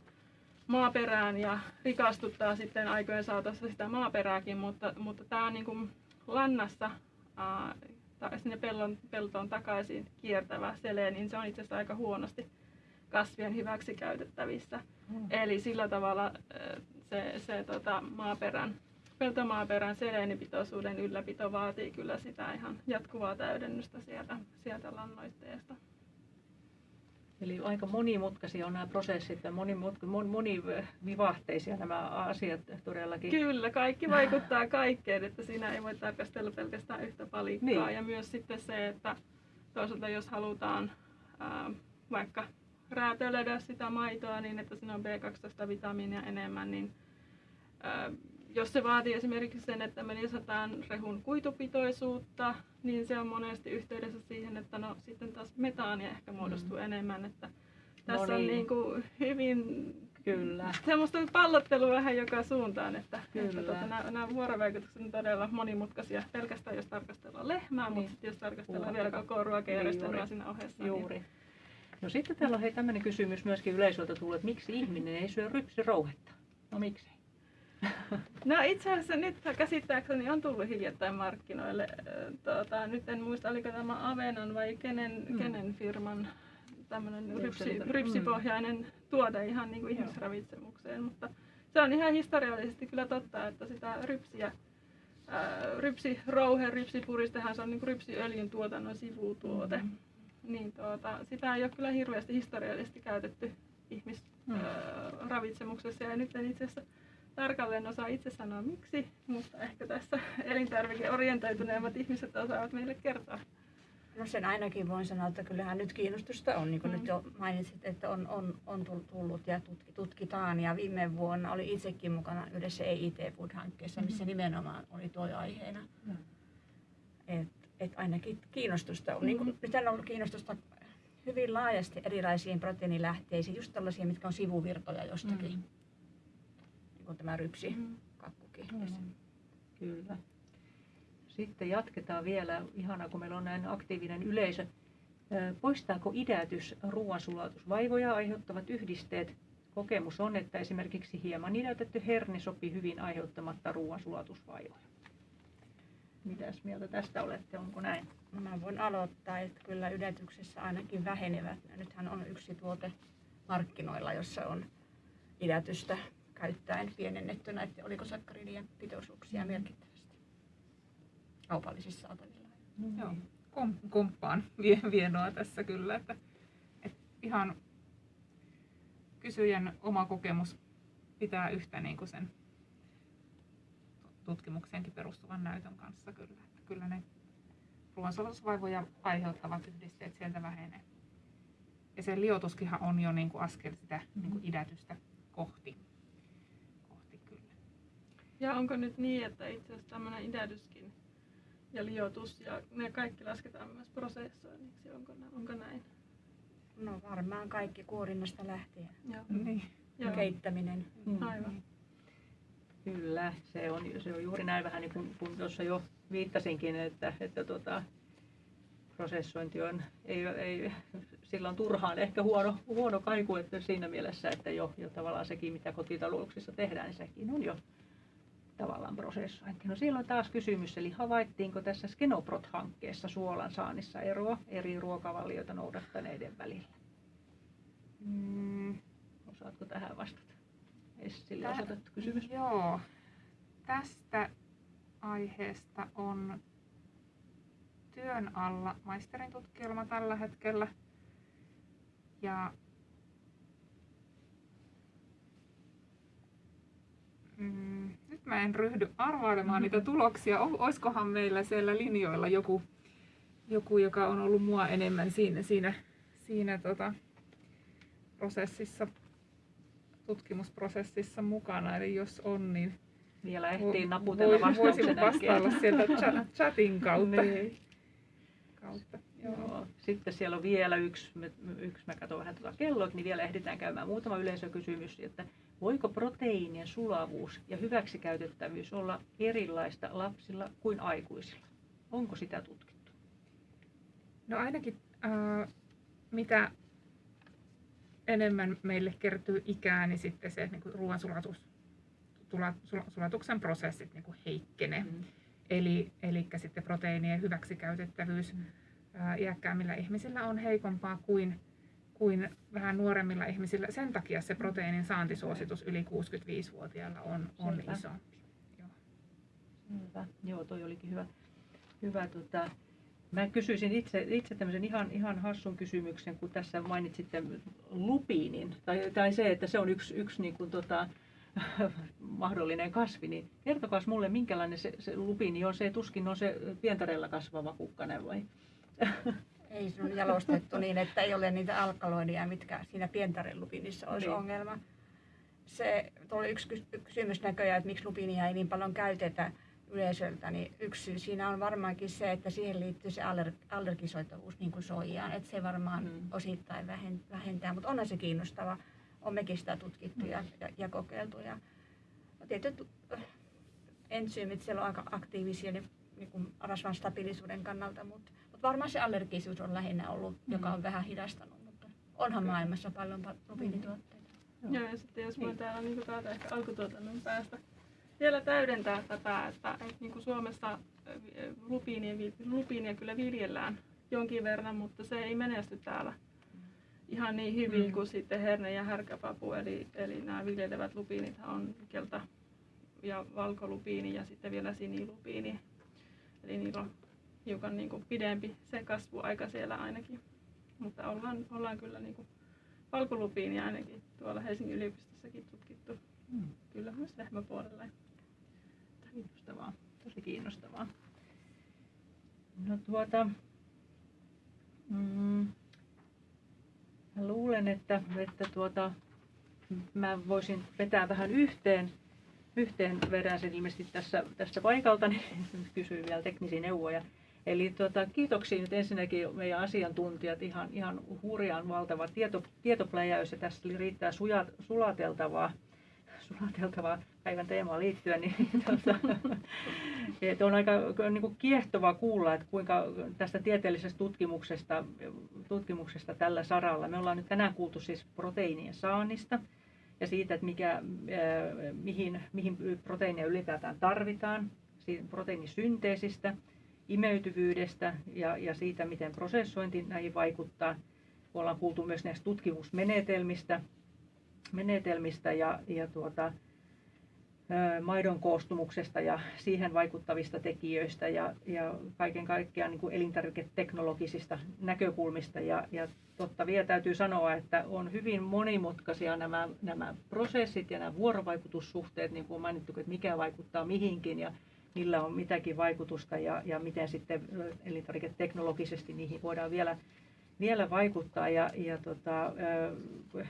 maaperään ja rikastuttaa sitten aikojen saatossa sitä maaperääkin, mutta, mutta tämä niin kuin lannassa ää, sinne pellon, peltoon takaisin kiertävä seleen, niin se on itse asiassa aika huonosti kasvien hyväksi käytettävissä. Mm. Eli sillä tavalla se, se tota, maaperän, peltomaaperän seleenipitoisuuden ylläpito vaatii kyllä sitä ihan jatkuvaa täydennystä sieltä, sieltä lannoitteesta. Eli aika monimutkaisia on nämä prosessit ja mon- monivivahteisia nämä asiat todellakin. Kyllä, kaikki vaikuttaa kaikkeen, että siinä ei voi tarkastella pelkästään yhtä palikkaa. Niin. Ja myös sitten se, että toisaalta jos halutaan ää, vaikka räätälöidä sitä maitoa niin, että siinä on B12-vitamiinia enemmän, niin ää, jos se vaatii esimerkiksi sen, että me lisätään rehun kuitupitoisuutta, niin se on monesti yhteydessä siihen, että no sitten taas metaania ehkä muodostuu enemmän. Että tässä on niin. niin kuin hyvin Kyllä. semmoista pallottelua vähän joka suuntaan, että, että Kyllä. tuota, nämä, nämä vuorovaikutukset on todella monimutkaisia pelkästään jos tarkastellaan lehmää, Niin. mutta sitten jos tarkastellaan Ruoka. vielä koko ruokajärjestelmää Juuri. siinä ohessa. Juuri. No sitten täällä on hei tämmöinen kysymys myöskin yleisöltä tullut, että miksi ihminen ei syö rypsirouhetta? No miksi? Niin, no itse asiassa nyt käsittääkseni on tullut hiljattain markkinoille. Tuota, nyt en muista, oliko tämä Avenan vai kenen, Mm. kenen firman tämmöinen rypsi, selitä. rypsipohjainen tuote ihan niin kuin ihmisravitsemukseen, mutta se on ihan historiallisesti kyllä totta, että sitä rypsiä, ää, rypsirouhe, rypsipuristehan se on niin kuin rypsiöljyn tuotannon sivutuote. Mm-hmm. Niin tuota, sitä ei ole kyllä hirveästi historiallisesti käytetty Mm. ihmisravitsemuksessa ja nyt en itse asiassa tarkalleen osaa itse sanoa miksi, mutta ehkä tässä elintarvikeorientoituneemmat ihmiset osaavat meille kertoa. No sen ainakin voin sanoa, että kyllähän nyt kiinnostusta on, niin kuin Mm. nyt jo mainitsit, että on, on, on tull- tullut ja tutki, tutkitaan. Ja viime vuonna oli itsekin mukana yhdessä EIT Food-hankkeessa, missä nimenomaan oli tuo aiheena. Joo. Et, et ainakin kiinnostusta on. Niin kuin, nyt on ollut kiinnostusta hyvin laajasti erilaisiin proteiinilähteisiin, just tällaisia, mitkä on sivuvirtoja jostakin. Mm. Niin kuin tämä rypsi, Mm. kakkukin. Joo, Kyllä. Sitten jatketaan vielä, ihana kun meillä on näin aktiivinen yleisö. Poistaako idätys ruoansulatusvaivoja aiheuttavat yhdisteet? Kokemus on, että esimerkiksi hieman idätetty herni sopii hyvin aiheuttamatta ruoansulatusvaivoja. Mitäs mieltä tästä olette, onko näin? Mä voin aloittaa, että kyllä ydätyksessä ainakin vähenevät. Ja Nythän on yksi tuote markkinoilla, jossa on idätystä käyttäen pienennetty näiden olikosakkaridien pitoisuuksia merkittävästi kaupallisissa saatavilla. Joo. Kom, komppaan vie, vienoa tässä kyllä, että, että ihan kysyjän oma kokemus pitää yhtä niin kuin sen tutkimukseenkin perustuvan näytön kanssa kyllä. Että kyllä ne ruoansulatusvaivoja aiheuttavat yhdisteet sieltä vähenee. Ja se liotuskinhan on jo niin kuin askel sitä niin kuin idätystä kohti. kohti kyllä. Ja onko nyt niin, että itse asiassa tämmöinen idätyskin ja liotus ja ne kaikki lasketaan myös prosessoinniksi, onko, nä- onko näin? No varmaan kaikki kuorinnasta lähtien. Joo. Niin. Joo. Keittäminen. Mm. Aivan. Kyllä, se on, se on juuri näin vähän niin kuin kun tuossa jo viittasinkin, että, että tota, prosessointi on, ei, ei, sillä on turhaan ehkä huono, huono kaiku, että siinä mielessä, että jo, jo tavallaan sekin, mitä kotitalouksissa tehdään, niin sekin on jo tavallaan prosessointi. No siellä on taas kysymys, eli havaittiinko tässä Skenoprot-hankkeessa suolan saannissa eroa eri ruokavalioita noudattaneiden välillä? Mm, Osaatko tähän vastata? Essille Tää- osoitettu kysymys. Joo. Tästä aiheesta on työn alla maisterin tutkielma tällä hetkellä. Ja mm, nyt mä en ryhdy arvailemaan niitä tuloksia. O- Oiskohan meillä siellä linjoilla joku, joku joka on ollut mua enemmän siinä, siinä, siinä tota, prosessissa tutkimusprosessissa mukana, eli jos on, niin Vielä ehtii naputella voi- voisin vastauksen vastailla sieltä cha- chatin kautta. Niin. kautta. Joo. Joo. Sitten siellä on vielä yksi, yksi mä katson vähän tuota kelloa, niin vielä ehditään käymään muutama yleisökysymys, että voiko proteiinien sulavuus ja hyväksikäytettävyys olla erilaista lapsilla kuin aikuisilla? Onko sitä tutkittu? No ainakin äh, mitä enemmän meille kertyy ikää, niin sitten se niin ruoansulatus, sulatuksen prosessit niin kuin heikkenee. Mm. Eli, eli sitten proteiinien hyväksikäytettävyys Mm. ää, iäkkäämmillä ihmisillä on heikompaa kuin, kuin vähän nuoremmilla ihmisillä. Sen takia se proteiinin saantisuositus yli 65-vuotiailla on, on Selvä. isompi. Joo. Hyvä. Joo, toi olikin hyvä. hyvä tota, mä kysyisin itse, itse tämmöisen ihan, ihan hassun kysymyksen, kun tässä mainitsitte lupiinin, tai, tai se, että se on yksi, yksi niin kuin, tota, mahdollinen kasvi, niin kertokaa mulle, minkälainen se, se lupiini on. Se tuskin on se pientarella kasvava kukkanen vai? Ei se on jalostettu niin, että ei ole niitä alkaloidia, mitkä siinä pientarelupinissa olisi Niin. ongelma. Se oli yksi kys- kysymys näköjään, että miksi lupinia ei niin paljon käytetä yleisöltä, niin yksi syy siinä on varmaankin se, että siihen liittyy se aller- allergisoitavuus niin kuin soijaan, että se varmaan Mm. mm. osittain vähen- vähentää, mutta onhan se kiinnostava. On mekin sitä tutkittu ja, ja, ja kokeiltu. Ja, no tietyt äh, entsyymit siellä on aika aktiivisia niin, niin kuin rasvan stabiilisuuden kannalta, mutta, mutta varmaan se allergisuus on lähinnä ollut, mm. joka on vähän hidastanut, mutta onhan Okei. maailmassa paljon pa- lupiinituotteita. Joo, ja sitten jos voin Niin. täällä niin täältä ehkä alkutuotannon päästä vielä täydentää tätä, että, että niin kuin Suomessa äh, lupiinia, lupiinia kyllä viljellään jonkin verran, mutta se ei menesty täällä, ihan niin hyvin Mm. kuin sitten herne- ja härkäpapu, eli, eli nämä viljelevät lupiinit on kelta- ja valkolupiini ja sitten vielä sinilupiini. Eli niillä on hiukan niin kuin pidempi se kasvuaika siellä ainakin. Mutta ollaan, ollaan kyllä niin kuin valkolupiinia ainakin tuolla Helsingin yliopistossakin tutkittu. Mm. Kyllä myös lehmäpuolella. Kiinnostavaa, tosi kiinnostavaa. No tuota, mm, luulen, että, että tuota, mä voisin vetää vähän yhteen, yhteen vedän sen ilmeisesti tässä, tässä paikalta, niin kysyin vielä teknisiä neuvoja. Eli tuota, kiitoksia nyt ensinnäkin meidän asiantuntijat, ihan, ihan hurjan valtava tieto, tietopläjäys ja tässä riittää suja, sulateltavaa sulateltavaa päivän teemaan liittyen, niin tuota, että on aika niin kuin kiehtovaa kuulla, että kuinka tästä tieteellisestä tutkimuksesta, tutkimuksesta tällä saralla. Me ollaan nyt tänään kuultu siis proteiinien saannista ja siitä, että mikä, mihin, mihin proteiinia ylipäätään tarvitaan, siitä proteiinisynteesistä, imeytyvyydestä ja, ja siitä, miten prosessointi näihin vaikuttaa. Ollaan kuultu myös näistä tutkimusmenetelmistä, menetelmistä ja, ja tuota, maidon koostumuksesta ja siihen vaikuttavista tekijöistä ja, ja kaiken kaikkiaan niin kuin elintarviketeknologisista näkökulmista. Ja, ja totta vielä täytyy sanoa, että on hyvin monimutkaisia nämä, nämä prosessit ja nämä vuorovaikutussuhteet, niin kuin on mainittu, että mikä vaikuttaa mihinkin ja millä on mitäkin vaikutusta ja, ja miten sitten elintarviketeknologisesti niihin voidaan vielä vielä vaikuttaa ja, ja tota,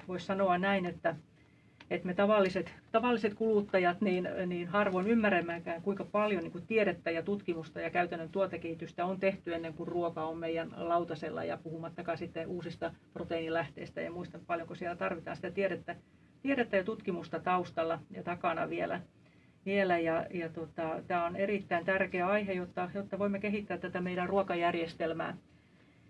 voisi sanoa näin, että, että me tavalliset, tavalliset kuluttajat niin, niin harvoin ymmärrämmekään, kuinka paljon niin kuin tiedettä ja tutkimusta ja käytännön tuotekehitystä on tehty ennen kuin ruoka on meidän lautasella ja puhumattakaan sitten uusista proteiinilähteistä ja muista paljonko siellä tarvitaan sitä tiedettä, tiedettä ja tutkimusta taustalla ja takana vielä. vielä ja, ja tota, tämä on erittäin tärkeä aihe, jotta, jotta voimme kehittää tätä meidän ruokajärjestelmää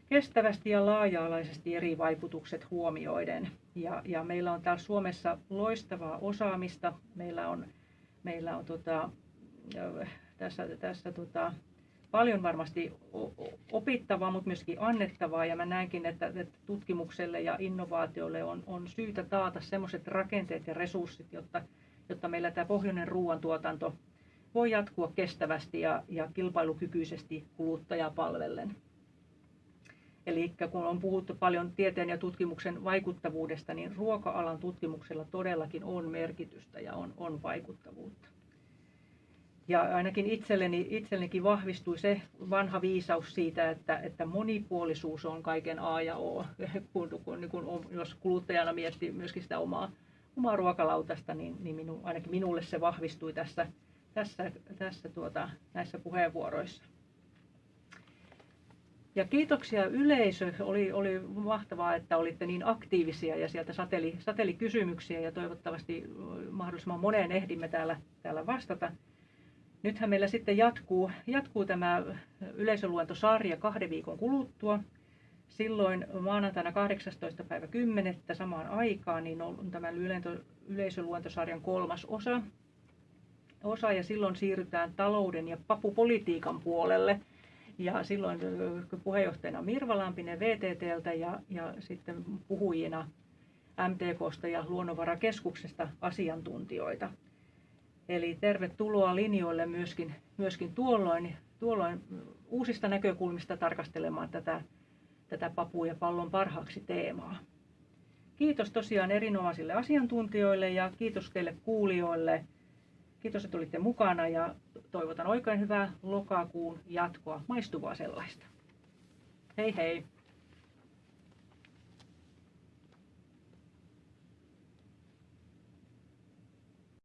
kestävästi ja laaja-alaisesti eri vaikutukset huomioiden. Ja, ja meillä on täällä Suomessa loistavaa osaamista. Meillä on, meillä on tota, tässä, tässä tota, paljon varmasti opittavaa, mutta myöskin annettavaa. Ja mä näenkin, että, että tutkimukselle ja innovaatioille on, on syytä taata sellaiset rakenteet ja resurssit, jotta, jotta meillä tämä pohjoinen ruoantuotanto voi jatkua kestävästi ja, ja kilpailukykyisesti kuluttajaa palvellen. Eli kun on puhuttu paljon tieteen ja tutkimuksen vaikuttavuudesta, niin ruoka-alan tutkimuksella todellakin on merkitystä ja on, on vaikuttavuutta. Ja ainakin itselleni, itsellenikin vahvistui se vanha viisaus siitä, että, että monipuolisuus on kaiken A ja O. Kun, kun, kun, jos kuluttajana miettii myöskin sitä omaa, omaa ruokalautasta, niin, niin minu, ainakin minulle se vahvistui tässä, tässä, tässä tuota, näissä puheenvuoroissa. Ja kiitoksia yleisö. Oli, oli mahtavaa, että olitte niin aktiivisia ja sieltä sateli, sateli kysymyksiä ja toivottavasti mahdollisimman moneen ehdimme täällä, täällä vastata. Nythän meillä sitten jatkuu, jatkuu tämä yleisöluentosarja kahden viikon kuluttua. Silloin maanantaina 18. päivä 10. samaan aikaan niin on tämä yleisöluentosarjan kolmas osa. osa ja silloin siirrytään talouden ja papupolitiikan puolelle – ja silloin puheenjohtajana Mirva Lampinen VTTltä ja, ja sitten puhujina MTKsta ja Luonnonvarakeskuksesta asiantuntijoita. Eli tervetuloa linjoille myöskin, myöskin tuolloin, tuolloin uusista näkökulmista tarkastelemaan tätä, tätä papu ja pallon parhaaksi teemaa. Kiitos tosiaan erinomaisille asiantuntijoille ja kiitos teille kuulijoille. Kiitos, että olitte mukana ja toivotan oikein hyvää lokakuun jatkoa, maistuvaa sellaista. Hei hei!